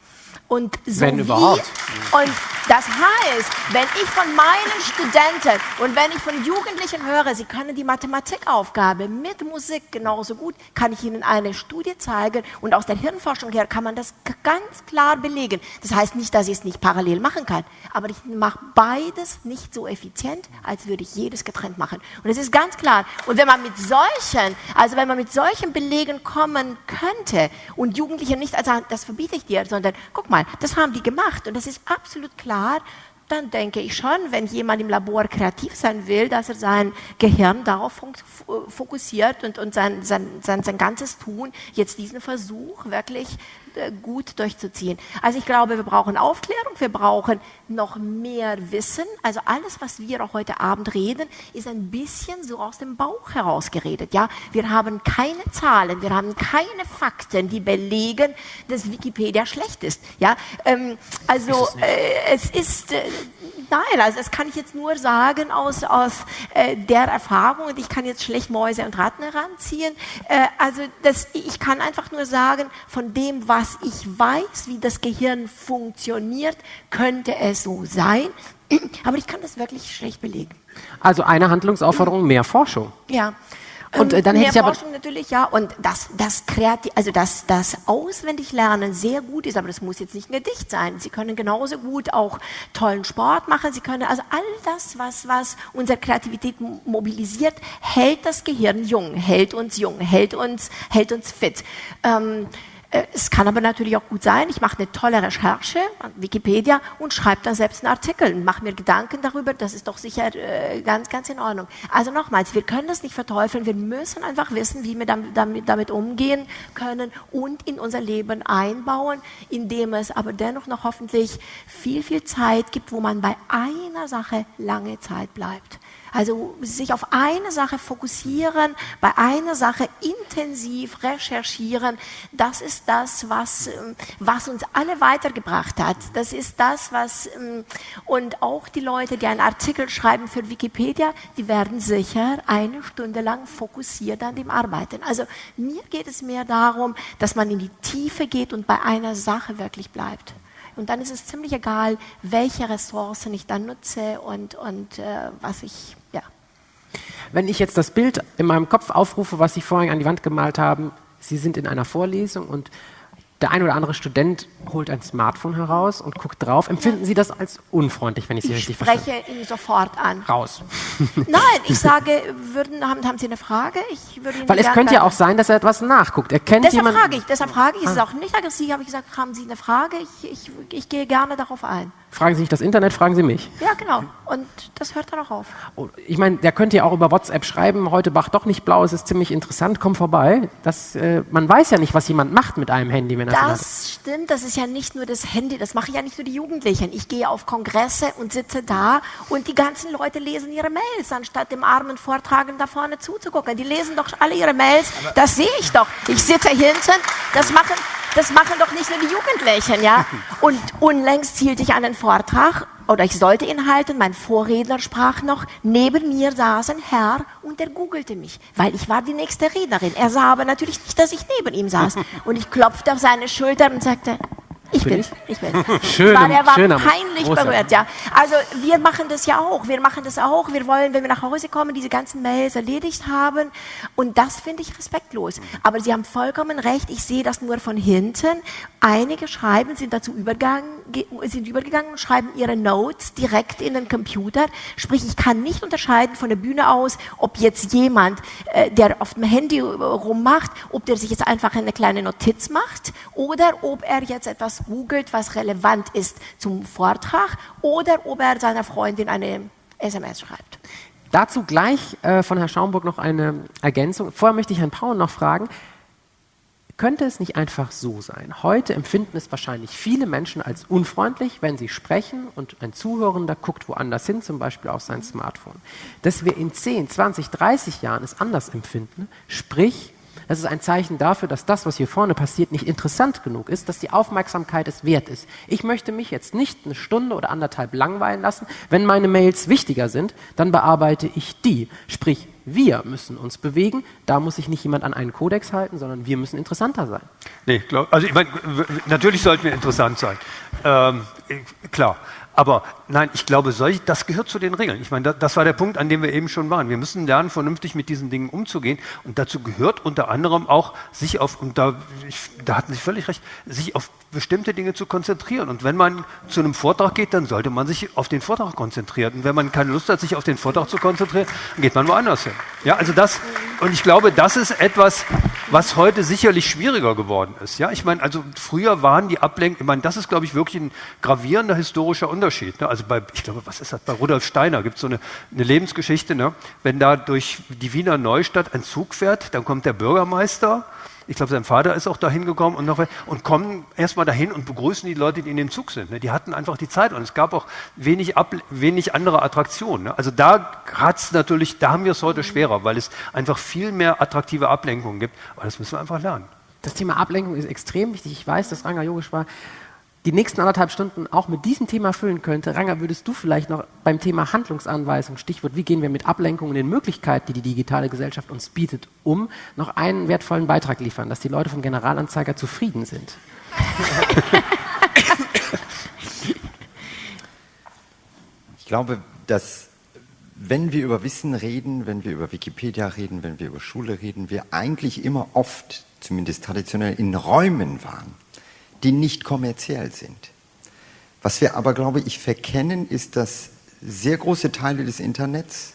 Und so wenn überhaupt. Und das heißt, wenn ich von meinen Studenten und wenn ich von Jugendlichen höre, sie können die Mathematikaufgabe mit Musik genauso gut, kann ich ihnen eine Studie zeigen und aus der Hirnforschung her kann man das ganz klar belegen. Das heißt nicht, dass ich es nicht parallel machen kann, aber ich mache beides nicht so effizient, als würde ich jedes getrennt machen. Und es ist ganz klar. Und wenn man mit solchen, also wenn man mit solchen Belegen kommen könnte und Jugendliche nicht, also das verbiete ich dir, sondern guck mal, das haben die gemacht und das ist absolut klar, dann denke ich schon, wenn jemand im Labor kreativ sein will, dass er sein Gehirn darauf fokussiert und, und sein, sein, sein, sein ganzes Tun. Jetzt diesen Versuch wirklich äh, gut durchzuziehen. Also ich glaube, wir brauchen Aufklärung, wir brauchen noch mehr Wissen. Also alles, was wir auch heute Abend reden, ist ein bisschen so aus dem Bauch heraus geredet. Ja, wir haben keine Zahlen, wir haben keine Fakten, die belegen, dass Wikipedia schlecht ist. Ja, ähm, also ist es, äh, es ist äh, Nein, also das kann ich jetzt nur sagen aus, aus äh, der Erfahrung und ich kann jetzt schlecht Mäuse und Ratten heranziehen. Äh, also das, ich kann einfach nur sagen, von dem, was ich weiß, wie das Gehirn funktioniert, könnte es so sein. Aber ich kann das wirklich schlecht belegen. Also eine Handlungsaufforderung, mehr Forschung. Ja. Und, äh, dann mehr hätte ich aber- Forschung natürlich, ja. Und das, das kreativ, also das, das Auswendiglernen sehr gut ist, aber das muss jetzt nicht ein Gedicht sein. Sie können genauso gut auch tollen Sport machen. Sie können also all das, was, was unsere Kreativität mo- mobilisiert, hält das Gehirn jung, hält uns jung, hält uns, hält uns fit. Ähm, äh, es kann aber natürlich auch gut sein, ich mache eine tolle Recherche an Wikipedia und schreibe dann selbst einen Artikel und mache mir Gedanken darüber, das ist doch sicher äh, ganz, ganz in Ordnung. Also nochmals, wir können das nicht verteufeln, wir müssen einfach wissen, wie wir damit, damit, damit umgehen können und in unser Leben einbauen, indem es aber dennoch noch hoffentlich viel, viel Zeit gibt, wo man bei einer Sache lange Zeit bleibt. Also sich auf eine Sache fokussieren, bei einer Sache intensiv recherchieren, das ist das, was, ähm, was uns alle weitergebracht hat. Das ist das, was, ähm, und auch die Leute, die einen Artikel schreiben für Wikipedia, die werden sicher eine Stunde lang fokussiert an dem arbeiten. Also mir geht es mehr darum, dass man in die Tiefe geht und bei einer Sache wirklich bleibt. Und dann ist es ziemlich egal, welche Ressourcen ich dann nutze und, und äh, was ich, ja. Wenn ich jetzt das Bild in meinem Kopf aufrufe, was Sie vorhin an die Wand gemalt haben, Sie sind in einer Vorlesung und der ein oder andere Student holt ein Smartphone heraus und guckt drauf. Empfinden Sie das als unfreundlich, wenn ich Sie Ich richtig verstehe? spreche ihn sofort an. Raus. Nein, ich sage, würden, haben, haben Sie eine Frage? Ich würde Ihnen Weil es könnte ja auch sein, dass er etwas nachguckt. Er kennt Deshalb jemanden. frage ich, deshalb frage ich, es ist Ah. auch nicht aggressiv, habe ich gesagt, haben Sie eine Frage? Ich, ich, ich gehe gerne darauf ein. Fragen Sie nicht das Internet, fragen Sie mich. Ja, genau. Und das hört dann auch auf. Oh, Ich meine, der könnte ja auch über WhatsApp schreiben, heute Bach doch nicht blau, es ist ziemlich interessant, komm vorbei. Das, äh, man weiß ja nicht, was jemand macht mit einem Handy, wenn er hat. Das stimmt, das ist ja nicht nur das Handy, das machen ja nicht nur die Jugendlichen. Ich gehe auf Kongresse und sitze da und die ganzen Leute lesen ihre Mails, anstatt dem armen Vortragenden da vorne zuzugucken. Die lesen doch alle ihre Mails, das sehe ich doch. Ich sitze hinten, das machen, das machen doch nicht nur die Jugendlichen, ja. Und unlängst hielt ich einen Vortrag oder ich sollte ihn halten, mein Vorredner sprach noch, neben mir saß ein Herr und er googelte mich, weil ich war die nächste Rednerin. Er sah aber natürlich nicht, dass ich neben ihm saß. Und ich klopfte auf seine Schulter und sagte, ich Bin bin's, ich bin's. Schöner- war, er war schöner- peinlich großer- berührt, ja. Also wir machen das ja auch, wir machen das auch. Wir wollen, wenn wir nach Hause kommen, diese ganzen Mails erledigt haben. Und das finde ich respektlos. Aber Sie haben vollkommen recht, ich sehe das nur von hinten. Einige schreiben, sind dazu übergegangen, ge- sind übergegangen und schreiben ihre Notes direkt in den Computer. Sprich, ich kann nicht unterscheiden von der Bühne aus, ob jetzt jemand, äh, der auf dem Handy rummacht, ob der sich jetzt einfach eine kleine Notiz macht oder ob er jetzt etwas googelt, was relevant ist zum Vortrag oder ob er seiner Freundin eine SMS schreibt. Dazu gleich äh, von Herrn Schaumburg noch eine Ergänzung. Vorher möchte ich Herrn Pauen noch fragen, könnte es nicht einfach so sein? Heute empfinden es wahrscheinlich viele Menschen als unfreundlich, wenn sie sprechen und ein Zuhörender guckt woanders hin, zum Beispiel auf sein Smartphone. Dass wir in 10, 20, 30 Jahren es anders empfinden, sprich, das ist ein Zeichen dafür, dass das, was hier vorne passiert, nicht interessant genug ist, dass die Aufmerksamkeit es wert ist. Ich möchte mich jetzt nicht eine Stunde oder anderthalb langweilen lassen. Wenn meine Mails wichtiger sind, dann bearbeite ich die. Sprich, wir müssen uns bewegen. Da muss sich nicht jemand an einen Kodex halten, sondern wir müssen interessanter sein. Nee, glaub, also ich meine, natürlich sollten wir interessant sein. Ähm, äh, klar. Aber nein, ich glaube, solch, das gehört zu den Regeln. Ich meine, da, das war der Punkt, an dem wir eben schon waren. Wir müssen lernen, vernünftig mit diesen Dingen umzugehen. Und dazu gehört unter anderem auch, sich auf, und da, ich, da hatten Sie völlig recht, sich auf bestimmte Dinge zu konzentrieren. Und wenn man zu einem Vortrag geht, dann sollte man sich auf den Vortrag konzentrieren. Und wenn man keine Lust hat, sich auf den Vortrag zu konzentrieren, dann geht man woanders hin. Ja, also das, und ich glaube, das ist etwas, was heute sicherlich schwieriger geworden ist. Ja, ich meine, also früher waren die Ablenkungen, ich meine, das ist, glaube ich, wirklich ein gravierender historischer Unterschied. Ne? Also bei, ich glaube, was ist das? Bei Rudolf Steiner gibt es so eine, eine Lebensgeschichte, ne? wenn da durch die Wiener Neustadt ein Zug fährt, dann kommt der Bürgermeister, ich glaube, sein Vater ist auch dahin gekommen und, und kommen erstmal dahin und begrüßen die Leute, die in dem Zug sind. Ne? Die hatten einfach die Zeit und es gab auch wenig, Ab wenig andere Attraktionen. Ne? Also da hat's natürlich, da haben wir es heute schwerer, weil es einfach viel mehr attraktive Ablenkungen gibt. Aber das müssen wir einfach lernen. Das Thema Ablenkung ist extrem wichtig. Ich weiß, dass Ranga Yogeshwar die nächsten anderthalb Stunden auch mit diesem Thema füllen könnte. Ranga, würdest du vielleicht noch beim Thema Handlungsanweisung, Stichwort, wie gehen wir mit Ablenkungen und den Möglichkeiten, die die digitale Gesellschaft uns bietet, um, noch einen wertvollen Beitrag liefern, dass die Leute vom Generalanzeiger zufrieden sind? Ich glaube, dass wenn wir über Wissen reden, wenn wir über Wikipedia reden, wenn wir über Schule reden, wir eigentlich immer oft, zumindest traditionell, in Räumen waren, die nicht kommerziell sind. Was wir aber, glaube ich, verkennen, ist, dass sehr große Teile des Internets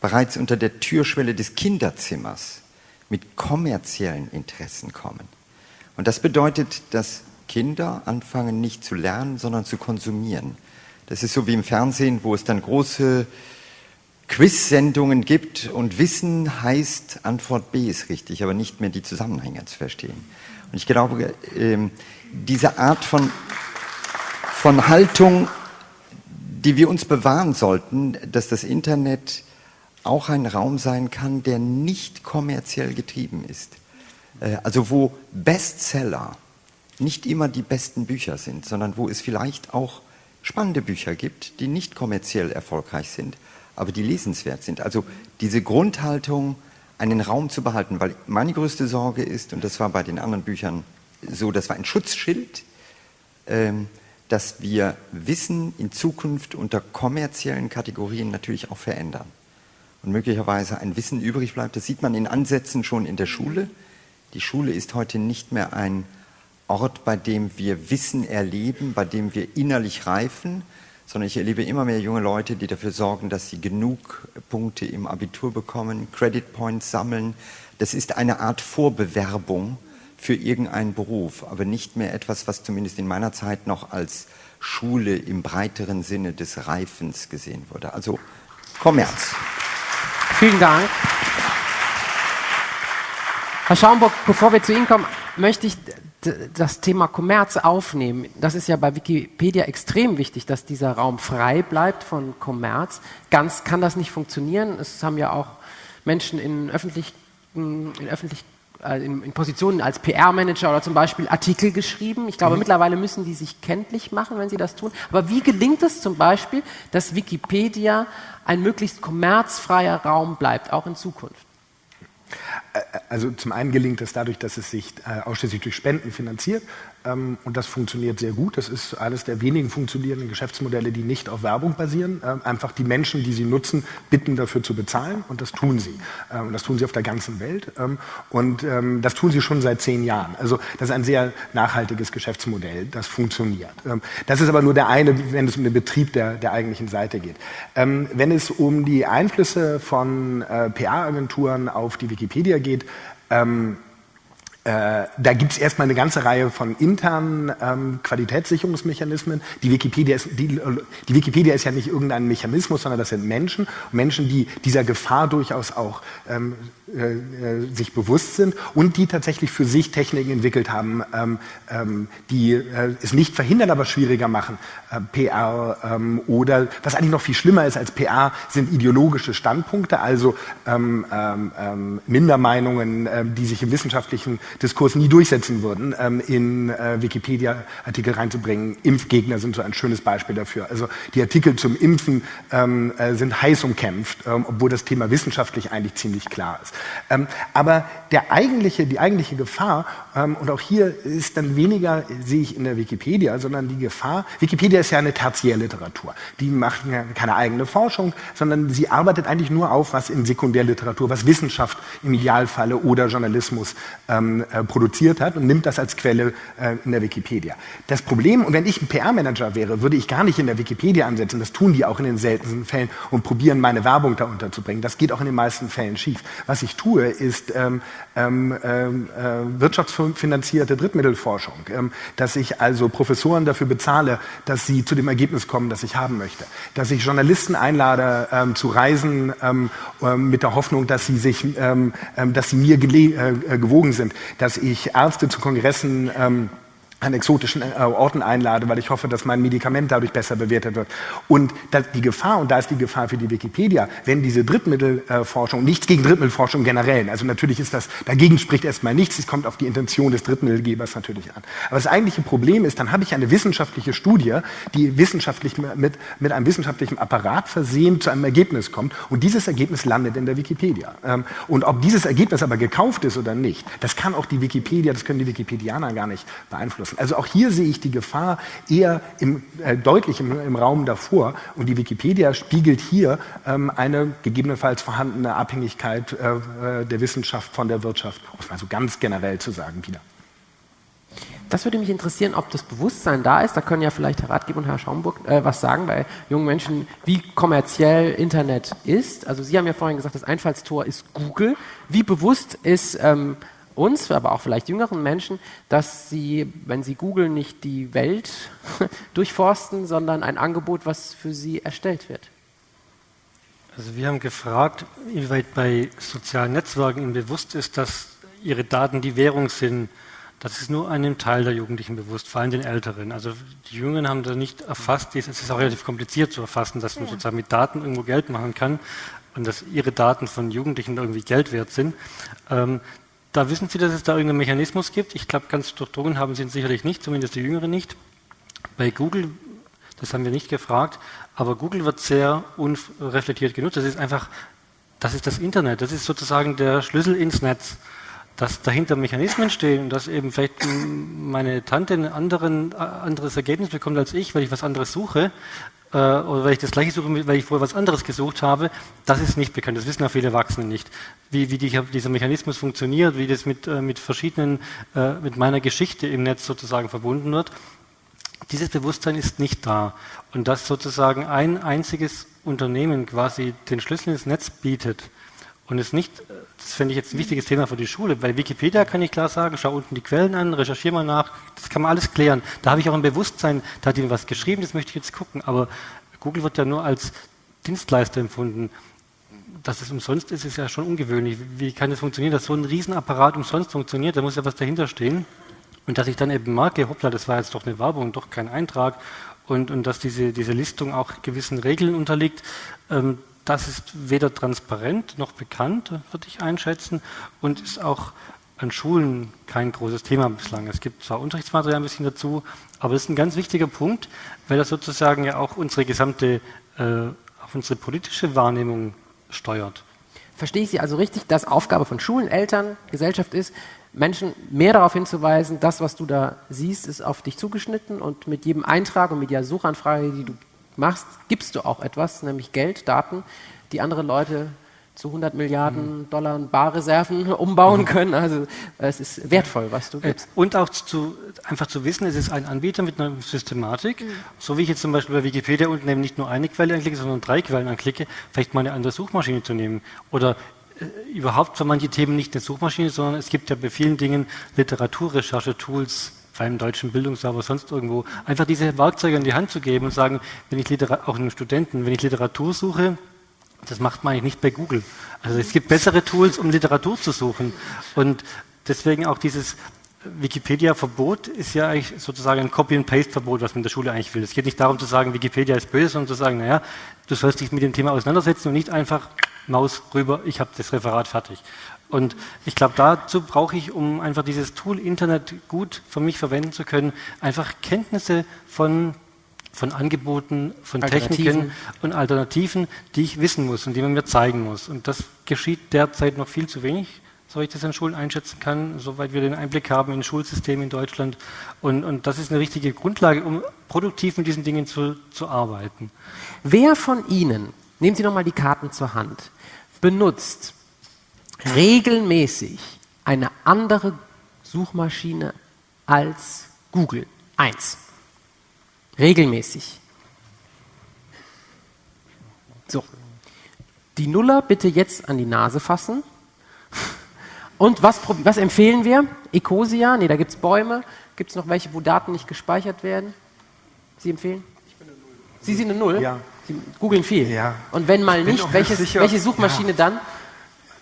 bereits unter der Türschwelle des Kinderzimmers mit kommerziellen Interessen kommen. Und das bedeutet, dass Kinder anfangen nicht zu lernen, sondern zu konsumieren. Das ist so wie im Fernsehen, wo es dann große Quiz-Sendungen gibt und Wissen heißt, Antwort B ist richtig, aber nicht mehr die Zusammenhänge zu verstehen. Und ich glaube, ähm, diese Art von, von Haltung, die wir uns bewahren sollten, dass das Internet auch ein Raum sein kann, der nicht kommerziell getrieben ist. Äh, also wo Bestseller nicht immer die besten Bücher sind, sondern wo es vielleicht auch spannende Bücher gibt, die nicht kommerziell erfolgreich sind, aber die lesenswert sind. Also diese Grundhaltung, einen Raum zu behalten, weil meine größte Sorge ist, und das war bei den anderen Büchern so, das war ein Schutzschild, ähm, dass wir Wissen in Zukunft unter kommerziellen Kategorien natürlich auch verändern. Und möglicherweise ein Wissen übrig bleibt, das sieht man in Ansätzen schon in der Schule. Die Schule ist heute nicht mehr ein Ort, bei dem wir Wissen erleben, bei dem wir innerlich reifen, sondern ich erlebe immer mehr junge Leute, die dafür sorgen, dass sie genug Punkte im Abitur bekommen, Credit Points sammeln. Das ist eine Art Vorbewerbung für irgendeinen Beruf, aber nicht mehr etwas, was zumindest in meiner Zeit noch als Schule im breiteren Sinne des Reifens gesehen wurde. Also Kommerz. Vielen Dank. Herr Schaumburg, bevor wir zu Ihnen kommen, möchte ich das Thema Kommerz aufnehmen. Das ist ja bei Wikipedia extrem wichtig, dass dieser Raum frei bleibt von Kommerz. Ganz kann das nicht funktionieren. Es haben ja auch Menschen in, öffentlich, in, öffentlich, in, in Positionen als PR-Manager oder zum Beispiel Artikel geschrieben. Ich glaube, mhm. mittlerweile müssen die sich kenntlich machen, wenn sie das tun. Aber wie gelingt es zum Beispiel, dass Wikipedia ein möglichst kommerzfreier Raum bleibt, auch in Zukunft? Also zum einen gelingt es dadurch, dass es sich äh, ausschließlich durch Spenden finanziert. Ähm, und das funktioniert sehr gut. Das ist eines der wenigen funktionierenden Geschäftsmodelle, die nicht auf Werbung basieren. Ähm, einfach die Menschen, die sie nutzen, bitten dafür zu bezahlen und das tun sie. Ähm, das tun sie auf der ganzen Welt und das tun sie schon seit zehn Jahren. Also das ist ein sehr nachhaltiges Geschäftsmodell, das funktioniert. Das ist aber nur der eine, wenn es um den Betrieb der, der eigentlichen Seite geht. Wenn es um die Einflüsse von äh, PR-Agenturen auf die Wikipedia geht, äh, da gibt es erstmal eine ganze Reihe von internen ähm, Qualitätssicherungsmechanismen. Die Wikipedia, ist, die, die Wikipedia ist ja nicht irgendein Mechanismus, sondern das sind Menschen. Menschen, die dieser Gefahr durchaus auch ähm, äh, äh, sich bewusst sind und die tatsächlich für sich Techniken entwickelt haben, ähm, ähm, die äh, es nicht verhindern, aber schwieriger machen. Äh, PR ähm, oder was eigentlich noch viel schlimmer ist als PR, sind ideologische Standpunkte, also ähm, ähm, ähm, Mindermeinungen, die sich im wissenschaftlichen Diskurs nie durchsetzen würden, in äh, Wikipedia-Artikel reinzubringen. Impfgegner sind so ein schönes Beispiel dafür. Also die Artikel zum Impfen sind heiß umkämpft, obwohl das Thema wissenschaftlich eigentlich ziemlich klar ist. Ähm, aber der eigentliche, die eigentliche Gefahr, ähm, und auch hier ist dann weniger, sehe ich in der Wikipedia, sondern die Gefahr, Wikipedia ist ja eine Tertiärliteratur. Die macht keine eigene Forschung, sondern sie arbeitet eigentlich nur auf, was in Sekundärliteratur, was Wissenschaft im Idealfalle oder Journalismus ähm, äh, produziert hat und nimmt das als Quelle äh, in der Wikipedia. Das Problem, und wenn ich ein PR-Manager wäre, würde ich gar nicht in der Wikipedia ansetzen, das tun die auch in den seltensten Fällen und probieren, meine Werbung da unterzubringen. Das geht auch in den meisten Fällen schief. Was ich tue, ist ähm, ähm, ähm, äh, wirtschaftsfinanzierte Drittmittelforschung, ähm, dass ich also Professoren dafür bezahle, dass sie zu dem Ergebnis kommen, das ich haben möchte, dass ich Journalisten einlade ähm, zu Reisen ähm, ähm, mit der Hoffnung, dass sie sich, ähm, ähm, dass sie mir äh, äh, gewogen sind, dass ich Ärzte zu Kongressen ähm, an exotischen äh, Orten einlade, weil ich hoffe, dass mein Medikament dadurch besser bewertet wird. Und die Gefahr, und da ist die Gefahr für die Wikipedia, wenn diese Drittmittelforschung, nichts gegen Drittmittelforschung generell, also natürlich ist das, dagegen spricht erstmal nichts, es kommt auf die Intention des Drittmittelgebers natürlich an. Aber das eigentliche Problem ist, dann habe ich eine wissenschaftliche Studie, die wissenschaftlich mit, mit einem wissenschaftlichen Apparat versehen zu einem Ergebnis kommt und dieses Ergebnis landet in der Wikipedia. Ähm, und ob dieses Ergebnis aber gekauft ist oder nicht, das kann auch die Wikipedia, das können die Wikipedianer gar nicht beeinflussen beeinflussen. Also auch hier sehe ich die Gefahr eher im, äh, deutlich im, im, Raum davor. Und die Wikipedia spiegelt hier ähm, eine gegebenenfalls vorhandene Abhängigkeit äh, der Wissenschaft von der Wirtschaft, um es mal so ganz generell zu sagen, wieder. Das würde mich interessieren, ob das Bewusstsein da ist. Da können ja vielleicht Herr Ratgeber und Herr Schaumburg äh, was sagen bei jungen Menschen, wie kommerziell Internet ist. Also Sie haben ja vorhin gesagt, das Einfallstor ist Google. Wie bewusst ist ähm, uns, aber auch vielleicht jüngeren Menschen, dass sie, wenn sie googeln, nicht die Welt durchforsten, sondern ein Angebot, was für sie erstellt wird? Also wir haben gefragt, inwieweit bei sozialen Netzwerken ihnen bewusst ist, dass ihre Daten die Währung sind das ist nur einem Teil der Jugendlichen bewusst, vor allem den Älteren. Also die Jungen haben da nicht erfasst, es ist auch relativ kompliziert zu erfassen, dass man sozusagen mit Daten irgendwo Geld machen kann und dass ihre Daten von Jugendlichen irgendwie Geld wert sind. Ähm, da wissen Sie, dass es da irgendeinen Mechanismus gibt. Ich glaube, ganz durchdrungen haben Sie ihn sicherlich nicht, zumindest die Jüngeren nicht. Bei Google, das haben wir nicht gefragt, aber Google wird sehr unreflektiert genutzt. Das ist einfach, das ist das Internet, das ist sozusagen der Schlüssel ins Netz dass dahinter Mechanismen stehen, dass eben vielleicht meine Tante ein anderen, anderes Ergebnis bekommt als ich, weil ich was anderes suche, äh, oder weil ich das gleiche suche, weil ich vorher was anderes gesucht habe, das ist nicht bekannt. Das wissen auch viele Erwachsene nicht. Wie, wie die, dieser Mechanismus funktioniert, wie das mit, äh, mit verschiedenen, äh, mit meiner Geschichte im Netz sozusagen verbunden wird. Dieses Bewusstsein ist nicht da. Und dass sozusagen ein einziges Unternehmen quasi den Schlüssel ins Netz bietet, und es nicht, das fände ich jetzt ein wichtiges Thema für die Schule. Bei Wikipedia kann ich klar sagen, schau unten die Quellen an, recherchiere mal nach, das kann man alles klären. Da habe ich auch ein Bewusstsein, da hat jemand was geschrieben, das möchte ich jetzt gucken. Aber Google wird ja nur als Dienstleister empfunden. Dass es umsonst ist, ist ja schon ungewöhnlich. Wie kann das funktionieren, dass so ein Riesenapparat umsonst funktioniert? Da muss ja was dahinter stehen. Und dass ich dann eben merke, hoppla, das war jetzt doch eine Werbung, doch kein Eintrag. Und, und dass diese, diese Listung auch gewissen Regeln unterliegt, ähm, das ist weder transparent noch bekannt, würde ich einschätzen, und ist auch an Schulen kein großes Thema bislang. Es gibt zwar Unterrichtsmaterial ein bisschen dazu, aber es ist ein ganz wichtiger Punkt, weil das sozusagen ja auch unsere gesamte, äh, auch unsere politische Wahrnehmung steuert. Verstehe ich Sie also richtig, dass Aufgabe von Schulen, Eltern, Gesellschaft ist, Menschen mehr darauf hinzuweisen, das, was du da siehst, ist auf dich zugeschnitten und mit jedem Eintrag und mit jeder Suchanfrage, die du machst, gibst du auch etwas, nämlich Geld, Daten, die andere Leute zu 100 Milliarden mhm. Dollar Barreserven umbauen mhm. können. Also es ist wertvoll, was du gibst. Und auch zu, einfach zu wissen, es ist ein Anbieter mit einer Systematik. Mhm. So wie ich jetzt zum Beispiel bei Wikipedia unten eben nicht nur eine Quelle anklicke, sondern drei Quellen anklicke, vielleicht mal eine andere Suchmaschine zu nehmen. Oder äh, überhaupt für manche Themen nicht eine Suchmaschine, sondern es gibt ja bei vielen Dingen Literaturrecherche-Tools, beim deutschen Bildungsserver, sonst irgendwo, einfach diese Werkzeuge in die Hand zu geben und sagen, wenn ich Literatur, auch einem Studenten, wenn ich Literatur suche, das macht man eigentlich nicht bei Google. Also es gibt bessere Tools, um Literatur zu suchen. Und deswegen auch dieses Wikipedia-Verbot ist ja eigentlich sozusagen ein Copy-and-Paste-Verbot, was man in der Schule eigentlich will. Es geht nicht darum zu sagen, Wikipedia ist böse, sondern zu sagen, naja, du sollst dich mit dem Thema auseinandersetzen und nicht einfach Maus rüber, ich habe das Referat fertig. Und ich glaube, dazu brauche ich, um einfach dieses Tool Internet gut für mich verwenden zu können, einfach Kenntnisse von, von Angeboten, von Techniken und Alternativen, die ich wissen muss und die man mir zeigen muss. Und das geschieht derzeit noch viel zu wenig, so ich das an Schulen einschätzen kann, soweit wir den Einblick haben in Schulsystem in Deutschland. Und, und das ist eine richtige Grundlage, um produktiv mit diesen Dingen zu, zu arbeiten. Wer von Ihnen, nehmen Sie nochmal die Karten zur Hand, benutzt regelmäßig eine andere Suchmaschine als Google. Eins. Regelmäßig. So. Die Nuller bitte jetzt an die Nase fassen. Und was, was empfehlen wir? Ecosia? Ne, da gibt es Bäume. Gibt es noch welche, wo Daten nicht gespeichert werden? Sie empfehlen? Ich bin eine Null. Sie sind eine Null? Ja. Sie googeln viel? Ja. Und wenn mal nicht, welches, welche Suchmaschine ja. dann?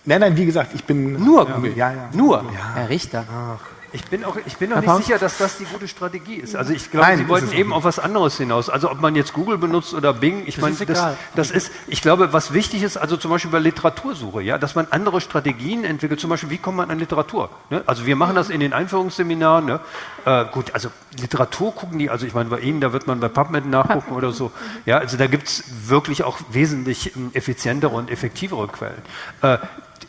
Nein, nein, wie gesagt, ich bin. Nur Google. Ja, ja. Nur. Ja. Herr Richter. Ach. Ich bin auch, ich bin auch nicht sicher, dass das die gute Strategie ist. Also ich glaube, Nein, Sie wollten eben auf was anderes hinaus. Also ob man jetzt Google benutzt oder Bing, ich meine, das, das, ist, ich glaube, was wichtig ist, also zum Beispiel bei Literatursuche, ja, dass man andere Strategien entwickelt. Zum Beispiel, wie kommt man an Literatur? Ne? Also wir machen das in den Einführungsseminaren. Ne? Äh, gut, also Literatur gucken die, also ich meine, bei Ihnen, da wird man bei PubMed nachgucken oder so. Ja, also da gibt es wirklich auch wesentlich ähm, effizientere und effektivere Quellen. Äh,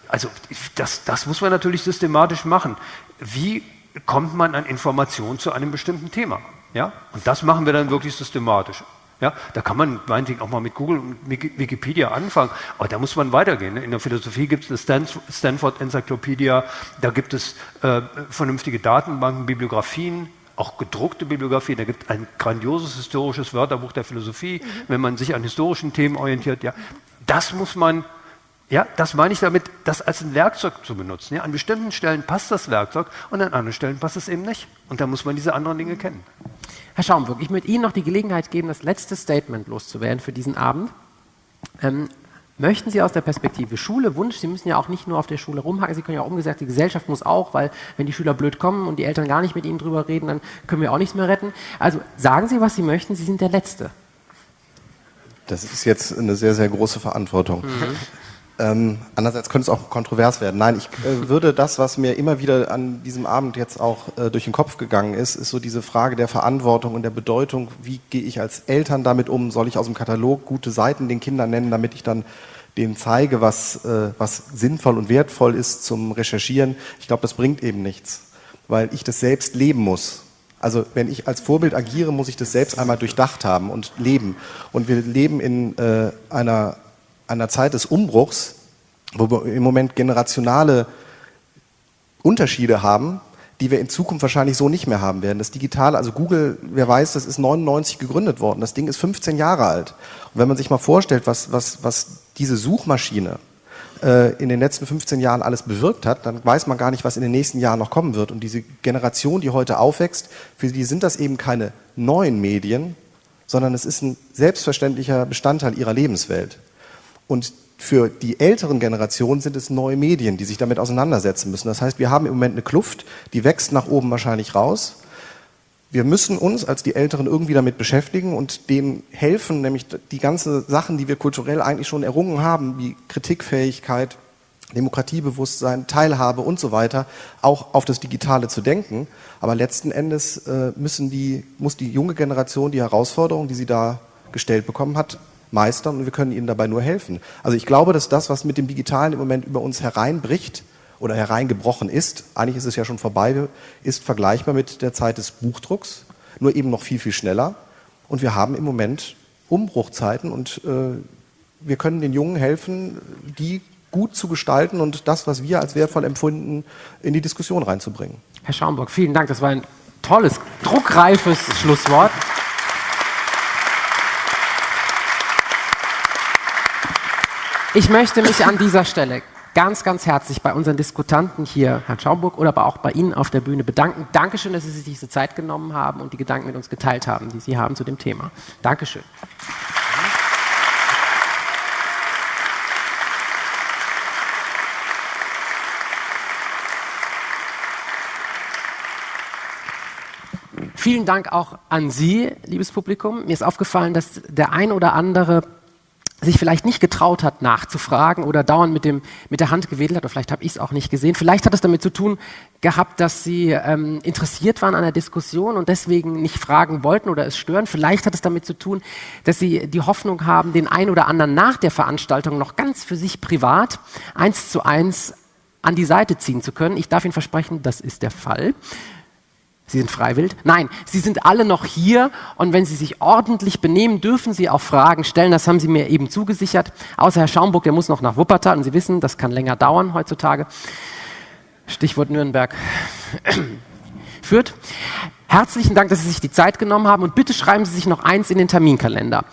also das, das muss man natürlich systematisch machen. Wie kommt man an Informationen zu einem bestimmten Thema. Ja? Und das machen wir dann wirklich systematisch. Ja, da kann man meinetwegen auch mal mit Google und Wikipedia anfangen, aber da muss man weitergehen. In der Philosophie gibt es eine Stanford Enzyklopädie, da gibt es äh, vernünftige Datenbanken, Bibliografien, auch gedruckte Bibliografien. Da gibt es ein grandioses historisches Wörterbuch der Philosophie, mhm. wenn man sich an historischen Themen orientiert. Ja, das muss man ja, das meine ich damit, das als ein Werkzeug zu benutzen. Ja, an bestimmten Stellen passt das Werkzeug und an anderen Stellen passt es eben nicht. Und da muss man diese anderen Dinge kennen. Herr Schaumburg, ich möchte Ihnen noch die Gelegenheit geben, das letzte Statement loszuwerden für diesen Abend. Ähm, möchten Sie aus der Perspektive Schule, Wunsch, Sie müssen ja auch nicht nur auf der Schule rumhaken, Sie können ja auch umgesagt, die Gesellschaft muss auch, weil wenn die Schüler blöd kommen und die Eltern gar nicht mit Ihnen drüber reden, dann können wir auch nichts mehr retten. Also sagen Sie, was Sie möchten, Sie sind der Letzte. Das ist jetzt eine sehr, sehr große Verantwortung. Mhm. Ähm, andererseits könnte es auch kontrovers werden. Nein, ich äh, würde das, was mir immer wieder an diesem Abend jetzt auch äh, durch den Kopf gegangen ist, ist so diese Frage der Verantwortung und der Bedeutung. Wie gehe ich als Eltern damit um? Soll ich aus dem Katalog gute Seiten den Kindern nennen, damit ich dann denen zeige, was, äh, was sinnvoll und wertvoll ist zum Recherchieren? Ich glaube, das bringt eben nichts, weil ich das selbst leben muss. Also wenn ich als Vorbild agiere, muss ich das selbst einmal durchdacht haben und leben. Und wir leben in äh, einer einer Zeit des Umbruchs, wo wir im Moment generationale Unterschiede haben, die wir in Zukunft wahrscheinlich so nicht mehr haben werden. Das Digitale, also Google, wer weiß, das ist 99 gegründet worden. Das Ding ist 15 Jahre alt. Und wenn man sich mal vorstellt, was, was, was diese Suchmaschine äh, in den letzten 15 Jahren alles bewirkt hat, dann weiß man gar nicht, was in den nächsten Jahren noch kommen wird. Und diese Generation, die heute aufwächst, für die sind das eben keine neuen Medien, sondern es ist ein selbstverständlicher Bestandteil ihrer Lebenswelt. Und für die älteren Generationen sind es neue Medien, die sich damit auseinandersetzen müssen. Das heißt, wir haben im Moment eine Kluft, die wächst nach oben wahrscheinlich raus. Wir müssen uns als die Älteren irgendwie damit beschäftigen und denen helfen, nämlich die ganzen Sachen, die wir kulturell eigentlich schon errungen haben, wie Kritikfähigkeit, Demokratiebewusstsein, Teilhabe und so weiter, auch auf das Digitale zu denken. Aber letzten Endes äh, müssen die, muss die junge Generation die Herausforderung, die sie da gestellt bekommen hat, meistern und wir können ihnen dabei nur helfen. Also ich glaube, dass das, was mit dem Digitalen im Moment über uns hereinbricht oder hereingebrochen ist, eigentlich ist es ja schon vorbei, ist vergleichbar mit der Zeit des Buchdrucks, nur eben noch viel, viel schneller. Und wir haben im Moment Umbruchzeiten und äh, wir können den Jungen helfen, die gut zu gestalten und das, was wir als wertvoll empfunden, in die Diskussion reinzubringen. Herr Schaumburg, vielen Dank. Das war ein tolles, druckreifes Schlusswort. Ich möchte mich an dieser Stelle ganz, ganz herzlich bei unseren Diskutanten hier, Herrn Schaumburg, oder aber auch bei Ihnen auf der Bühne bedanken. Dankeschön, dass Sie sich diese Zeit genommen haben und die Gedanken mit uns geteilt haben, die Sie haben zu dem Thema. Dankeschön. Vielen Dank auch an Sie, liebes Publikum. Mir ist aufgefallen, dass der ein oder andere sich vielleicht nicht getraut hat, nachzufragen oder dauernd mit, dem, mit der Hand gewedelt hat, oder vielleicht habe ich es auch nicht gesehen. Vielleicht hat es damit zu tun gehabt, dass sie ähm, interessiert waren an der Diskussion und deswegen nicht fragen wollten oder es stören. Vielleicht hat es damit zu tun, dass sie die Hoffnung haben, den einen oder anderen nach der Veranstaltung noch ganz für sich privat eins zu eins an die Seite ziehen zu können. Ich darf Ihnen versprechen, das ist der Fall. Sie sind freiwillig? Nein, Sie sind alle noch hier und wenn Sie sich ordentlich benehmen, dürfen Sie auch Fragen stellen. Das haben Sie mir eben zugesichert. Außer Herr Schaumburg, der muss noch nach Wuppertal und Sie wissen, das kann länger dauern heutzutage. Stichwort Nürnberg führt. Herzlichen Dank, dass Sie sich die Zeit genommen haben und bitte schreiben Sie sich noch eins in den Terminkalender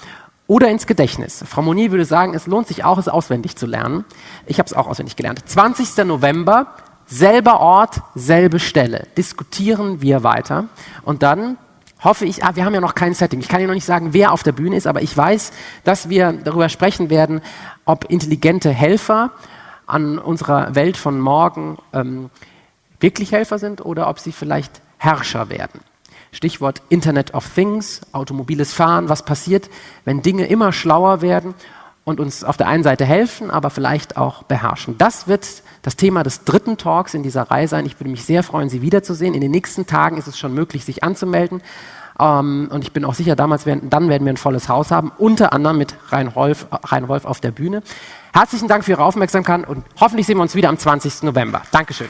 oder ins Gedächtnis. Frau Monier würde sagen, es lohnt sich auch, es auswendig zu lernen. Ich habe es auch auswendig gelernt. 20. November, selber Ort, selbe Stelle. Diskutieren wir weiter und dann hoffe ich, ah, wir haben ja noch kein Setting. Ich kann Ihnen noch nicht sagen, wer auf der Bühne ist, aber ich weiß, dass wir darüber sprechen werden, ob intelligente Helfer an unserer Welt von morgen ähm, wirklich Helfer sind oder ob sie vielleicht Herrscher werden. Stichwort Internet of Things, automobiles Fahren, was passiert, wenn Dinge immer schlauer werden und uns auf der einen Seite helfen, aber vielleicht auch beherrschen. Das wird das Thema des dritten Talks in dieser Reihe sein. Ich würde mich sehr freuen, Sie wiederzusehen. In den nächsten Tagen ist es schon möglich, sich anzumelden. Ähm, und ich bin auch sicher, damals werden, dann werden wir ein volles Haus haben, unter anderem mit Rein Wolf, Rein Wolf auf der Bühne. Herzlichen Dank für Ihre Aufmerksamkeit und hoffentlich sehen wir uns wieder am 20. November. Dankeschön.